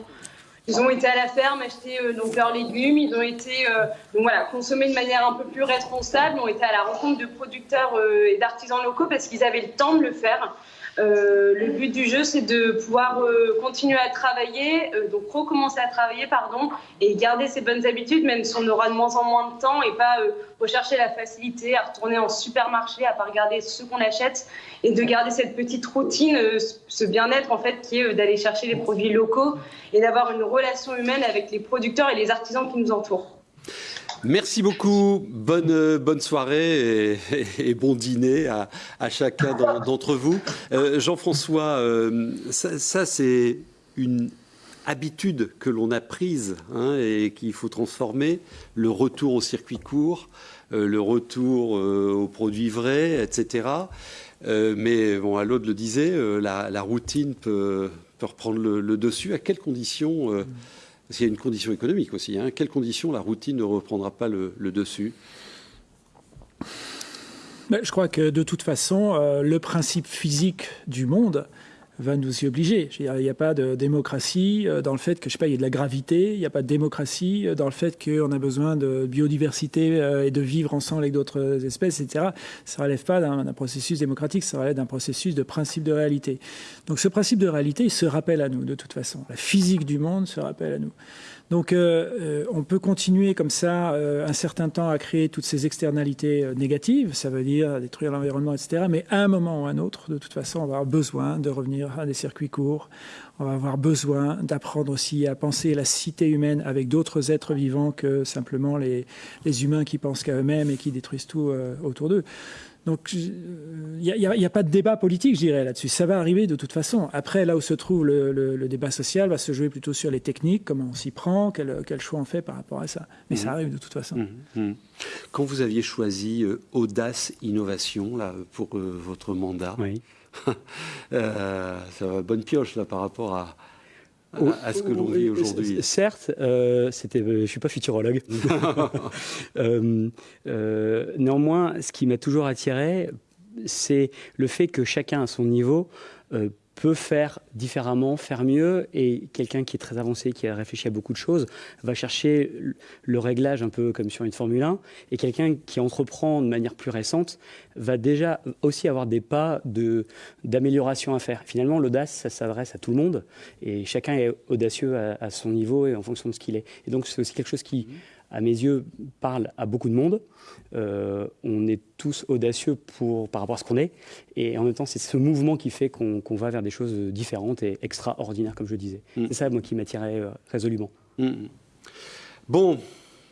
ils ont été à la ferme acheter euh, donc leurs légumes. Ils ont été euh, voilà, consommés de manière un peu plus responsable. Ont été à la rencontre de producteurs et d'artisans locaux parce qu'ils avaient le temps de le faire. Euh, le but du jeu, c'est de pouvoir euh, continuer à travailler, euh, donc recommencer à travailler, pardon, et garder ses bonnes habitudes, même si on aura de moins en moins de temps, et pas rechercher la facilité, à retourner en supermarché, à pas regarder ce qu'on achète, et de garder cette petite routine, ce bien-être en fait, qui est d'aller chercher les produits locaux et d'avoir une relation humaine avec les producteurs et les artisans qui nous entourent. Merci beaucoup. Bonne, bonne soirée et, bon dîner à, chacun d'entre vous. Euh, Jean-François, euh, ça, c'est une habitude que l'on a prise hein, et qu'il faut transformer. Le retour au circuit court, euh, le retour aux produits vrais, etc. mais bon, l'autre le disait, la, routine peut, reprendre le, dessus. À quelles conditions a une condition économique aussi. Hein. Quelles conditions la routine ne reprendra pas le, dessus? Ben, Je crois que de toute façon, euh, le principe physique du monde va nous y obliger. Il n'y a pas de démocratie euh, dans le fait que, je sais pas, il y a de la gravité, il n'y a pas de démocratie euh, dans le fait qu'on a besoin de biodiversité euh, et de vivre ensemble avec d'autres espèces, etc. Ça ne relève pas d'un processus démocratique, ça relève d'un processus de principe de réalité. Donc ce principe de réalité, il se rappelle à nous, de toute façon. La physique du monde se rappelle à nous. Donc euh, euh, on peut continuer comme ça euh, un certain temps à créer toutes ces externalités négatives, ça veut dire détruire l'environnement, etc. Mais à un moment ou à un autre, de toute façon, on va avoir besoin de revenir à des circuits courts, on va avoir besoin d'apprendre aussi à penser la cité humaine avec d'autres êtres vivants que simplement les, les humains qui pensent qu'à eux-mêmes et qui détruisent tout autour d'eux. Donc il n'y a, pas de débat politique, je dirais, là-dessus. Ça va arriver de toute façon. Après, là où se trouve le, débat social va se jouer plutôt sur les techniques, comment on s'y prend, quel, choix on fait par rapport à ça. Mais ça mhm. arrive de toute façon. Mhm. Mhm. Quand vous aviez choisi euh, Audace Innovation là, pour euh, votre mandat, oui. euh, ça bonne pioche là, par rapport à, à ce que l'on vit aujourd'hui. Certes, euh, c'était, euh, je ne suis pas futurologue. Euh, néanmoins, ce qui m'a toujours attiré, c'est le fait que chacun à son niveau peut faire différemment, faire mieux, et quelqu'un qui est très avancé, qui a réfléchi à beaucoup de choses, va chercher le réglage un peu comme sur une Formule 1, et quelqu'un qui entreprend de manière plus récente va déjà aussi avoir des pas d'amélioration à faire. Finalement, l'audace, ça s'adresse à tout le monde, et chacun est audacieux à, son niveau et en fonction de ce qu'il est. Et donc c'est aussi quelque chose qui à mes yeux, parle à beaucoup de monde. Euh, on est tous audacieux pour, par rapport à ce qu'on est. Et en même temps, c'est ce mouvement qui fait qu'on va vers des choses différentes et extraordinaires, comme je disais. Mm. C'est ça, moi, qui m'attirait euh, résolument. Mm. Bon,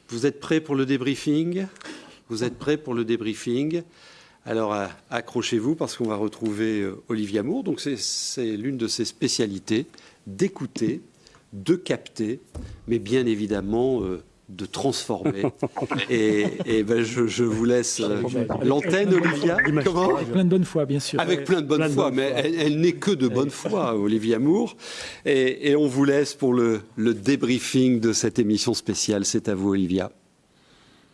vous êtes prêts pour le débriefing? Vous êtes prêts pour le débriefing? Alors accrochez-vous parce qu'on va retrouver euh, Olivia Moore. Donc c'est l'une de ses spécialités d'écouter, de capter, mais bien évidemment de transformer. et, ben je, vous laisse euh, l'antenne, Olivia. Comment Avec plein de bonne foi, bien sûr. Avec plein de bonne foi, mais elle, n'est que de bonne foi, Olivia Moore. Et, on vous laisse pour le, débriefing de cette émission spéciale. C'est à vous, Olivia.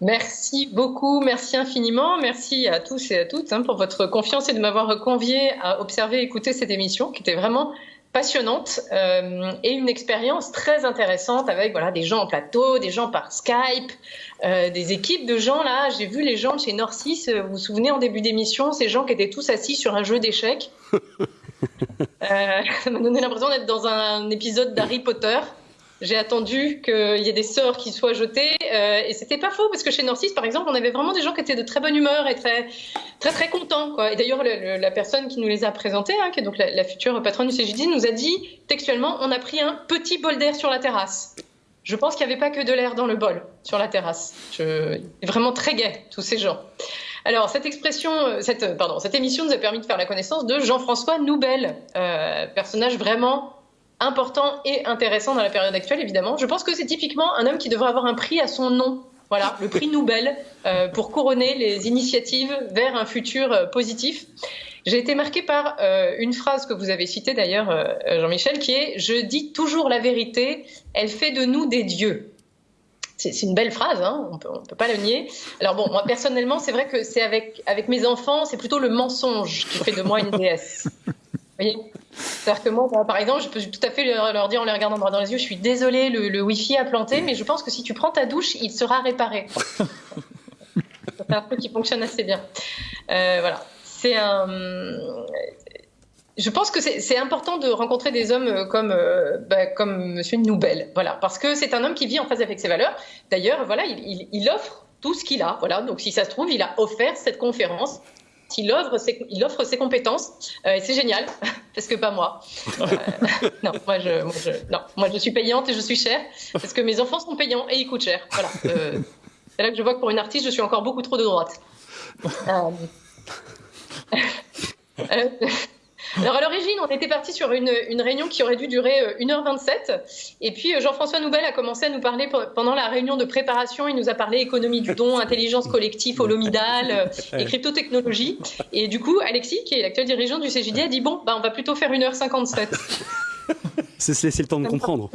Merci beaucoup, merci infiniment, merci à tous et à toutes hein, pour votre confiance et de m'avoir convié à observer et écouter cette émission qui était vraiment passionnante euh, et une expérience très intéressante avec voilà des gens en plateau, des gens par Skype, euh, des équipes de gens là. J'ai vu les gens de chez Norcis, euh, vous vous souvenez en début d'émission, ces gens qui étaient tous assis sur un jeu d'échecs. ça m'a donné l'impression d'être dans un épisode d'Harry Potter. J'ai attendu qu'il y ait des sorts qui soient jetés euh, et c'était pas faux parce que chez Norcis, par exemple, on avait vraiment des gens qui étaient de très bonne humeur et très très très contents. Quoi. Et d'ailleurs, la personne qui nous les a présentés, hein, qui est donc la, future patronne du CJD, nous a dit textuellement, on a pris un petit bol d'air sur la terrasse. je pense qu'il n'y avait pas que de l'air dans le bol sur la terrasse. Je... Vraiment très gai, tous ces gens. Alors, cette expression, euh, cette, euh, pardon, cette émission nous a permis de faire la connaissance de Jean-François Noubel, euh, personnage vraiment important et intéressant dans la période actuelle, évidemment. Je pense que c'est typiquement un homme qui devrait avoir un prix à son nom. Voilà, le prix Nobel euh, pour couronner les initiatives vers un futur euh, positif. J'ai été marquée par euh, une phrase que vous avez citée d'ailleurs, Jean-Michel, qui est ⁇ Je dis toujours la vérité, elle fait de nous des dieux ⁇ c'est une belle phrase, hein, on ne peut pas le nier. Alors bon, moi personnellement, c'est vrai que c'est avec mes enfants, c'est plutôt le mensonge qui fait de moi une déesse. Vous voyez C'est-à-dire que moi, par exemple, je peux tout à fait leur, dire en les regardant droit dans les yeux, je suis désolée, le, le Wi-Fi a planté, mais je pense que si tu prends ta douche, il sera réparé. c'est un truc qui fonctionne assez bien. Euh, voilà. C'est un je pense que c'est important de rencontrer des hommes comme, euh, bah, comme Monsieur Noubel, voilà, parce que c'est un homme qui vit en phase avec ses valeurs. D'ailleurs, voilà, il, il, il, offre tout ce qu'il a, voilà. Donc, si ça se trouve, il a offert cette conférence. Il offre ses, compétences euh, et c'est génial parce que pas moi. Euh, non, moi je, moi je, non, moi je suis payante et je suis chère parce que mes enfants sont payants et ils coûtent cher. Voilà. Euh, c'est là que je vois que pour une artiste, je suis encore beaucoup trop de droite. Alors à l'origine, on était parti sur une, une, réunion qui aurait dû durer 1h27. Et puis Jean-François Noubel a commencé à nous parler pendant la réunion de préparation. Il nous a parlé économie du don, intelligence collective, holomidale et cryptotechnologie. Et du coup, Alexis, qui est l'actuel dirigeant du CJD, a dit bon, bah, on va plutôt faire 1h57. C'est se laisser le temps de comprendre.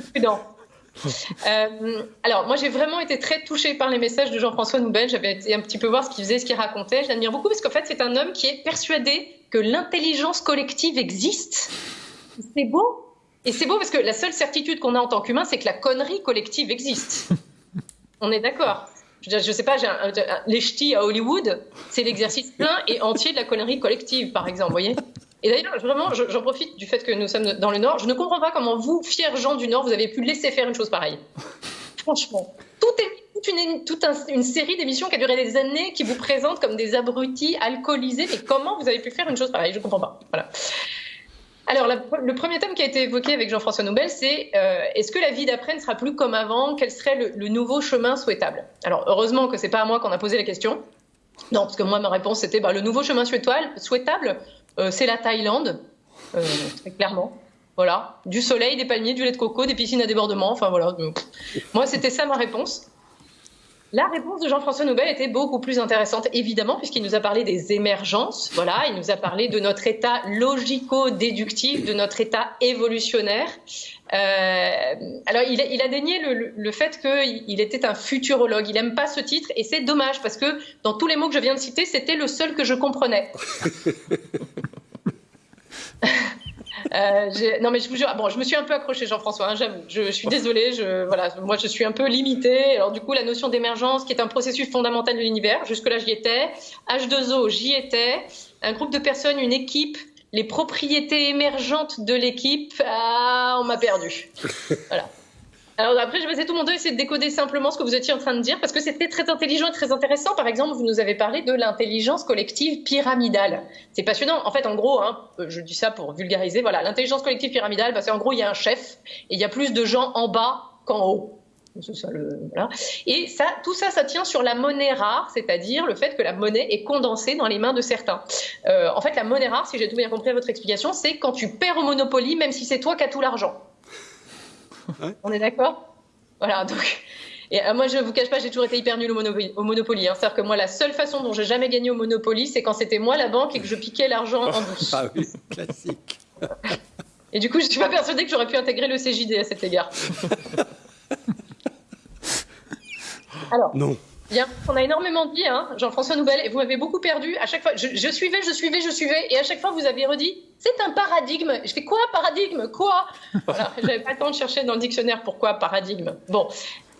Euh, alors, moi, j'ai vraiment été très touchée par les messages de Jean-François Noubel. J'avais été un petit peu voir ce qu'il faisait, ce qu'il racontait. Je l'admire beaucoup parce qu'en fait, c'est un homme qui est persuadé que l'intelligence collective existe. C'est beau. Et c'est beau parce que la seule certitude qu'on a en tant qu'humain, c'est que la connerie collective existe. On est d'accord. Je, je sais pas, j'ai un, un, les ch'tis à Hollywood, c'est l'exercice plein et entier de la connerie collective, par exemple, voyez et d'ailleurs, vraiment, j'en profite du fait que nous sommes dans le Nord. Je ne comprends pas comment vous, fiers gens du Nord, vous avez pu laisser faire une chose pareille. Franchement, toute une, série d'émissions qui a duré des années, qui vous présentent comme des abrutis alcoolisés. Mais comment vous avez pu faire une chose pareille? Je ne comprends pas. Voilà. Alors, le premier thème qui a été évoqué avec Jean-François Nobel, c'est euh, est-ce que la vie d'après ne sera plus comme avant? Quel serait le, nouveau chemin souhaitable? Alors, heureusement que c'est pas à moi qu'on a posé la question. Non, parce que moi, ma réponse, c'était bah, le nouveau chemin souhaitable, euh, c'est la Thaïlande, euh, très clairement. Voilà, du soleil, des palmiers, du lait de coco, des piscines à débordement. Enfin voilà, moi c'était ça ma réponse. La réponse de Jean-François Nobel était beaucoup plus intéressante, évidemment, puisqu'il nous a parlé des émergences. Voilà, il nous a parlé de notre état logico-déductif, de notre état évolutionnaire. Euh, alors, il a, il a dénié le, le fait qu'il était un futurologue. Il n'aime pas ce titre, et c'est dommage parce que dans tous les mots que je viens de citer, c'était le seul que je comprenais. Euh, non, mais je vous jure, bon, je me suis un peu accrochée, Jean-François, hein, j'avoue. Je, je, suis désolée, je, voilà, moi je suis un peu limitée. Alors, du coup, la notion d'émergence, qui est un processus fondamental de l'univers, jusque-là j'y étais. H2O, j'y étais. Un groupe de personnes, une équipe, les propriétés émergentes de l'équipe, ah, on m'a perdu. Voilà. Alors après, je vais essayer tout mon temps essayer de décoder simplement ce que vous étiez en train de dire parce que c'était très intelligent et très intéressant. Par exemple, vous nous avez parlé de l'intelligence collective pyramidale. C'est passionnant. En fait, en gros, hein, je dis ça pour vulgariser. Voilà, l'intelligence collective pyramidale, bah, c'est en gros, il y a un chef et il y a plus de gens en bas qu'en haut. Et tout ça, ça tient sur la monnaie rare, c'est-à-dire le fait que la monnaie est condensée dans les mains de certains. Euh, en fait, la monnaie rare, si j'ai tout bien compris à votre explication, c'est quand tu perds au Monopoly, même si c'est toi qui as tout l'argent. Ouais. On est d'accord? Voilà, donc. Et euh, moi, je vous cache pas, j'ai toujours été hyper nul au Monopoly. Au Monopoly hein. C'est-à-dire que moi, la seule façon dont j'ai jamais gagné au Monopoly, c'est quand c'était moi la banque et que je piquais l'argent en douce. Ah oui, classique. Et du coup, je suis pas persuadée que j'aurais pu intégrer le CJD à cet égard. Alors. Non. Bien, on a énormément dit, hein, Jean-François Noubel, et vous m'avez beaucoup perdu. À chaque fois, je, je, suivais, je suivais, je suivais, et à chaque fois, vous avez redit, c'est un paradigme. Je fais quoi, paradigme? Quoi? Voilà, j'avais pas le temps de chercher dans le dictionnaire pourquoi paradigme. Bon.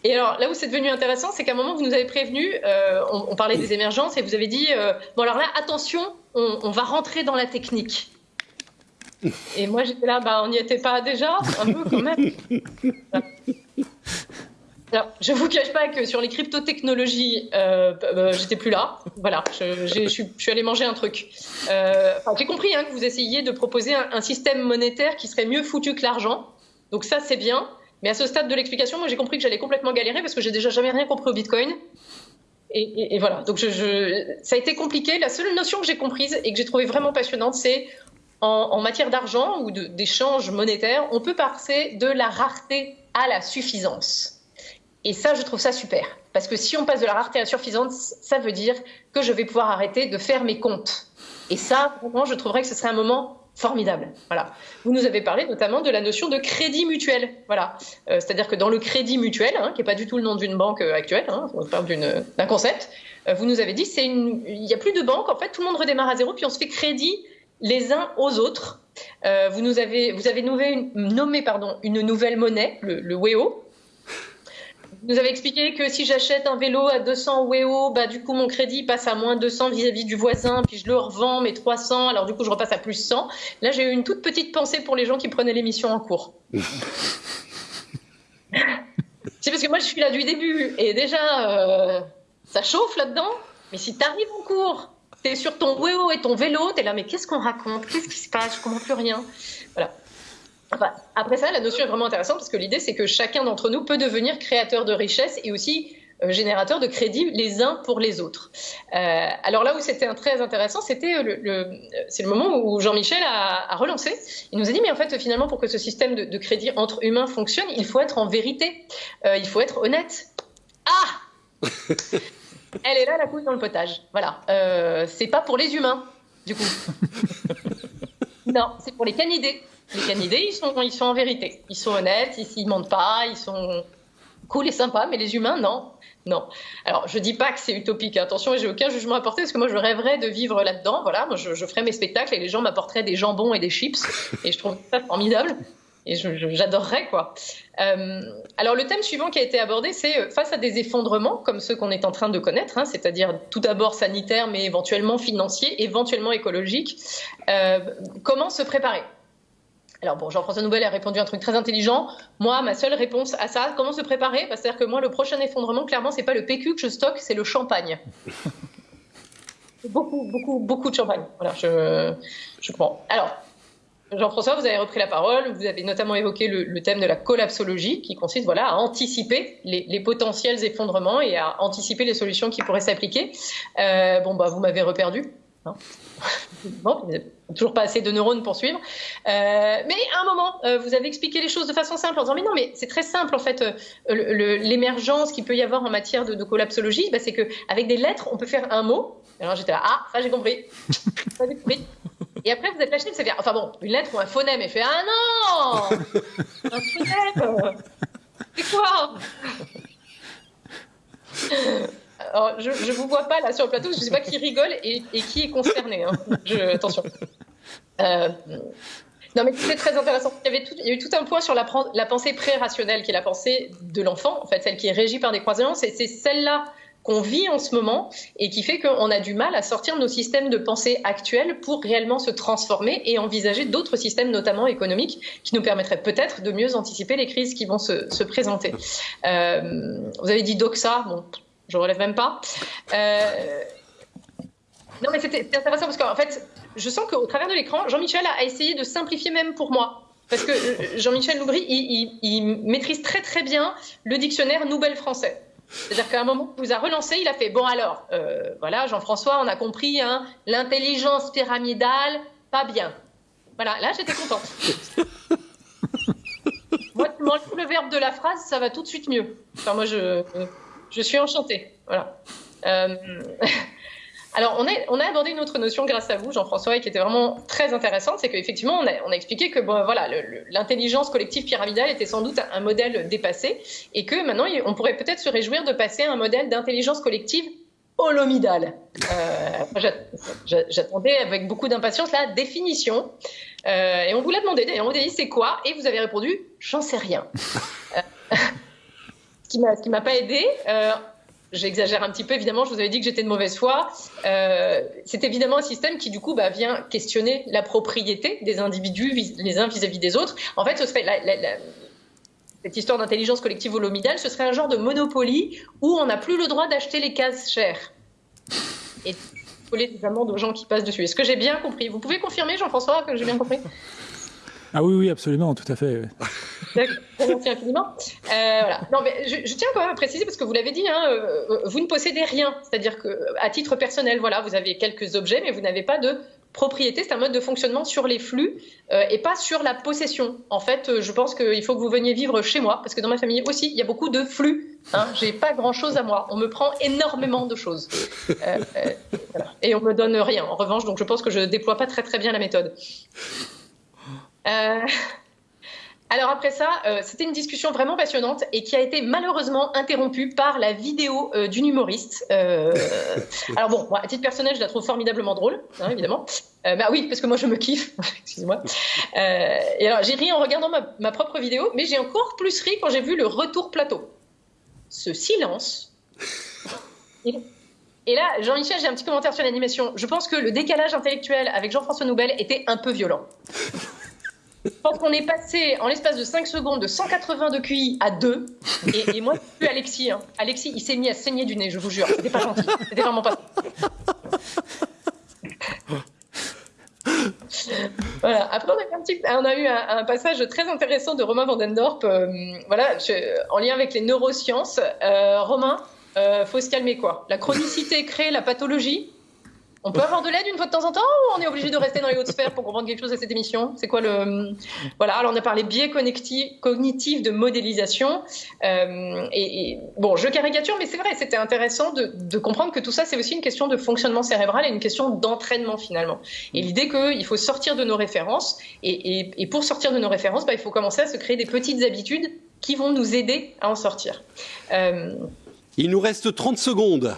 Et alors, là où c'est devenu intéressant, c'est qu'à un moment, vous nous avez prévenu, euh, on, on, parlait des émergences, et vous avez dit, euh, bon, alors là, attention, on, on va rentrer dans la technique. Et moi, j'étais là, bah, on n'y était pas déjà, un peu quand même. Voilà. Alors, je vous cache pas que sur les cryptotechnologies, euh, euh, j'étais plus là. Voilà, je, suis, je, allée manger un truc. Euh, J'ai compris hein, que vous essayiez de proposer un, système monétaire qui serait mieux foutu que l'argent. Donc ça, c'est bien. Mais à ce stade de l'explication, moi j'ai compris que j'allais complètement galérer parce que j'ai déjà jamais rien compris au Bitcoin. Et, voilà, donc ça a été compliqué. La seule notion que j'ai comprise et que j'ai trouvé vraiment passionnante, c'est en, matière d'argent ou d'échange monétaire, on peut passer de la rareté à la suffisance. Et ça, je trouve ça super. Parce que si on passe de la rareté à la ça veut dire que je vais pouvoir arrêter de faire mes comptes. Et ça, vraiment, je trouverais que ce serait un moment formidable. Voilà. Vous nous avez parlé notamment de la notion de crédit mutuel. Voilà. Euh, c'est-à-dire que dans le crédit mutuel, hein, qui n'est pas du tout le nom d'une banque euh, actuelle, hein, on parle d'un concept, euh, vous nous avez dit c'est il n'y a plus de banque, en fait, tout le monde redémarre à zéro, puis on se fait crédit les uns aux autres. vous avez, nommé, une nouvelle monnaie, le, le WEO, nous avez expliqué que si j'achète un vélo à 200 WEO, bah, du coup, mon crédit passe à moins 200 vis-à-vis du voisin, puis je le revends, mes 300, alors du coup, je repasse à plus 100. Là, j'ai eu une toute petite pensée pour les gens qui prenaient l'émission en cours. C'est parce que moi, je suis là du début, et déjà, euh, ça chauffe là-dedans. Mais si tu arrives en cours, tu es sur ton WEO et ton vélo, tu es là, mais qu'est-ce qu'on raconte? Qu'est-ce qui se passe? Je comprends plus rien. Voilà après ça, la notion est vraiment intéressante parce que l'idée, c'est que chacun d'entre nous peut devenir créateur de richesse et aussi euh, générateur de crédit les uns pour les autres. Euh, alors là où c'était très intéressant, c'était le, c'est le moment où Jean-Michel a, relancé. Il nous a dit, mais en fait, finalement, pour que ce système de, crédit entre humains fonctionne, il faut être en vérité, euh, il faut être honnête. Ah Elle est là, la couille dans le potage. Voilà. c'est pas pour les humains, du coup. non, c'est pour les canidés. Les canidés, ils sont, ils sont en vérité. Ils sont honnêtes, ils ne mentent pas, ils sont cool et sympas, mais les humains, non. Non. Alors, je dis pas que c'est utopique. Attention, j'ai aucun jugement à porter parce que moi, je rêverais de vivre là-dedans. Voilà, moi, je, ferais mes spectacles et les gens m'apporteraient des jambons et des chips. Et je trouve ça formidable. Et j'adorerais, quoi. Euh, alors, le thème suivant qui a été abordé, c'est euh, face à des effondrements comme ceux qu'on est en train de connaître, hein, c'est-à-dire tout d'abord sanitaire, mais éventuellement financier, éventuellement écologique, euh, comment se préparer? Alors bon, Jean-François Nouvel a répondu un truc très intelligent. Moi, ma seule réponse à ça, comment se préparer? Bah, C'est-à-dire que moi, le prochain effondrement, clairement, c'est pas le PQ que je stocke, c'est le champagne. beaucoup, beaucoup, beaucoup de champagne. Voilà, je, je comprends. Alors, Jean-François, vous avez repris la parole. Vous avez notamment évoqué le, thème de la collapsologie, qui consiste voilà, à anticiper les, potentiels effondrements et à anticiper les solutions qui pourraient s'appliquer. Euh, bon, bah, vous m'avez reperdu. Hein bon, toujours pas assez de neurones pour suivre. Euh, mais à un moment, euh, vous avez expliqué les choses de façon simple en disant mais non, mais c'est très simple en fait. Euh, l'émergence qu'il peut y avoir en matière de, collapsologie, bah, c'est qu'avec des lettres, on peut faire un mot. Alors j'étais là, ah, ça j'ai compris. ça j'ai compris. Et après, vous êtes lâché, c'est bien. Enfin bon, une lettre ou un phonème, et fait ah non Un phonème? C'est quoi? Je ne vous vois pas là sur le plateau, je ne sais pas qui rigole et, qui est concerné. Hein. attention. Euh, non, mais c'est très intéressant. Il y, avait tout, a eu tout un point sur la, pensée pré-rationnelle, qui est la pensée de l'enfant, en fait, celle qui est régie par des croyances, c'est celle-là qu'on vit en ce moment et qui fait qu'on a du mal à sortir de nos systèmes de pensée actuels pour réellement se transformer et envisager d'autres systèmes, notamment économiques, qui nous permettraient peut-être de mieux anticiper les crises qui vont se, se présenter. Euh, vous avez dit doxa, bon, je relève même pas. Euh, non, mais c'était intéressant parce qu'en fait, je sens qu'au travers de l'écran, Jean-Michel a essayé de simplifier même pour moi. Parce que euh, Jean-Michel Loubry, il, maîtrise très très bien le dictionnaire Nouvelle français. C'est-à-dire qu'à un moment, il vous a relancé, il a fait Bon, alors, euh, voilà, Jean-François, on a compris, hein, l'intelligence pyramidale, pas bien. Voilà, là, j'étais contente. moi, tu m'enlèves le verbe de la phrase, ça va tout de suite mieux. Enfin, moi, je je suis enchantée. Voilà. Euh, alors, on a, abordé une autre notion grâce à vous, Jean-François, qui était vraiment très intéressante, c'est qu'effectivement, on a, expliqué que l'intelligence collective pyramidale était sans doute un modèle dépassé, et que maintenant, on pourrait peut-être se réjouir de passer à un modèle d'intelligence collective holomidale. Euh, J'attendais avec beaucoup d'impatience la définition, euh, et on vous l'a demandé. D'ailleurs, on vous a dit c'est quoi, et vous avez répondu j'en sais rien. Qui m'a pas aidé. Euh, j'exagère un petit peu, évidemment, je vous avais dit que j'étais de mauvaise foi. Euh, c'est évidemment un système qui, du coup, bah, vient questionner la propriété des individus les uns vis-à-vis des autres. En fait, ce serait cette histoire d'intelligence collective holomidale, ce serait un genre de monopoly où on n'a plus le droit d'acheter les cases chères. Et coller des amendes aux gens qui passent dessus. Est-ce que j'ai bien compris? Vous pouvez confirmer, Jean-François, que j'ai bien compris? Ah oui, oui, absolument, tout à fait. Merci infiniment. Euh, voilà. Non, mais je, tiens quand même à préciser parce que vous l'avez dit, hein, euh, vous ne possédez rien. C'est-à-dire que, à titre personnel, voilà, vous avez quelques objets, mais vous n'avez pas de propriété. C'est un mode de fonctionnement sur les flux euh, et pas sur la possession. En fait, euh, je pense qu'il faut que vous veniez vivre chez moi parce que dans ma famille aussi, il y a beaucoup de flux. Hein. J'ai pas grand-chose à moi. On me prend énormément de choses euh, et on me donne rien. En revanche, donc je pense que je déploie pas très très bien la méthode. Euh, alors après ça, euh, c'était une discussion vraiment passionnante et qui a été malheureusement interrompue par la vidéo euh, d'une humoriste. Euh... alors bon, moi, à titre personnel, je la trouve formidablement drôle, hein, évidemment. bah oui, parce que moi je me kiffe, excusez-moi. et alors j'ai ri en regardant ma, ma propre vidéo, mais j'ai encore plus ri quand j'ai vu le retour plateau. Ce silence. Et là, Jean-Michel, j'ai un petit commentaire sur l'animation. Je pense que le décalage intellectuel avec Jean-François Noubel était un peu violent. Pense qu'on est passé en l'espace de 5 secondes de 180 de QI à 2. Et, et moi, vu Alexis. Hein. Alexis, il s'est mis à saigner du nez, je vous jure. C'était pas gentil. C'était vraiment pas. voilà. Après, on a eu un, on passage très intéressant de Romain Vandendorp, euh, voilà, en lien avec les neurosciences. Euh, Romain, euh, faut se calmer quoi. La chronicité crée la pathologie. On peut avoir de l'aide une fois de temps en temps ou on est obligé de rester dans les hautes sphères pour comprendre quelque chose à cette émission C'est quoi le voilà Alors on a parlé biais cognitif de modélisation euh, et, et, bon, je caricature, mais c'est vrai, c'était intéressant de, de, comprendre que tout ça c'est aussi une question de fonctionnement cérébral et une question d'entraînement finalement. Et l'idée qu'il faut sortir de nos références et, et, et, pour sortir de nos références, bah, il faut commencer à se créer des petites habitudes qui vont nous aider à en sortir. Euh... Il nous reste 30 secondes.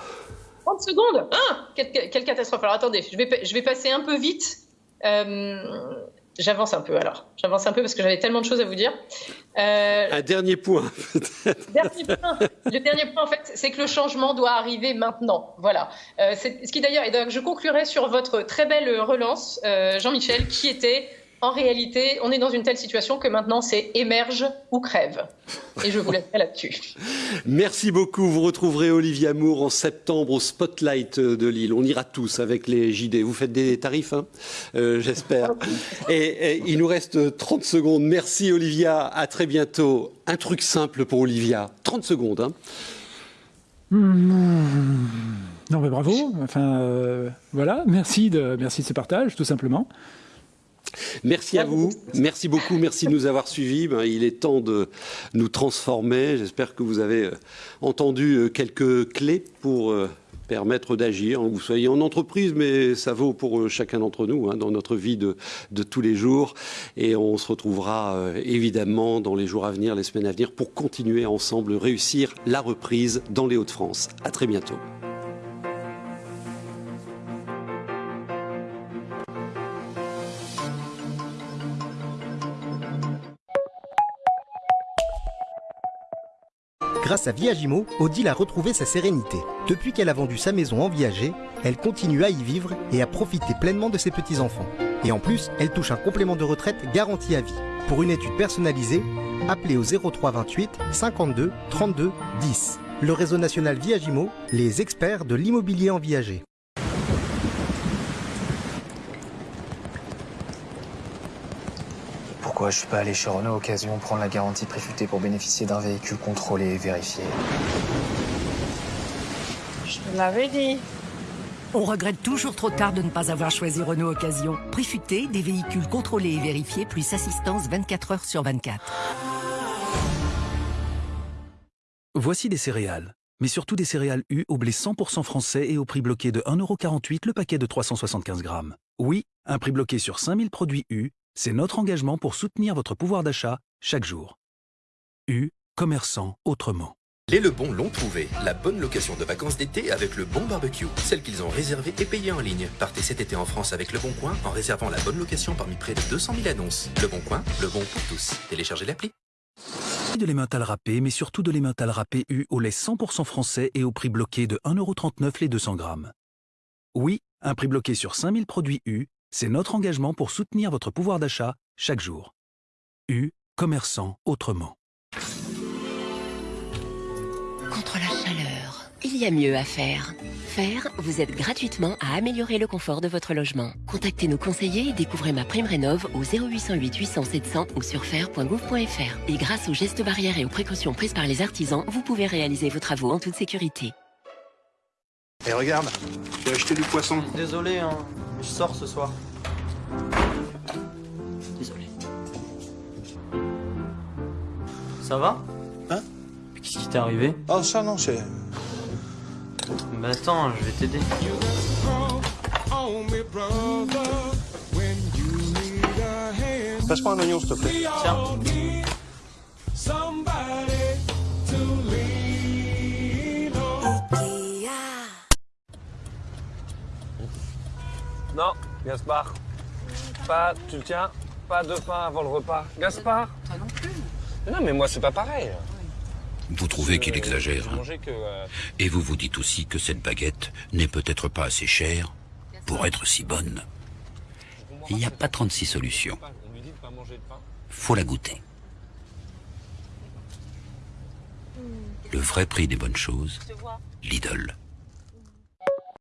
30 secondes ah, quelle, quelle, catastrophe Alors attendez, je vais, je vais passer un peu vite. Euh, J'avance un peu alors. J'avance un peu parce que j'avais tellement de choses à vous dire. Euh, un dernier point. dernier point. Le dernier point, en fait, c'est que le changement doit arriver maintenant. Voilà. Euh, ce qui d'ailleurs, et donc je conclurai sur votre très belle relance, euh, Jean-Michel, qui était en réalité, on est dans une telle situation que maintenant c'est émerge ou crève. Et je vous laisserai là-dessus. Merci beaucoup. Vous retrouverez Olivier Amour en septembre au Spotlight de Lille. On ira tous avec les JD. Vous faites des tarifs, hein euh, j'espère. Et, et, il nous reste 30 secondes. Merci Olivia. À très bientôt. Un truc simple pour Olivia. 30 secondes. Hein. Non mais bravo. Enfin euh, voilà. Merci de merci de ce partage, tout simplement. Merci à vous, merci beaucoup, merci de nous avoir suivis. Ben, il est temps de nous transformer. J'espère que vous avez entendu quelques clés pour permettre d'agir. Vous soyez en entreprise, mais ça vaut pour chacun d'entre nous hein, dans notre vie de, tous les jours. Et on se retrouvera euh, évidemment dans les jours à venir, les semaines à venir, pour continuer ensemble réussir la reprise dans les Hauts-de-France. À très bientôt. Grâce à Viagimo, Odile a retrouvé sa sérénité. Depuis qu'elle a vendu sa maison en viager, elle continue à y vivre et à profiter pleinement de ses petits-enfants. Et en plus, elle touche un complément de retraite garanti à vie. Pour une étude personnalisée, appelez au 03 28 52 32 10. Le réseau national Viagimo, les experts de l'immobilier en viager. Pourquoi je suis pas allé chez Renault Occasion prendre la garantie préfutée pour bénéficier d'un véhicule contrôlé et vérifié Je te l'avais dit. On regrette toujours trop tard de ne pas avoir choisi Renault Occasion. Préfuté, des véhicules contrôlés et vérifiés, plus assistance 24 heures sur 24. Voici des céréales, mais surtout des céréales U au blé 100% français et au prix bloqué de 1,48€ le paquet de 375 grammes. Oui, un prix bloqué sur 5000 produits U, c'est notre engagement pour soutenir votre pouvoir d'achat chaque jour. U, commerçant autrement. Les Lebon l'ont trouvé, la bonne location de vacances d'été avec le bon barbecue, celle qu'ils ont réservée et payée en ligne. Partez cet été en France avec Le Bon Coin en réservant la bonne location parmi près de 200 000 annonces. Le Bon Coin, le bon pour tous. Téléchargez l'appli. De l'emmental râpé, mais surtout de l'emmental râpé U au lait 100% français et au prix bloqué de 1,39€ les 200 grammes. Oui, un prix bloqué sur 5000 produits U, c'est notre engagement pour soutenir votre pouvoir d'achat chaque jour. U, commerçant autrement. Contre la chaleur, il y a mieux à faire. Faire, vous aide gratuitement à améliorer le confort de votre logement. Contactez nos conseillers et découvrez ma prime rénov au 0808 800 700 ou sur faire.gouv.fr. Et grâce aux gestes barrières et aux précautions prises par les artisans, vous pouvez réaliser vos travaux en toute sécurité. Et regarde, j'ai acheté du poisson. Désolé, hein, je sors ce soir. Désolé. Ça va Hein Qu'est-ce qui t'est arrivé Oh, ça non, c'est. Bah attends, je vais t'aider. Passe-moi un oignon, s'il te plaît. Tiens. Non, Gaspard. Pas, tu le tiens, pas de pain avant le repas. Gaspard Toi non plus. Non, mais moi, c'est pas pareil. Vous trouvez qu'il exagère J'ai hein que. euh, Et vous vous dites aussi que cette baguette n'est peut-être pas assez chère pour être si bonne. Il n'y a pas 36 solutions. on lui dit de pas manger de pain. Faut la goûter. Le vrai prix des bonnes choses, Lidl.